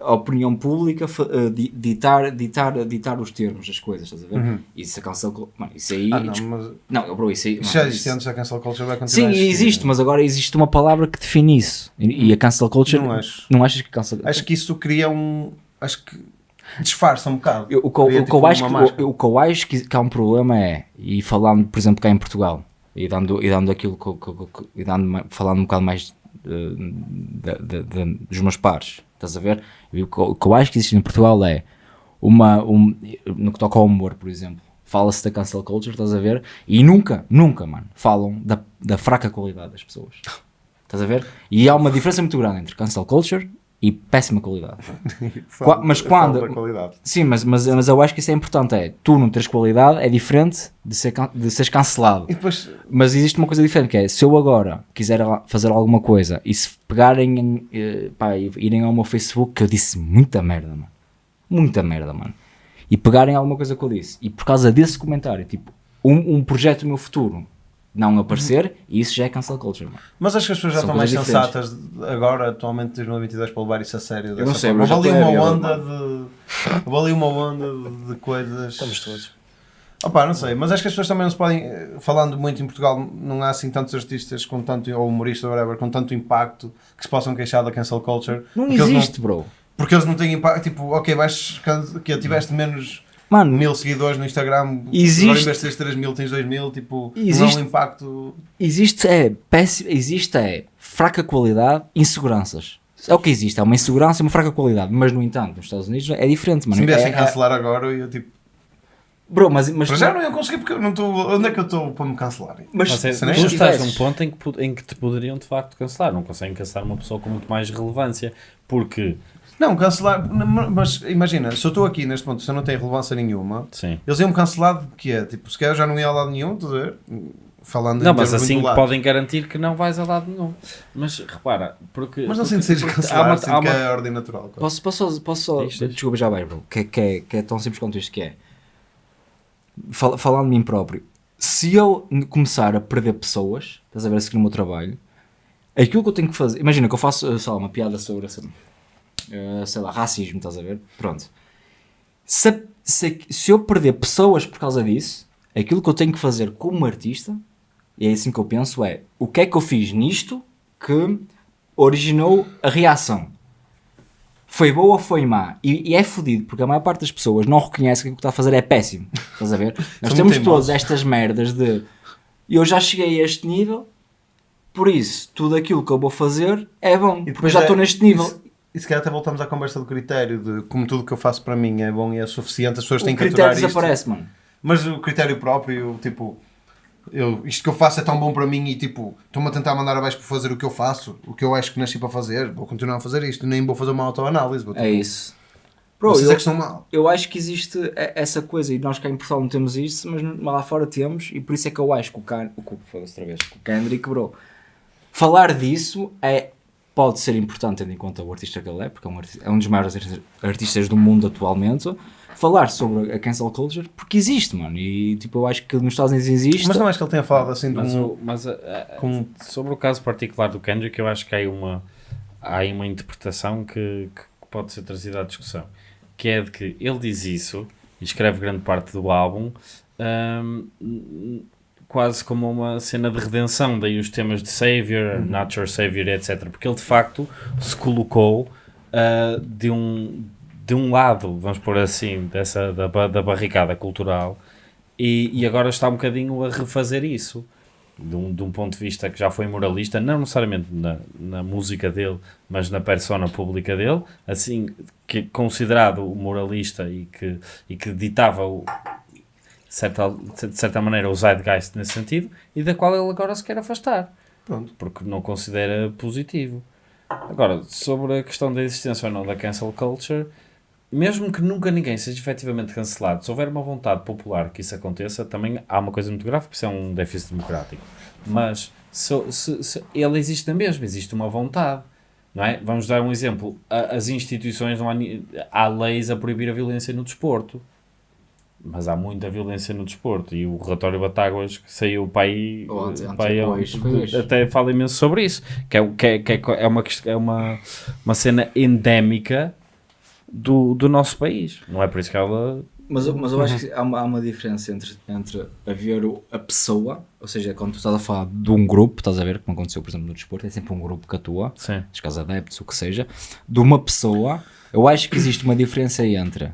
a opinião pública di- ditar, ditar, ditar os termos das coisas, estás a ver? Isso a cancel, mano, isso aí, ah, não, mas não, bro, isso aí, mano, já isso- existe antes da cancel culture vai Sim, continuar a existir. existe, mas agora existe uma palavra que define isso. E, e a cancel culture. Não acho. Não achas que cancel Acho que isso cria um. Acho que disfarça um bocado. Eu- o, o tipo, acho que, o, o que eu acho que, que há um problema é, e falando, por exemplo, cá em Portugal, e dando, e dando aquilo que, que que- e dando, falando um bocado mais da- da- da- dos meus pares, estás a ver? E o, que, eu- o que eu acho que existe em Portugal é uma, um, no que toca ao humor, por exemplo, fala-se da cancel culture, estás a ver? E nunca, nunca, mano, falam da, da fraca qualidade das pessoas. [LAUGHS] Estás a ver? E há uma diferença muito grande entre cancel culture e péssima qualidade. [LAUGHS] Qua- mas quando- da qualidade. Sim, mas, mas, mas eu acho que isso é importante. É, tu não teres qualidade é diferente de, ser, de seres cancelado. Depois, Mas existe uma coisa diferente que é, se eu agora quiser fazer alguma coisa e se pegarem, em, eh, pá, e irem ao meu Facebook, que eu disse muita merda, mano. Muita merda, mano. E pegarem alguma coisa que eu disse. E por causa desse comentário, tipo, um, um projeto no meu futuro não aparecer, e isso já é cancel culture, mano. mas acho que as pessoas já São estão mais coisas sensatas agora, atualmente, em 2022, para levar isso a sério. não dessa sei, forma. mas Houve ali uma onda de. Houve ali uma onda de, coisas. Estamos todos. Opa, não sei, mas acho que as pessoas também não se podem. Falando muito em Portugal, não há assim tantos artistas com tanto. ou humoristas, whatever, com tanto impacto que se possam queixar da cancel culture. Não porque eles existe, bro. porque eles não têm impacto. Tipo, ok, vais. que tiveste menos. Mano, Mil seguidores no Instagram, Existe- agora em vez de teres 3 mil, tens 2 mil, tipo, não Existe- há um impacto. existe é péssimo, existe é fraca qualidade, inseguranças. É o que existe, é uma insegurança e uma fraca qualidade. Mas no entanto, nos Estados Unidos é diferente, mano. Se me viessem é, cancelar agora, eu ia tipo. Bro, mas, mas já não ia conseguir porque eu não estou. Onde é que eu estou para me cancelarem? mas Mas é, se nem tu estás num ponto em que, em que te poderiam de facto cancelar. Não conseguem cancelar uma pessoa com muito mais relevância. Porque, Não, cancelar. Mas imagina, se eu estou aqui neste ponto, se eu não tenho relevância nenhuma, sim. eles iam-me cancelar de que é? Tipo, se calhar eu já não ia a lado nenhum, estás a ver? Falando Não, mas assim podem garantir que não vais a lado nenhum. Mas repara, porque. Mas não porque- sinto porque cancelar, há uma- sinto há que uma- é a ordem natural. claro. Posso, posso, só- posso só. Diz. Desculpa, já vai, bro. Que, é- que, é- que é tão simples quanto isto que é. Fal- falando de mim próprio. Se eu começar a perder pessoas, estás a ver, a seguir o meu trabalho, aquilo que eu tenho que fazer. Imagina que eu faço, eh, sei lá, uma piada sobre, assim, eh, sei lá, racismo, estás a ver? Pronto. Se, se, se eu perder pessoas por causa disso, aquilo que eu tenho que fazer como artista, e é assim que eu penso, é o que é que eu fiz nisto que originou a reação? Foi boa ou foi má? E, e é fodido, porque a maior parte das pessoas não reconhece que o que está a fazer é péssimo. Estás a ver? [LAUGHS] Nós temos todas estas merdas de eu já cheguei a este nível, por isso tudo aquilo que eu vou fazer é bom, porque já é- estou neste nível. isso- E se calhar até voltamos à conversa do critério de como tudo que eu faço para mim é bom e é suficiente, as pessoas O têm que aturar isto. desaparece, mano. Mas o critério próprio, tipo, eu, isto que eu faço é tão bom para mim e tipo, estou-me a tentar mandar abaixo por fazer o que eu faço, o que eu acho que nasci para fazer, vou continuar a fazer isto, nem vou fazer uma autoanálise. É tipo, isso. Bro, eu, é que mal. eu acho que existe essa coisa e nós cá em Portugal não temos isso, mas lá fora temos e por isso é que eu acho que o, Can, o, que- outra vez, que o Kendrick, bro, falar disso é, pode ser importante tendo em conta o artista que ele é, porque é um, artista- é um dos maiores artistas- do mundo atualmente, falar sobre a cancel culture, porque existe, mano, e tipo, eu acho que nos Estados Unidos existe. Mas não acho que ele tenha falado assim de Mas, um... o- mas a- a- com- sobre o caso particular do Kendrick, eu acho que há aí uma, há aí uma interpretação que, que pode ser trazida à discussão. Que é de que ele diz isso e escreve grande parte do álbum hum, quase como uma cena de redenção, daí os temas de Savior, Not Your Savior, etc. Porque ele de facto se colocou ah, de, um, de um lado, vamos pôr assim, dessa, da, da barricada cultural e, e agora está um bocadinho a refazer isso. De um, de um ponto de vista que já foi moralista, não necessariamente na, na música dele, mas na persona pública dele, assim, que considerado moralista e que, e que ditava o, certa, de certa maneira o zeitgeist nesse sentido, e da qual ele agora se quer afastar, Pronto. porque não considera positivo. Agora, sobre a questão da existência ou não da cancel culture, mesmo que nunca ninguém seja efetivamente cancelado, se houver uma vontade popular que isso aconteça, também há uma coisa muito grave, porque isso é um déficit democrático. Mas se, se, se- ele existe na mesma, existe uma vontade. Não é? Vamos dar um exemplo. As instituições, não há, há leis a proibir a violência no desporto. Mas há muita violência no desporto. E o relatório Batáguas que saiu para aí, para aí até fala imenso sobre isso. Que é, que é, que é, é uma, é uma, uma cena endémica do, do nosso país. Não é por isso que ela. Mas, eu- mas eu acho que há uma, há uma diferença entre, entre haver a pessoa, ou seja, quando tu estás a falar de um grupo, estás a ver, como aconteceu, por exemplo, no desporto, é sempre um grupo que atua, Sim. casos adeptos, o que seja, de uma pessoa, eu acho que existe uma diferença entre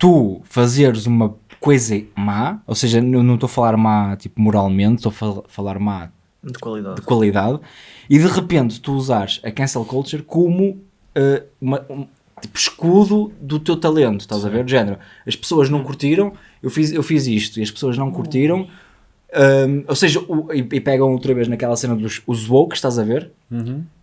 tu fazeres uma coisa má, ou seja, eu não estou a falar má tipo moralmente, estou a fal- falar má De qualidade. de qualidade e de repente tu usares a cancel culture como eh, uma, um tipo, escudo do teu talento, estás a ver? De género, as pessoas não curtiram, eu fiz, eu fiz isto e as pessoas não curtiram, Ahm, ou seja, o- e, e pegam outra vez naquela cena dos os woke, estás a ver?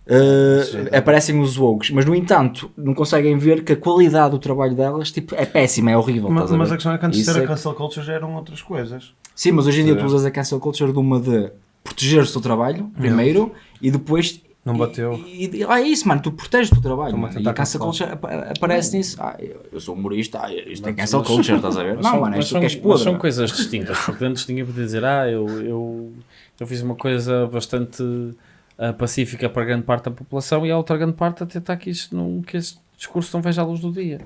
Uh, aparecem os woke, mas no entanto não conseguem ver que a qualidade do trabalho delas tipo, é péssima, é horrível. Mas, a mas a questão é que antes de ser é a que- cancel culture já eram outras coisas. Sim, mas hoje em dia tu usas a cancel culture de uma de proteger o teu trabalho, primeiro, e depois. Não e- bateu. E, e- ah, é isso, mano, tu proteges o teu trabalho. Mano, e a cancel culture apa- aparece nisso. Ah, eu, sou humorista, ah, isto é cancel mas- culture, estás a ver? Mas Não, são- mano, mas isto são, que és mas podre. são coisas distintas, porque antes ninguém podia dizer, ah, eu, eu, eu fiz uma coisa bastante ah, pacífica para grande parte da população e a outra grande parte a tentar que, isto não, que esse discurso não veja a luz do dia.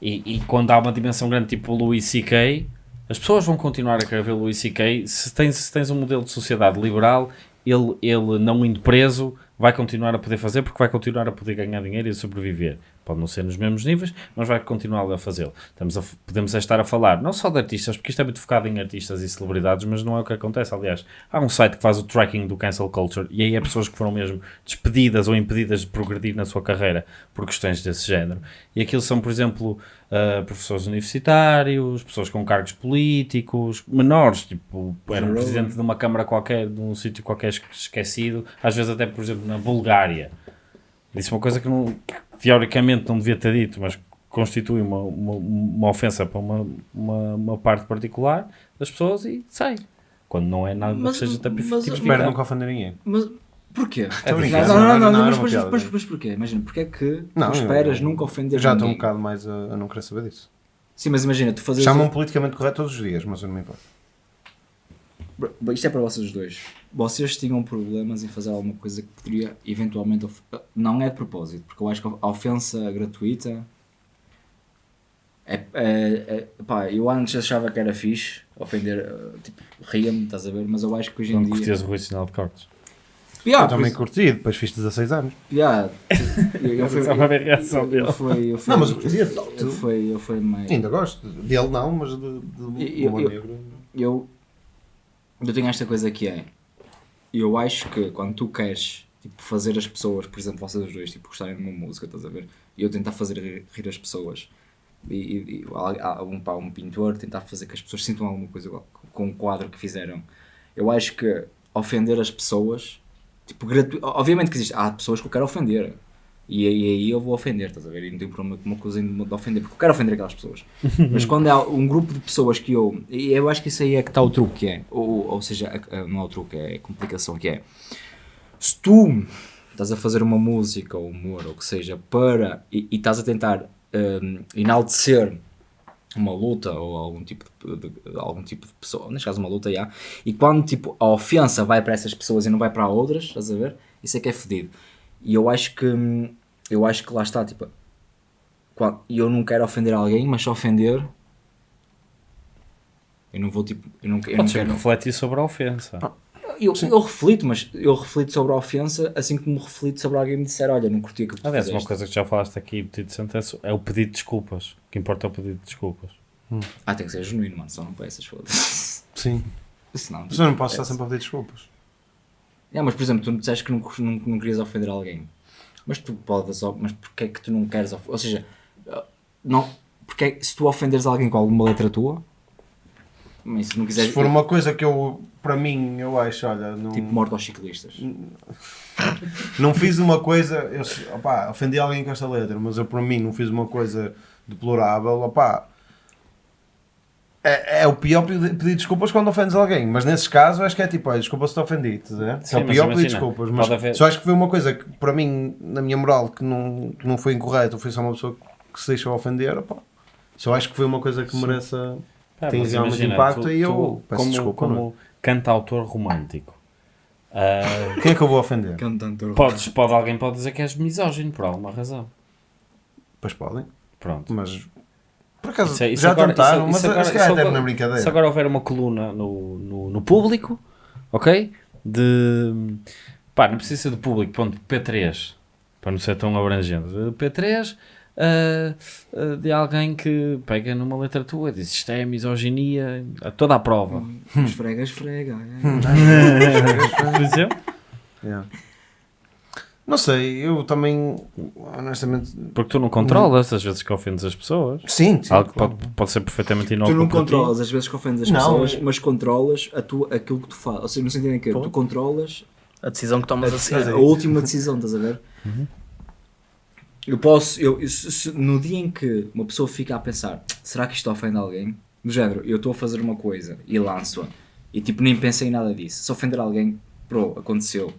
E, e quando há uma dimensão grande tipo o Louis C.K., as pessoas vão continuar a querer ver o Louis C.K. Se tens, se tens um modelo de sociedade liberal, ele, ele não indo preso vai continuar a poder fazer porque vai continuar a poder ganhar dinheiro e sobreviver. Pode não ser nos mesmos níveis, mas vai continuar a fazê-lo. Estamos a, podemos estar a falar não só de artistas, porque isto é muito focado em artistas e celebridades, mas não é o que acontece. Aliás, há um site que faz o tracking do cancel culture e aí é pessoas que foram mesmo despedidas ou impedidas de progredir na sua carreira por questões desse género. E aquilo são, por exemplo, uh, professores universitários, pessoas com cargos políticos, menores, tipo, era um presidente de uma câmara qualquer, de um sítio qualquer esque- esquecido, às vezes até, por exemplo, na Bulgária. Disse uma coisa que não, teoricamente não devia ter dito, mas constitui uma, uma, uma ofensa para uma, uma, uma parte particular das pessoas e sai. Quando não é nada Mas- que seja mas- tipificado. Espero nunca ofender ninguém. Mas porquê? brincar, não, não, não, não, não, mas, uma mas, mas porquê? Imagina, porquê é que Não, tu esperas eu- nunca ofender Já estou um ninguém? bocado mais a, a não querer saber disso. Sim, mas imagina, tu fazes. Chamam politicamente correto todos os dias, mas eu não me importo. Isto é para vocês dois. Vocês tinham problemas em fazer alguma coisa que poderia eventualmente. of- Não é de propósito, porque eu acho que a ofensa gratuita. É, é, é- pá, eu antes achava que era fixe ofender, eh, tipo, ria-me, estás a ver? Mas eu acho que hoje em Não dia. curtias o Rui Sinal de Cortes. Yeah, eu também pois- curti, depois fiz 16 anos. yeah, [LAUGHS] eu, eu fui, Só para ver a reação eu, dele. eu fui, eu fui, Não, mas eu curti. eu fui, eu fui meio. Ainda gosto. Dele não, mas de, de Eu- humor eu- negro. eu, eu tenho esta coisa que é eu acho que quando tu queres tipo, fazer as pessoas, por exemplo, vocês dois tipo, gostarem de uma música, estás a ver? E eu tentar fazer rir, as pessoas e, e, e um, pá, um pintor tentar fazer que as pessoas sintam alguma coisa com o quadro que fizeram. Eu acho que ofender as pessoas, tipo, gratu... obviamente que existe, há pessoas que eu quero ofender. E aí, aí eu vou ofender, estás a ver? E não tenho problema com uma coisa de de ofender, porque eu quero ofender aquelas pessoas. [LAUGHS] Mas quando há um grupo de pessoas que eu. E eu acho que isso aí é que está o truque, que é. Ou, ou seja, não é o truque, é a complicação, que é. Se tu estás a fazer uma música ou humor ou o que seja para. e, e estás a tentar hum, enaltecer uma luta ou algum tipo de, de- algum tipo de pessoa, neste caso uma luta já, e quando tipo a ofensa vai para essas pessoas e não vai para outras, estás a ver? Isso é que é fedido. E eu acho que hum, eu acho que lá está, tipo, e eu não quero ofender alguém, mas se ofender eu não vou tipo, eu não, eu não Podes quero. refletir sobre a ofensa. Eu, eu reflito, mas eu reflito sobre a ofensa assim como reflito sobre alguém me disser, olha, não curti aquilo que tu Aliás, uma coisa que já falaste aqui, pedido de sentença, é o pedido de desculpas. O que importa é o pedido de desculpas. Ah, tem que ser genuíno, mano, só não para essas foda-se. [LAUGHS] Sim. Senão, Mas eu não posso estar sempre a pedir desculpas. É, mas por exemplo, tu me disseste que não, não, não querias ofender alguém. Mas tu podes, mas porquê é que tu não queres ofender? Ou seja, não, porque é se tu ofenderes alguém com alguma letra tua, mas se não quiseres. Se for uma coisa que eu, para mim, eu acho, olha, não, Tipo morte aos ciclistas. não fiz uma coisa, eu, opá, ofendi alguém com esta letra, mas eu, para mim, não fiz uma coisa deplorável, opá. É, é o pior pedir, desculpas quando ofendes alguém, mas nesses casos acho que é tipo, olha, desculpa se te ofendi, ver? Sim, é o pior pedir desculpas, mas haver- só acho que foi uma coisa que para mim, na minha moral, que não, que não foi incorreto, foi só uma pessoa que se deixou ofender, opá. Só acho que foi uma coisa que mereça. Pá, Tem realmente imagina, impacto tu- e eu tu, peço como, desculpa, não é? como cantautor romântico. ah, [LAUGHS] Quem é que eu vou ofender? Podes, pode, alguém pode dizer que és misógino por alguma razão. Pois podem, Pronto. mas por acaso Isso é- isso já agora- tentaram, isso- mas isso agora- acho que é agora- na brincadeira. Se agora houver uma coluna no, no, no público, ok? De. Pá, não precisa ser do público, ponto, P3, para não ser tão abrangente. De P3 ah, ah, de alguém que pega numa letra tua e diz isto é misoginia, a toda a prova. Esfrega, esfrega. [LAUGHS] Por exemplo? Yeah. Não sei, eu também, honestamente. Porque tu não controlas as vezes que ofendes as pessoas. Sim, sim. Algo que claro. pode, pode ser perfeitamente Tu inócuo não para ti. controlas as vezes que ofendes as Não, pessoas, é- mas controlas a tua, aquilo que tu fazes. Ou seja, no sentido em que tu controlas A decisão que tomas a a, seguir. a última decisão, estás a ver? Uhum. Eu posso, eu, se- se- no dia em que uma pessoa fica a pensar, será que isto ofende alguém? Do género, eu estou a fazer uma coisa e lanço-a e tipo nem pensei em nada disso. Se ofender alguém, pro, aconteceu.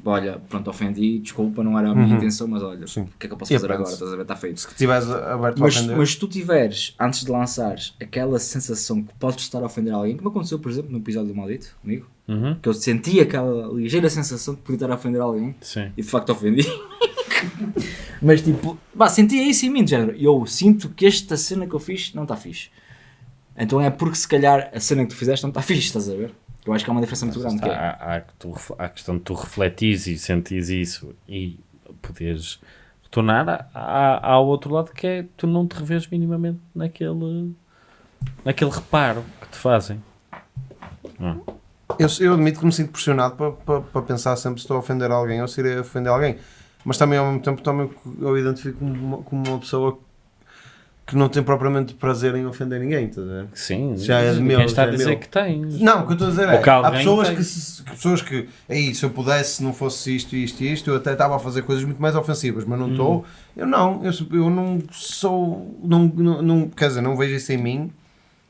Tipo, olha, pronto, ofendi, desculpa, não era a minha intenção, mas olha, o que é que eu posso E fazer aprende-se. agora? Estás a ver? Está feito. Se estiveres aberto a Mas, ofender. mas se tu tiveres, antes de lançares, aquela sensação que podes estar a ofender alguém, como aconteceu, por exemplo, no episódio do Maldito, comigo, Uhum. que eu senti aquela ligeira sensação de poder estar a ofender alguém, Sim. e de facto ofendi. [LAUGHS] Mas tipo, bah, sentia isso em mim, de género. Eu sinto que esta cena que eu fiz não está fixe. Então é porque se calhar a cena que tu fizeste não está fixe, estás a ver? Eu acho que há uma diferença muito grande. Que é, Há, há, que tu há a questão de tu refletires e sentires isso e poderes retornar. Há, há, há o outro lado que é tu não te revês minimamente naquele, naquele reparo que te fazem. Não. Eu, eu admito que me sinto pressionado para, para, para pensar sempre se estou a ofender alguém ou se irei ofender alguém. Mas também ao mesmo tempo também eu identifico como uma, como uma pessoa que não tem propriamente prazer em ofender ninguém, estás a ver? Sim, Já é de quem meu, está a é dizer meu. que tens. Não, o que eu estou a dizer é, há pessoas tem. que, se, que pessoas que, aí, se eu pudesse, se não fosse isto, isto e isto, eu até estava a fazer coisas muito mais ofensivas, mas não Hum. estou. Eu não, eu, eu não sou, não, não, não- quer dizer, não vejo isso em mim,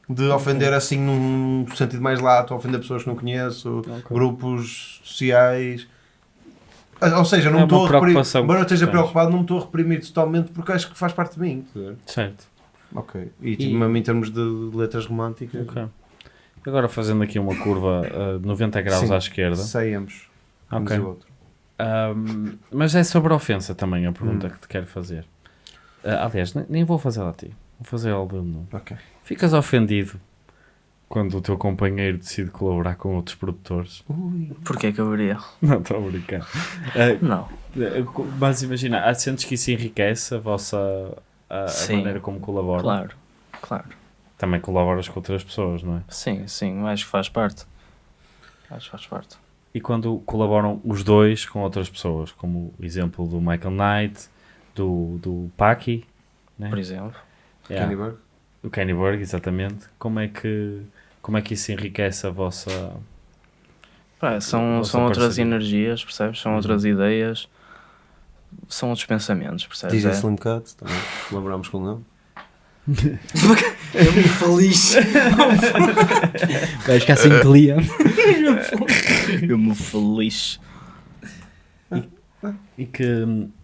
de ofender assim num sentido mais lato, ofender pessoas que não conheço, grupos sociais. Ah, Ou seja, não É estou a reprimir, embora eu esteja preocupado, não me estou a reprimir totalmente porque acho que faz parte de mim. Certo. Ok. E, tipo, mesmo em termos de letras românticas, Ok. Agora fazendo aqui uma curva a 90 graus Sim. à esquerda. saímos. Ok. diz o outro. Ahm, mas é sobre a ofensa também a pergunta Hum. que te quero fazer. Ah, aliás, ne- nem vou fazer a ti. Vou fazer ao Bruno. Ok. Ficas ofendido quando o teu companheiro decide colaborar com outros produtores? Porquê que eu veria? [LAUGHS] Não, estou a brincar. Não. eh, mas imagina, há- sentes que isso enriquece a vossa a, a maneira como colaboram? Claro, claro. Também colaboras com outras pessoas, não é? Sim, sim, acho que faz parte. Acho que faz parte. E quando colaboram os dois com outras pessoas, como o exemplo do Michael Knight, do, do Paki, né? Por exemplo. Yeah. Kenny Burke. O Kenny Burg, exatamente. Como é que, como é que isso enriquece a vossa. Pá, são, Vossa são outras energias, percebes? São Uhum. outras ideias. São outros pensamentos, percebes? DJ É? Slim Cut, também colaboramos com ele. Eu me feliz. Vais ficar sem cliente. Eu me feliz. E que,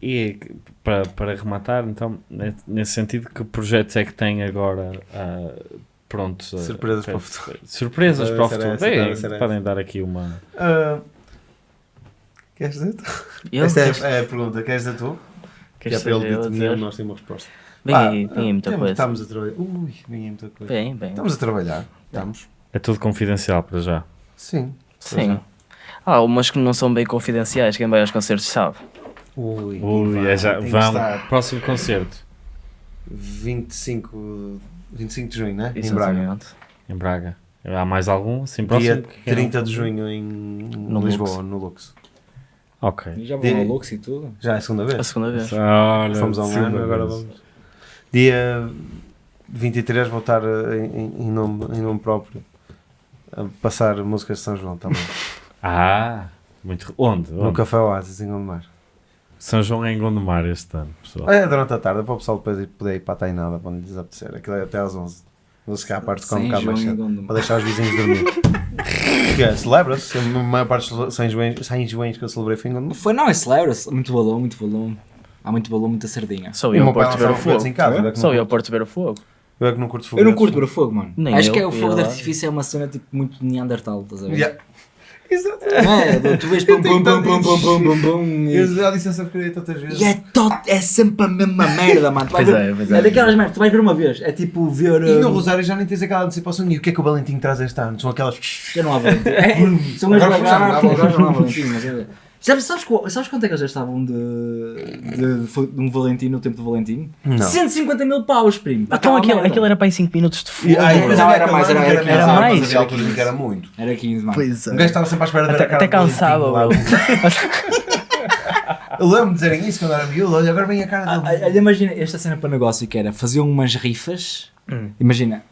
e é que, para, para rematar, então, ne- nesse sentido, que projetos é que tem agora ah, prontos? a- Surpresas a- para o futuro. Surpresas para o futuro. Bem, podem dar aqui uma. Ah, queres dizer tu? Eu? Esta é, é a pergunta, queres dizer tu? Que é Queres para ele saber eu determinar, nós temos uma resposta. Vem Pá, aí, vem aí muita temos- coisa. Estamos a trabalhar. Ui, aí muita coisa. Bem, bem. Estamos a trabalhar. Estamos. É tudo confidencial para já. Sim. Sim. Há umas que não são bem confidenciais, quem vai aos concertos sabe. Ui, Ui, vai, é já. tem que Vamos. estar. Próximo concerto. 25, 25 de junho, né? Em Braga. Exatamente. Em Braga. Há mais algum? Assim, próximo? Dia que queiram 30 de junho em No Lisboa, Lux. no Lux. Ok. Já Dia- vão ao Lux e tudo. Já é a segunda A vez. segunda vez. Olha, Fomos a segunda ano, agora vez. vamos. Dia 23 vou estar eh, em, em nome, em nome próprio a passar músicas de São João também. [LAUGHS] Ah, muito. Onde? no Onde? Café Oasis em Gondomar. São João é em Gondomar este ano, pessoal. É durante a tarde, para o pessoal depois ir- poder ir para a Tainada quando lhes apetecer. Aquilo é até às 11. Vou se cá a parte com um bocado mais João e cedo. Gondomar. Para deixar os vizinhos dormir. [LAUGHS] É, celebra-se. A maior parte dos São Joões, São Joões que eu celebrei foi em Gondomar. Foi, não, é celebra-se. Muito balão, muito balão. Há muito balão, muita sardinha. Só eu pai Porto ver o fogo. em casa. eu é que Só não eu Porto ver o fogo. Eu é que não curto Eu foguetes. não curto ver o fogo, mano. Nem Acho eu, que é o fogo de artifício é uma cena tipo muito Neandertal, estás a ver? Yeah. É, tu vês pum pum pum pum pum pum pum pum Eu já disse essa porcaria tantas vezes. e é, tot, é sempre a mesma merda, mano. Pois é, pois é. daquelas merdas, tu vais ver uma vez, é tipo ver. E no Rosário já nem tens aquela antecipação. E o que é que o Valentim traz este ano? São aquelas. [LAUGHS] Já não há Valentim. É, são as Agora já não há agora não. Valentim. mas é- Sabes, sabes, sabes quanto é que eles já estavam de, de, de, um Valentim no tempo do Valentim? Não. 150 mil paus, primo. Então aquilo, merda. aquilo era para em 5 minutos de fogo. Não, era mais, era- era bizarro, mais. mas havia alturas em que era muito. Era 15, mano. Pois Um gajo estava sempre à espera Até, a cara até cansava. [LAUGHS] Eu lembro-me de dizerem isso quando era miúdo. Olha, agora vem a cara Ah, dele. Olha, imagina esta cena para negócio que era faziam umas rifas. Hum. Imagina,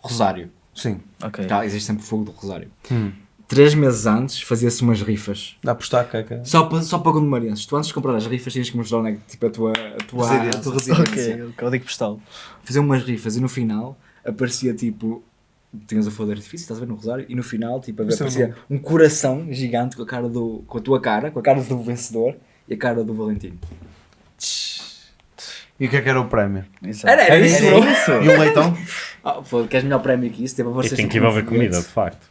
Rosário. Sim. Ok. Tá, existe sempre fogo do Rosário. Hum. Três meses antes fazia-se umas rifas. Dá a apostar, caca. Só para, só para gondomarenses. Tu antes de comprar as rifas tinhas que mostrar onde é que, tipo, a tua, a tua, a Residência. tua residência. Ok, o código postal. Faziam umas rifas e no final aparecia tipo. Tinhas o fogo de artifício, estás a ver no Rosário, e no final tipo, Isso é aparecia um coração gigante com a, cara do, com a tua cara, com a cara do vencedor e a cara do Valentino. E o que é que era o prémio? Era, era isso, bro. E um leitão? [LAUGHS] Ah, foda, queres melhor prémio que isso? Teve a E tem que tipo, envolver comida, de facto.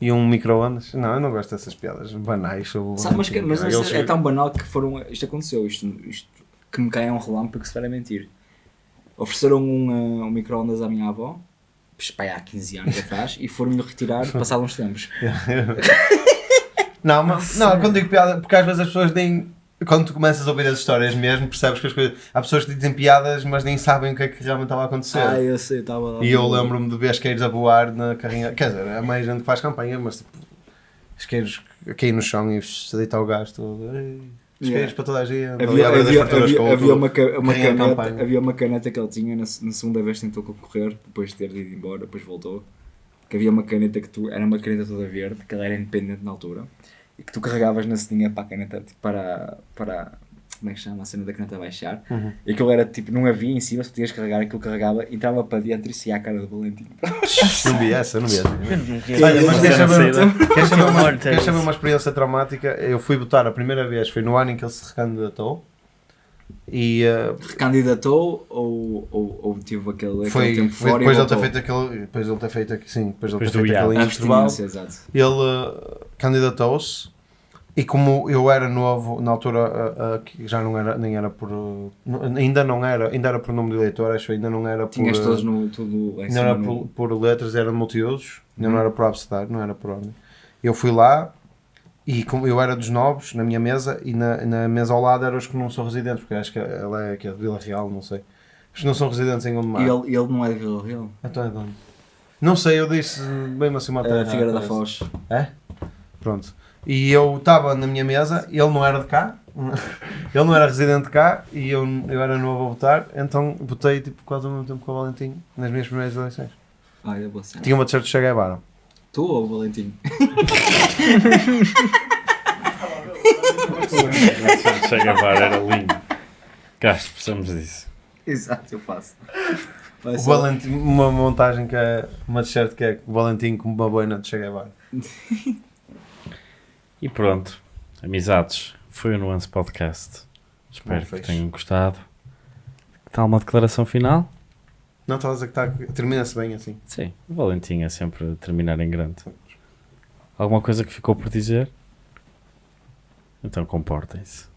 E um micro-ondas? Não, eu não gosto dessas piadas banais sobre Sabe, mas, que- mas Eles- é tão banal que foram. Isto aconteceu, isto, isto que me cai a um relâmpago se for a mentir. Ofereceram um, uh, um micro-ondas à minha avó, pai, há 15 anos atrás, e foram-lhe retirar [LAUGHS] passados uns tempos. [LAUGHS] Não, mas, não, quando digo piada, porque às vezes as pessoas nem. Quando tu começas a ouvir as histórias mesmo, percebes que as coisas. Há pessoas que dizem piadas, mas nem sabem o que é que realmente estava a acontecer. Ah, eu sei, estava lá. E eu lembro-me de ver isqueiros a voar na carrinha. Quer dizer, é mais gente que faz campanha, mas tipo. Isqueiros a cair no chão e se deita ao gás todo. Ei, Isqueiros Yeah. para toda a gente. Havia, havia, havia, o- havia uma, ca- uma caneta, havia uma caneta que ele tinha na, na segunda vez que tentou concorrer, depois de ter ido embora, depois voltou. Que havia uma caneta que tu. Era uma caneta toda verde, que ela era independente na altura, e que tu carregavas na cedinha para a caneta, tipo, para. para como é que chama? A cena da caneta baixar. Uhum. E aquilo era tipo, não havia em cima, se podias carregar, aquilo carregava, entrava para dentro e saía a cara do Valentino. [LAUGHS] Não vi essa, não vi essa. Olha, Olha, mas queres saber, queres saber, uma, queres saber uma experiência traumática? Eu fui votar a primeira vez, foi no ano em que ele se recandidatou. E uh, Recandidatou ou, ou, ou tive aquele, aquele foi, tempo foi fora depois e de ele ter feito aquele. Depois de ele ter feito sim, depois de ele Depois ter feito aquele A intervalo. Ele uh, candidatou-se e como eu era novo na altura uh, uh, que já não era nem era por uh, ainda não era ainda era por nome de eleitor acho ainda não era por Tinhas todos no, tudo ainda era no- por, por letras era multiusos ainda Uhum. não era por abecedário não era por ordem eu fui lá e como eu era dos novos na minha mesa e na, na mesa ao lado eram os que não são residentes porque acho que ela é, que é de Vila Real não sei os que não são residentes em Gondomar E ele, ele não é de Vila Real. então é de onde? não sei eu disse bem assim uma É Figueira da. Foz. É? Pronto. E eu estava na minha mesa, ele não era de cá, [LAUGHS] ele não era residente de cá e eu, eu era novo a votar, então votei tipo, quase ao mesmo tempo com o Valentim nas minhas primeiras eleições. Ah, é boa cena. Tinha uma t-shirt de Che Guevara. Tu ou o Valentim? [LAUGHS] Che Guevara era lindo. Gasto, precisamos disso. Exato, eu faço. O Valentim, uma montagem que é uma t-shirt que é o Valentim com uma boina de Che Guevara. E pronto, amizades, foi o Nuance Podcast. Espero Bom, que tenham gostado. Que tal uma declaração final? Não, estavas a que tá, termina-se bem assim. Sim, o Valentim é sempre a terminar em grande. Alguma coisa que ficou por dizer? Então comportem-se.